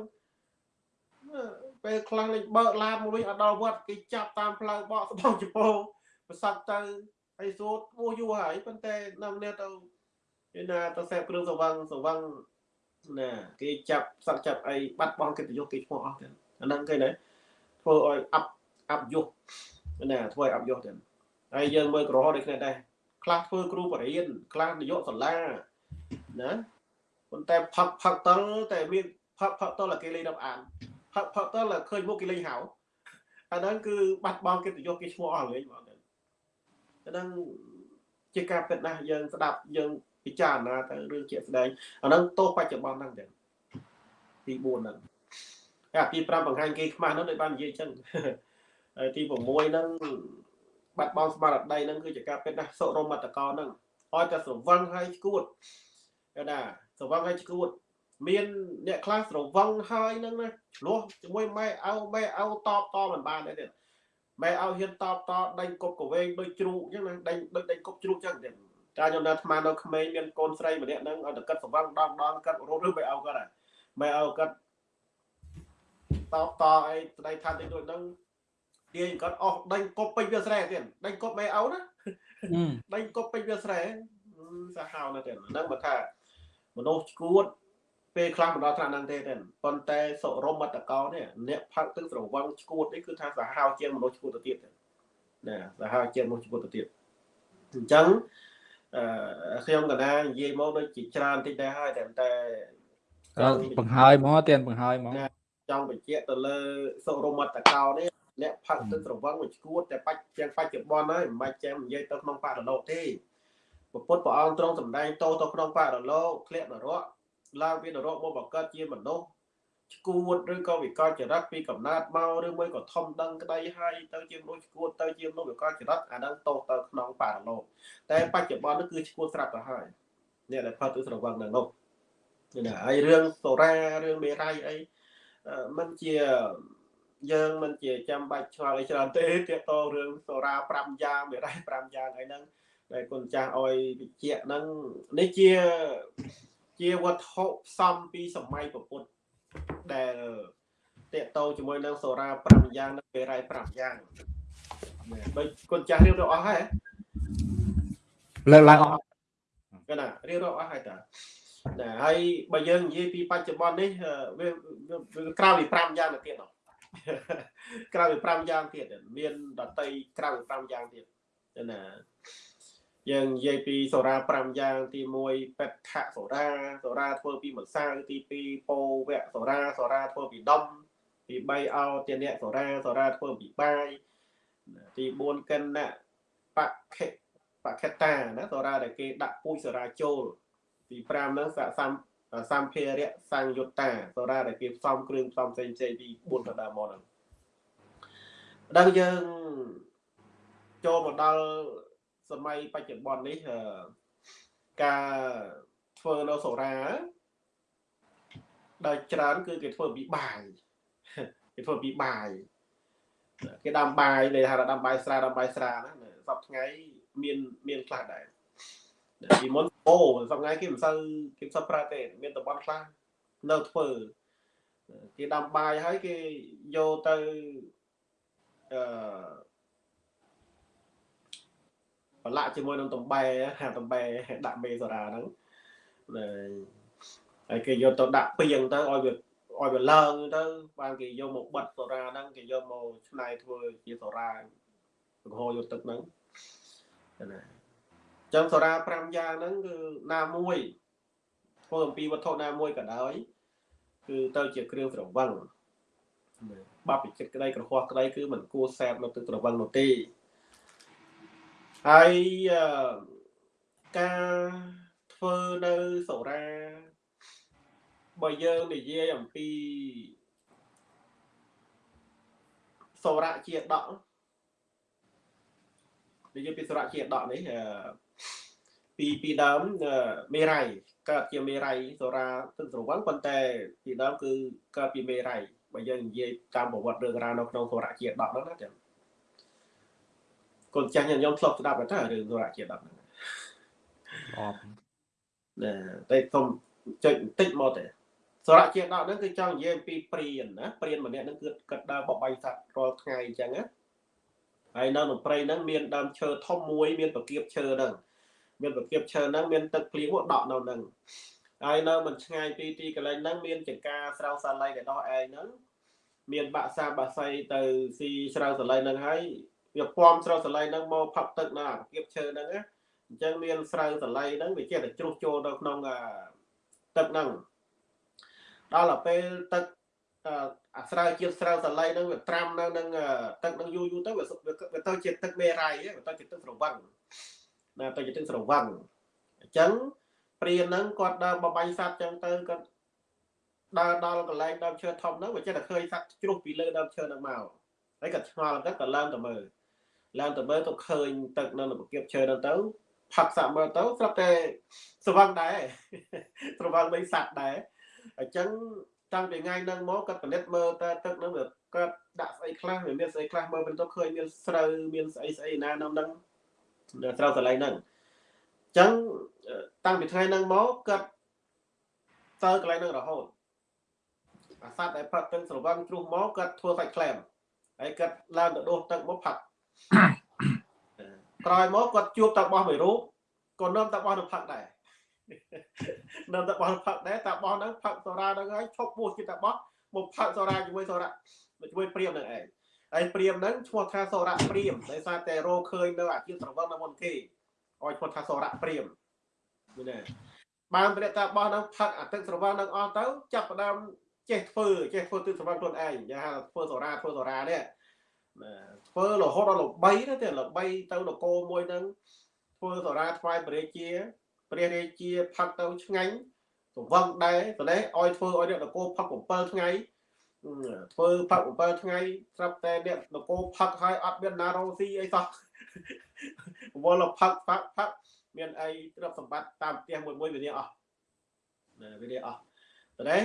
ពេលខ្លះលេងបើកឡានមកវិញអត់ដល់វត្តគេចាប់តាមផ្លូវបកស្បោចពោប្រស័កទៅ ហើយសួតពោះយូរហើយប៉ុន្តែនៅគ្នាទៅឯណាទៅសេពគ្រឿងស្រវឹងស្រវឹងណាគេចាប់សឹកចាប់អីបាត់បង់កិត្តិយសគេឈ្មោះអស់ទៀតអាហ្នឹងគេណាធ្វើឲ្យអាប់អាប់យុះណាធ្វើឲ្យអាប់យុះទៀតហើយយើងមើលក្រហមដូចគ្នាដែរខ្លះធ្វើគ្រូបរិញ្ញាខ្លះនាយកសាលាណាប៉ុន្តែផឹកផឹកតលតែមានផឹកផឹកតលគេលេងដល់អានផឹកផឹកតលឃើញមុខគេលេងហៅអាហ្នឹងគឺបាត់បង់កិត្តិយសគេឈ្មោះអស់លេងបងអា ហ្នឹងជាការពិតណាស់យើងស្ដាប់យើងពិចារណាទៅរឿងជាក់ស្ដែងអាហ្នឹងទោសបច្ចុប្បន្នហ្នឹងទៀតទី4ហ្នឹងអាទី5បង្ហាញគេខ្មាស់ហ្នឹងដូចបាននិយាយអញ្ចឹងហើយទី6ហ្នឹងបាត់បង់ស្មារតីហ្នឹងគឺជាការពិតណាស់សុរមតកោហ្នឹងឲ្យតែស្រវឹងហើយឈួតគេណាស្រវឹងហើយឈួតមានអ្នកខ្លះស្រវឹងហើយហ្នឹងណាឆ្លោះជាមួយម៉ែអោម៉ែអោតបតមិនបានទេ ទៀតម៉ែអោហ៊ានតបតដេញគប់កវែងដូចជ្រូកអញ្ចឹងណាដេញដូចដេញគប់ជ្រូកអញ្ចឹងទៀតតែខ្ញុំនៅអាត្មានៅក្មេងមានកូនស្រីម្នាក់ហ្នឹងឲ្យតែកាត់ស្រវឹងដងដងកាត់រត់ឬម៉ែអោកាត់ហើយម៉ែអោកាត់តបតអីស្ដីថាតិចដូចហ្នឹងទាញគាត់អស់ដេញគប់ពេញវាស្រែទៀតដេញគប់ម៉ែអោណាដេញគប់ពេញវាស្រែសាហាវណាស់ទៀតហ្នឹងបើថាមនុស្សឈួត ពេលខ្លះមិនដល់ថ្នាក់ហ្នឹងទេទេប៉ុន្តែសុរមតកោនេះអ្នកផឹកទឹកស្រវឹងឈួតនេះគឺថាសាហាវជាងមនុស្សឈួតទៅទៀតណាសាហាវជាងមនុស្សឈួតទៅទៀតអញ្ចឹងអឺខ្ញុំកណានិយាយមកដូចជាច្រើនតិចដែរហើយតែតែបង្ហើយមកទៀតបង្ហើយមកចង់បញ្ជាក់ទៅលើសុរមតកោនេះអ្នកផឹកទឹកស្រវឹងមួយឈួតតែបាច់ទាំងបច្ចុប្បន្នហើយមិនបាច់ចាំនិយាយទៅក្នុងបរិលោកទេពុទ្ធព្រះអង្គទ្រង់សម្ដែងតោទៅក្នុងបរិលោកធ្លាក់នរក ឡើងពីនរកមកបង្កើតជាមនុស្សឈួតឬក៏វិកលចរិតពីកំណើតមកឬមួយក៏ធំដឹងក្តីហើយទៅជាមនុស្សឈួតទៅជាមនុស្សវិកលចរិតអានឹងតោទៅក្នុងបរិលោកតែបច្ចុប្បន្ននេះគឺឈួតស្រាប់ទៅហើយអ្នកដែលផឹកទឹកស្រវឹងនៅនោះណាហើយរឿងសូរ៉ារឿងមេរ័យអីมันជាយើងមិនជាចាំបាច់ឆ្ងល់អីច្រើនទេទាក់ទងរឿងសូរ៉ា5យ៉ាងមេរ៉ៃ5យ៉ាងអីហ្នឹងដែលគុណចាស់អុយវិជ្ជាហ្នឹងនេះជា ជាវត្ថុផ្សំពីសម័យពុទ្ធដែលតាក់ទងជាមួយនឹងសូរ៉ា5យ៉ាងនិងមេរ៉ៃ5យ៉ាងដូចគុណចាស់រៀបរាប់អស់ហើយលើកឡើងអស់កណារៀបរាប់អស់ហើយតាណាហើយបើយើងនិយាយពីបច្ចុប្បន្ននេះវាក្រៅពី5យ៉ាងទៅទៀតអត់ក្រៅពី5យ៉ាងទៀតមានដតីក្រៅពី5យ៉ាងទៀតណា យើងនិយាយពីសូរ៉ា5យ៉ាងទី1បេដ្ឋសូរ៉ាសូរ៉ាធ្វើពីម្សៅទី2ពោវៈសូរ៉ាសូរ៉ាធ្វើពីដុំទី3អោទានៈសូរ៉ាសូរ៉ាធ្វើពីបាយទី4កិនៈបខិបខិតាណាសូរ៉ាដែលគេដាក់ពូជសូរ៉ាចូលទី5ហ្នឹងសសំសម្ភារៈសង្យុត្តាសូរ៉ាដែលគេផ្សំគ្រឿងផ្សំផ្សេងផ្សេងពី4ដដើមមកហ្នឹងដល់យើងចូលមកដល់ សម័យបច្ចុប្បន្ននេះការធ្វើនៅសូរ៉ាដែលច្រើនគឺគេធ្វើពីបាយគេធ្វើពីបាយគេដាំបាយដែលហៅថាដាំបាយស្រាដាំបាយស្រាណាសពថ្ងៃមានមានខ្លះដែរពីមុនអូសប្ងៃគេមិនសូវគេមិនសូវប្រើទេមានតំបន់ខ្លះនៅធ្វើគេដាំបាយហើយគេយកទៅអឺ ប្រឡាក់ជាមួយនឹងតំបែហាតំបែដាក់មេសូរ៉ាហ្នឹងហើយគេយកទៅដាក់ពីងទៅឲ្យវាឲ្យវាឡើងទៅបានគេយកមកបិទសូរ៉ាហ្នឹងគេយកមកឆ្នៃធ្វើជាសូរ៉ាបង្ហូរយកទឹកហ្នឹងណាចឹងសូរ៉ា5យ៉ាងហ្នឹងគឺណាមួយធ្វើអំពីវត្ថុណាមួយក៏ដោយគឺទៅជាគ្រឿងស្រវឹងបាប់ពីចិត្តក្តីក្រហោះក្តីគឺមិនគួរសែបនៅទឹកស្រវឹងនោះទេ ហើយការធ្វើនៅសូរ៉ាបើយើងនិយាយអំពីសូរ៉ាជាដកនិយាយពីសូរ៉ាជាដកនេះពីពីដើមមេរ័យកើតជាមេរ័យសូរ៉ាទឹកស្រវឹងប៉ុន្តែពីដើមគឺកើតពីមេរ័យបើយើងនិយាយតាមប្រវត្តិរឿងរ៉ាវនៅក្នុងសូរ៉ាជាដកហ្នឹងណាចា៎ កូនចាស់ញញោមធ្លាប់ស្ដាប់តែរឿងសូរ៉ាជាដកហ្នឹងអបណាតែខ្ញុំចុចបន្តិចមកទេសូរ៉ាជាដកហ្នឹងគឺចង់និយាយអំពីព្រានណាព្រានម្នាក់ហ្នឹងគឺគាត់ដើរបបាយសត្វរាល់ថ្ងៃអញ្ចឹងណាហើយនៅក្នុងព្រៃហ្នឹងមានដើមឈើធំមួយមានប្រគៀបឈើហ្នឹងមានប្រគៀបឈើហ្នឹងមានទឹកភ្លៀងដក់នៅហ្នឹងហើយនៅមិនឆ្ងាយពីទីកន្លែងហ្នឹងមានចង្ការស្រោសាឡៃដែលដោះឯងហ្នឹងមានបាក់សាបាក់សៃទៅស៊ីស្រោសាឡៃហ្នឹងហើយ វាពំស្រោសាឡៃហ្នឹងមកផឹកទឹកនៅអាគៀបឈើហ្នឹងណាអញ្ចឹងមានស្រោសាឡៃហ្នឹងវាចេះតែជ្រុះចូលទៅក្នុងទឹកហ្នឹងដល់ទៅពេលទឹកអាស្រ័យជាតិស្រូវសាឡៃហ្នឹងវាត្រាំនៅនឹងទឹកនឹងយូរយូរទៅវាវាទៅជាទឹកមេរ៉ៃវាទៅជាទឹកស្រវឹងណាទៅជាទឹកស្រវឹងអញ្ចឹងព្រានហ្នឹងគាត់ដើរបបាញ់សត្វអញ្ចឹងទៅគាត់ដើរដល់កន្លែងដើមឈើធំហ្នឹងវាចេះតែឃើញសត្វជ្រុះពីលើដើមឈើហ្នឹងមកហើយគាត់ឆ្ងល់គាត់ក៏ឡើងទៅមើល ឡើងទៅមើលទៅឃើញទឹកនៅប្រគៀបឈើហ្នឹងទៅផឹកសាក់មើលទៅស្រាប់តែស្រវឹងដែរស្រវឹងដូចសត្វដែរអញ្ចឹងតាំងពីថ្ងៃហ្នឹងមកគាត់ពិនិត្យមើលតើទឹកហ្នឹងវាគាត់ដាក់ស្អីខ្លះវាមានស្អីខ្លះមើលទៅឃើញមានស្រូវមានស្អីស្អីណានៅហ្នឹងស្រូវកន្លែងហ្នឹងអញ្ចឹងតាំងពីថ្ងៃហ្នឹងមកគាត់ទៅកន្លែងហ្នឹងរហូតអាសត្វដែលផឹកទឹកស្រវឹងជ្រុះមកគាត់ធ្វើសាច់ក្លែមហើយគាត់ឡើងទៅដួសទឹកមកផឹក ក្រោយមកគាត់ជួបតាបោះមួយរូបក៏នាំតាបោះនឹងផឹកដែរនៅតែបោះផឹកដែរតាបោះហ្នឹងផឹកសូរ៉ាហ្នឹងហើយឈប់ពោះជាតាបោះមកផឹកសូរ៉ាជាមួយសូរ៉ាជាមួយព្រាមហ្នឹងឯងហើយព្រាមហ្នឹងឈ្មោះថាសូរ៉ាព្រាមដោយសារតែរោឃើញនៅអាជីវស្រវឹងនៅមុនគេឲ្យឈ្មោះថាសូរ៉ាព្រាមនេះណាបានព្រះតាបោះហ្នឹងផឹកអាទឹកស្រវឹងហ្នឹងអស់ទៅចាប់ផ្ដើមចេះធ្វើចេះធ្វើទឹកស្រវឹងខ្លួនឯងយ៉ាងហៅធ្វើសូរ៉ាធ្វើសូរ៉ានេះ ធ្វើរហូតដល់ល្បីទៅទេល្បីទៅនគរមួយហ្នឹងធ្វើសូរ៉ាថ្វាយព្រះរាជាព្រះរាជាផឹកទៅឆ្ងាញ់សង្វឹងដែរប៉ុន្តែឲ្យធ្វើឲ្យអ្នកនគរផឹក7ថ្ងៃធ្វើផឹក7ថ្ងៃស្រាប់តែអ្នកនគរផឹកហើយអត់មានណារោស៊ីអីសោះវល់ផឹកផឹកផឹកមានអីទ្រព្យសម្បត្តិតាមផ្ទះមួយមួយវានេះអស់ណាវានេះអស់ប៉ុន្តែ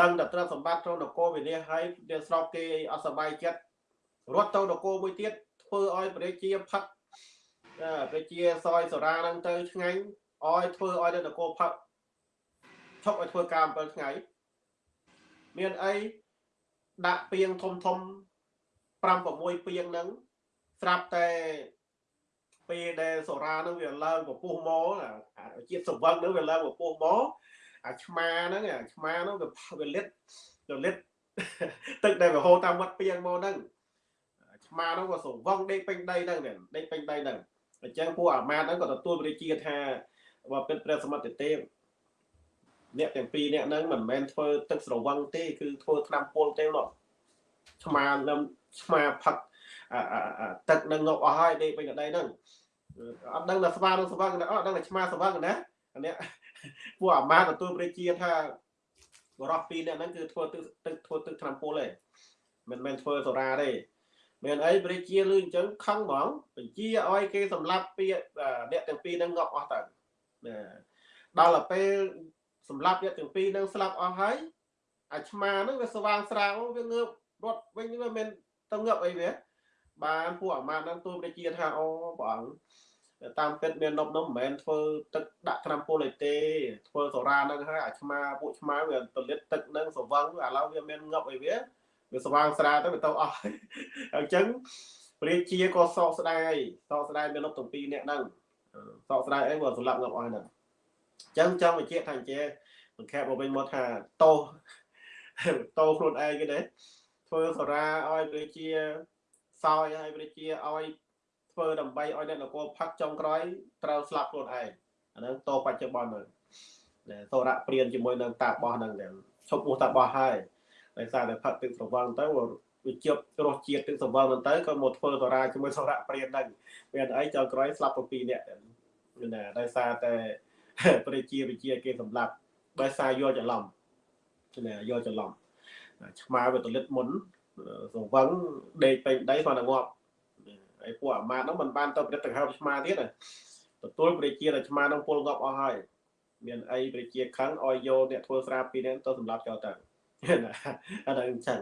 ដឹងតែទ្រព្យសម្បត្តិក្នុងនគរវិនិច្ឆ័យហើយវាស្របគេអត់សប្បាយចិត្ត រត់ទៅនគរមួយទៀតធ្វើឲ្យប្រជាជាផឹកប្រជាសយសរាហ្នឹងទៅឆ្ងាញ់អោយធ្វើឲ្យនៅនគរផឹកឈប់ឲ្យធ្វើការ7ថ្ងៃមានអីដាក់ពីងធំធំ5 6ពីងហ្នឹងស្រាប់តែពេលដែលសូរ៉ាហ្នឹងវាឡើងពពុះមកជាតិសង្វឹងហ្នឹងវាឡើងពពុះមកអាឆ្មាហ្នឹងអាឆ្មាហ្នឹងវាវាលិតវាលិតទឹកដែលវាហូរតាមវត្តពីងមកហ្នឹង ឆ្មាហ្នឹងក៏សង្វឹងដេកពេញដីហ្នឹងដេកពេញដីហ្នឹងអញ្ចឹងពួកអាមាតហ្នឹងក៏ទទួលវិរិជាថាបើពិតព្រះសមត្ថទេពអ្នកទាំងពីរអ្នកហ្នឹងមិនមែនធ្វើទឹកស្រវឹងទេគឺធ្វើថ្នាំពុលទេនោះឆ្មានឹងឆ្មាផឹកទឹកនឹងងប់អស់ហើយដេកពេញកដីហ្នឹងអត់ដឹងថាស្វានឹងស្វឹងណាអត់ដឹងថាឆ្មាស្វឹងណាអ្នកពួកអាមាតទទួលព្រះជាថាបរោះពីរអ្នកហ្នឹងគឺធ្វើទឹកទឹកធ្វើទឹកថ្នាំពុលទេមិនមែនធ្វើសូរ៉ាទេ មានអីព្រះជាលឺអញ្ចឹងខឹងហ្មងបញ្ជាឲ្យគេសម្លាប់ពីអ្នកទាំងពីរហ្នឹងងាប់អស់ទៅណាដល់ទៅពេលសម្លាប់អ្នកទាំងពីរហ្នឹងស្លាប់អស់ហើយអាឆ្មាហ្នឹងវាស្វាងស្រាងវាងើបរត់វិញវាមិនទៅងើបអីវាបានពួកអាមាតហ្នឹងទូព្រះជាថាអូព្រះអង្គតាមពិតមាននប់នោះមិនមែនធ្វើទឹកដាក់ថ្នាំពុលអីទេធ្វើសូរ៉ាហ្នឹងហើយអាឆ្មាពួកឆ្មាវាទលិតទឹកហ្នឹងសវឹងឥឡូវវាមានងប់អីវា វាស្វាងស្រាទៅវាទៅអស់អញ្ចឹងព្រះជាក៏សោកស្ដាយសោកស្ដាយមានលុបទាំងពីរអ្នកហ្នឹងសោកស្ដាយអីបើសម្លាប់ងាប់អស់ហ្នឹងអញ្ចឹងចង់បញ្ជាក់ថាអញ្ចេះបង្ខែបមកវិញមកថាតោតោខ្លួនឯងគេទេធ្វើសារាឲ្យព្រះជាសោយឲ្យព្រះជាឲ្យធ្វើដើម្បីឲ្យអ្នកនគរផាត់ចុងក្រោយត្រូវស្លាប់ខ្លួនឯងអាហ្នឹងតោបច្ចុប្បន្នហ្នឹងសូរៈព្រានជាមួយនឹងតាបោះហ្នឹងឈប់ពោះតាបោះហើយ ដោយសារតែផឹកទឹកស្រវឹងទៅវាជាប់រសជាតិទឹកស្រវឹងហ្នឹងទៅក៏មកធ្វើតារាជាមួយសរៈព្រានហ្នឹងមានអីចៅក្រោយស្លាប់7នាក់ណាដោយសារតែប្រជាវិជាគេសម្លាប់ដោយសារយកច្រឡំណាយកច្រឡំឆ្មាវាទលិតមុនសង្វឹងដេកពេញដីគាត់តែងាប់ហើយពួកអាម៉ាតហ្នឹងមិនបានទៅប្រតិកម្មឆ្មាទៀតទទួលប្រជាតែឆ្មាហ្នឹងពលងាប់អស់ហើយមានអីប្រជាខឹងឲ្យយកអ្នកធ្វើស្រាពីនេះទៅសម្លាប់ចោលទៅ អាហ្នឹងអញ្ចឹង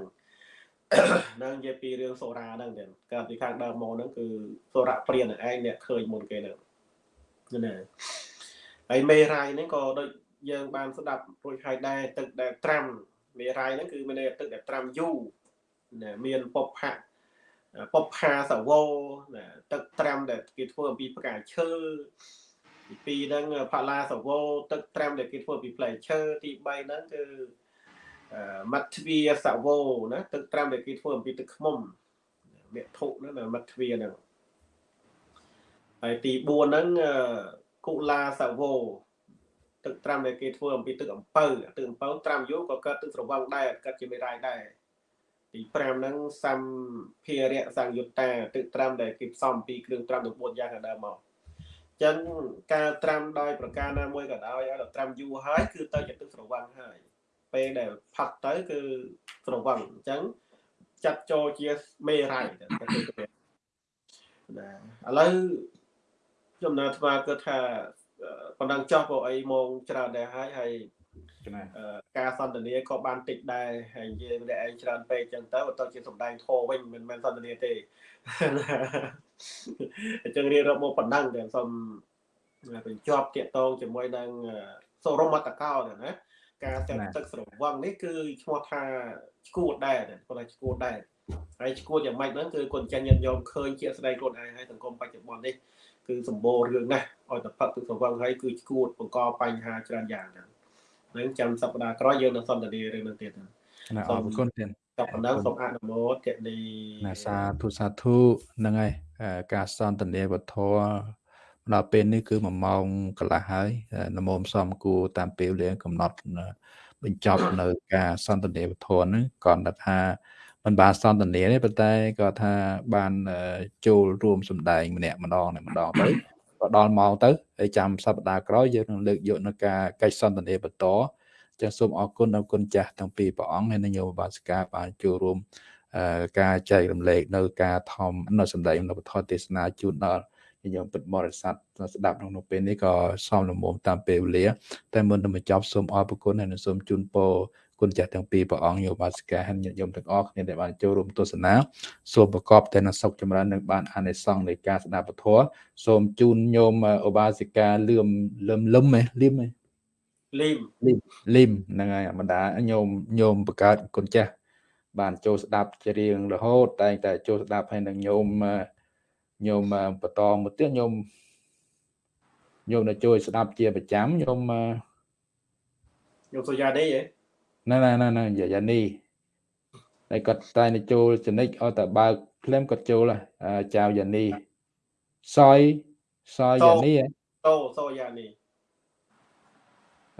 នឹងនិយាយពីរឿងសូរ៉ាហ្នឹងទៀតកាលពីខាងដើមមកហ្នឹងគឺសូរ៉ាព្រាននឹងឯងអ្នកឃើញមុនគេហ្នឹងណាហើយមេរ៉ៃហ្នឹងក៏ដូចយើងបានស្ដាប់រួចហើយដែរទឹកដែលត្រាំមេរ៉ៃហ្នឹងគឺមានទឹកដែលត្រាំយូរណាមានពពផៈពពផាសវោណាទឹកត្រាំដែលគេធ្វើអំពីផ្កាឈើទី2ហ្នឹងផាឡាសវោទឹកត្រាំដែលគេធ្វើពីផ្លែឈើទី3ហ្នឹងគឺ មត្តទ្វាសវោណាទឹកត្រាំដែលគេធ្វើអំពីទឹកខ្មុំមេធុហ្នឹងមត្តទ្វាហ្នឹងហើយទី4ហ្នឹងកុលាសវោទឹកត្រាំដែលគេធ្វើអំពីទឹកអំពៅទឹកអំពៅត្រាំយូរក៏កើតទឹកស្រវឹងដែរកើតជាមេរ៉ាយដែរទី5ហ្នឹងសំភារៈសង្យុត្តាទឹកត្រាំដែលគេផ្សំពីគ្រឿងត្រាំទាំង4យ៉ាងដើមមកចឹងការត្រាំដោយប្រការណាមួយក៏ដោយឲ្យដល់ត្រាំយូរហើយគឺទៅជាទឹកស្រវឹងហើយ ពេលដែលផាត់ទៅគឺស្រវឹងអញ្ចឹងចាត់ចូលជាមេរ៉ៃណាឥឡូវខ្ញុំណាថ្មគិតថាប៉ុណ្ណឹងចោះព្រោះអីម៉ោងច្រើនដែរហើយហើយការសន្ទនាក៏បានតិចដែរហើយនិយាយម្នាក់ឯងច្រើនពេកអញ្ចឹងទៅទៅជាសំដែងធោវិញមិនមែនសន្ទនាទេអញ្ចឹងរៀបរាប់មកប៉ុណ្ណឹងតែសូមបញ្ចប់តាកតងជាមួយនឹងសូរមតកោណា ការតែទឹកស្រវឹងនេះគឺឈ្មោះថាឈួតដែរគាត់ថាឈួតដែរហើយឈួតយ៉ាងម៉េចហ្នឹងគឺគាត់ចាញ់ញាតិញោមឃើញជាស្ដីខ្លួនឯងហើយសង្គមបច្ចុប្បន្ននេះគឺសម្បូររឿងណាស់ឲ្យតែផឹកទឹកស្រវឹងហើយគឺឈួតបង្កបញ្ហាច្រើនយ៉ាងហ្នឹងនឹងចាំសប្តាហ៍ក្រោយយើងនឹងសន្ទនារឿងនោះទៀតណាអរគុណទៀតតែប៉ុណ្ណឹងសូមអនុមោទនីណាសាធុសាធុហ្នឹងហើយការសន្ទនាវធម៌ ដល់ពេលនេះគឺ1ម៉ោងកន្លះហើយនមមសំគួរតាមពេលវេលាកំណត់បញ្ចប់នៅការសន្ទនាវធម៌ហ្នឹងគាត់ថាមិនបានសន្ទនាទេប៉ុន្តែគាត់ថាបានចូលរួមសម្ដែងម្នាក់ម្ដងម្ដងទៅក៏ដល់ម៉ោងទៅហើយចាំសប្តាហ៍ក្រោយយើងនឹងលើកយកនៅការកិច្ចសន្ទនាបន្តចឹងសូមអរគុណដល់គុណចាស់ទាំងពីរព្រះអង្គហើយនឹងយោបាសិកាបានចូលរួមការចែករំលែកនៅការធំនៅសម្ដែងនៅពធទេសនាជូនដល់ ញោមពិតបរិស័ទស្ដាប់ក្នុងពេលនេះក៏សមលំមតាមពេលវេលា តែមុននឹងបញ្ចប់សូមអរគុណហើយនឹងសូមជូនពរគុណចាស់ទាំងពីរព្រះអង្គយោបាសិកាហើយញាតិញោមទាំងអស់គ្នាដែលបានចូលរួមទស្សនាសូមប្រកបតែនឹងសុខចម្រើននិងបានអានិសង្សនៃការស្ដាប់ពធសូមជូនញោមឧបាសិកាលឿមលឹមលឹមហ៎លឹមហ៎លីមលីមលីមហ្នឹងហើយបណ្ដាញោមញោមបង្កើតគុណចាស់បានចូលស្ដាប់ជារៀងរហូតតែងតែចូលស្ដាប់ហើយនឹងញោម ញោមបន្តមកទៀតញោមញោមនៅជួយស្ដាប់ជាប្រចាំញោមញោមសូយ៉ាដេហ៎ណែណែណែណែយ៉ានីហើយគាត់តែនៅចូលចនិចឲ្យតែបើកភ្លាមគាត់ចូលចៅយ៉ានីសយសយយ៉ានីអូសយយ៉ានី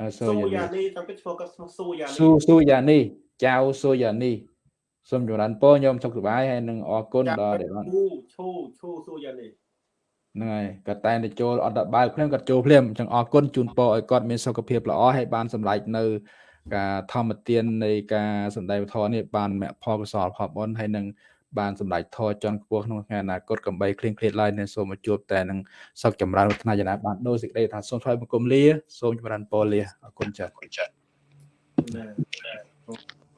អសូយ៉ានីតាមពិតធ្វើគាត់ស៊ូយ៉ានីស៊ូស៊ូយ៉ានីចៅស៊ូយ៉ានី សូមចម្រើនពរញោមសុខសប្បាយហើយនឹងអរគុណដល់ដែលបានឈូឈូឈូស៊ូយ៉ានីហ្នឹងហើយគាត់តែទៅចូលអត់ដល់បើកភ្លាមគាត់ចូលភ្លាមអញ្ចឹងអរគុណជូនពរឲ្យគាត់មានសុខភាពល្អហើយបានសម្រេចនៅ ការធម្មទាននៃការសម្ដែងធម៌នេះបានមគ្គផលកុសលផលបុណ្យហើយនឹងបានសម្ដេចធរចន់ខ្ពស់ក្នុងថ្ងៃអនាគតកំបីគ្លៀងគ្លាតឡើយនឹងសូមជួបតែនឹងសុខចម្រើនវឌ្ឍនាយ៉ាងណាបានដោយសេចក្តីថាសូមថ្វាយបង្គំលាសូមចម្រើនពរលាអរគុណចា៎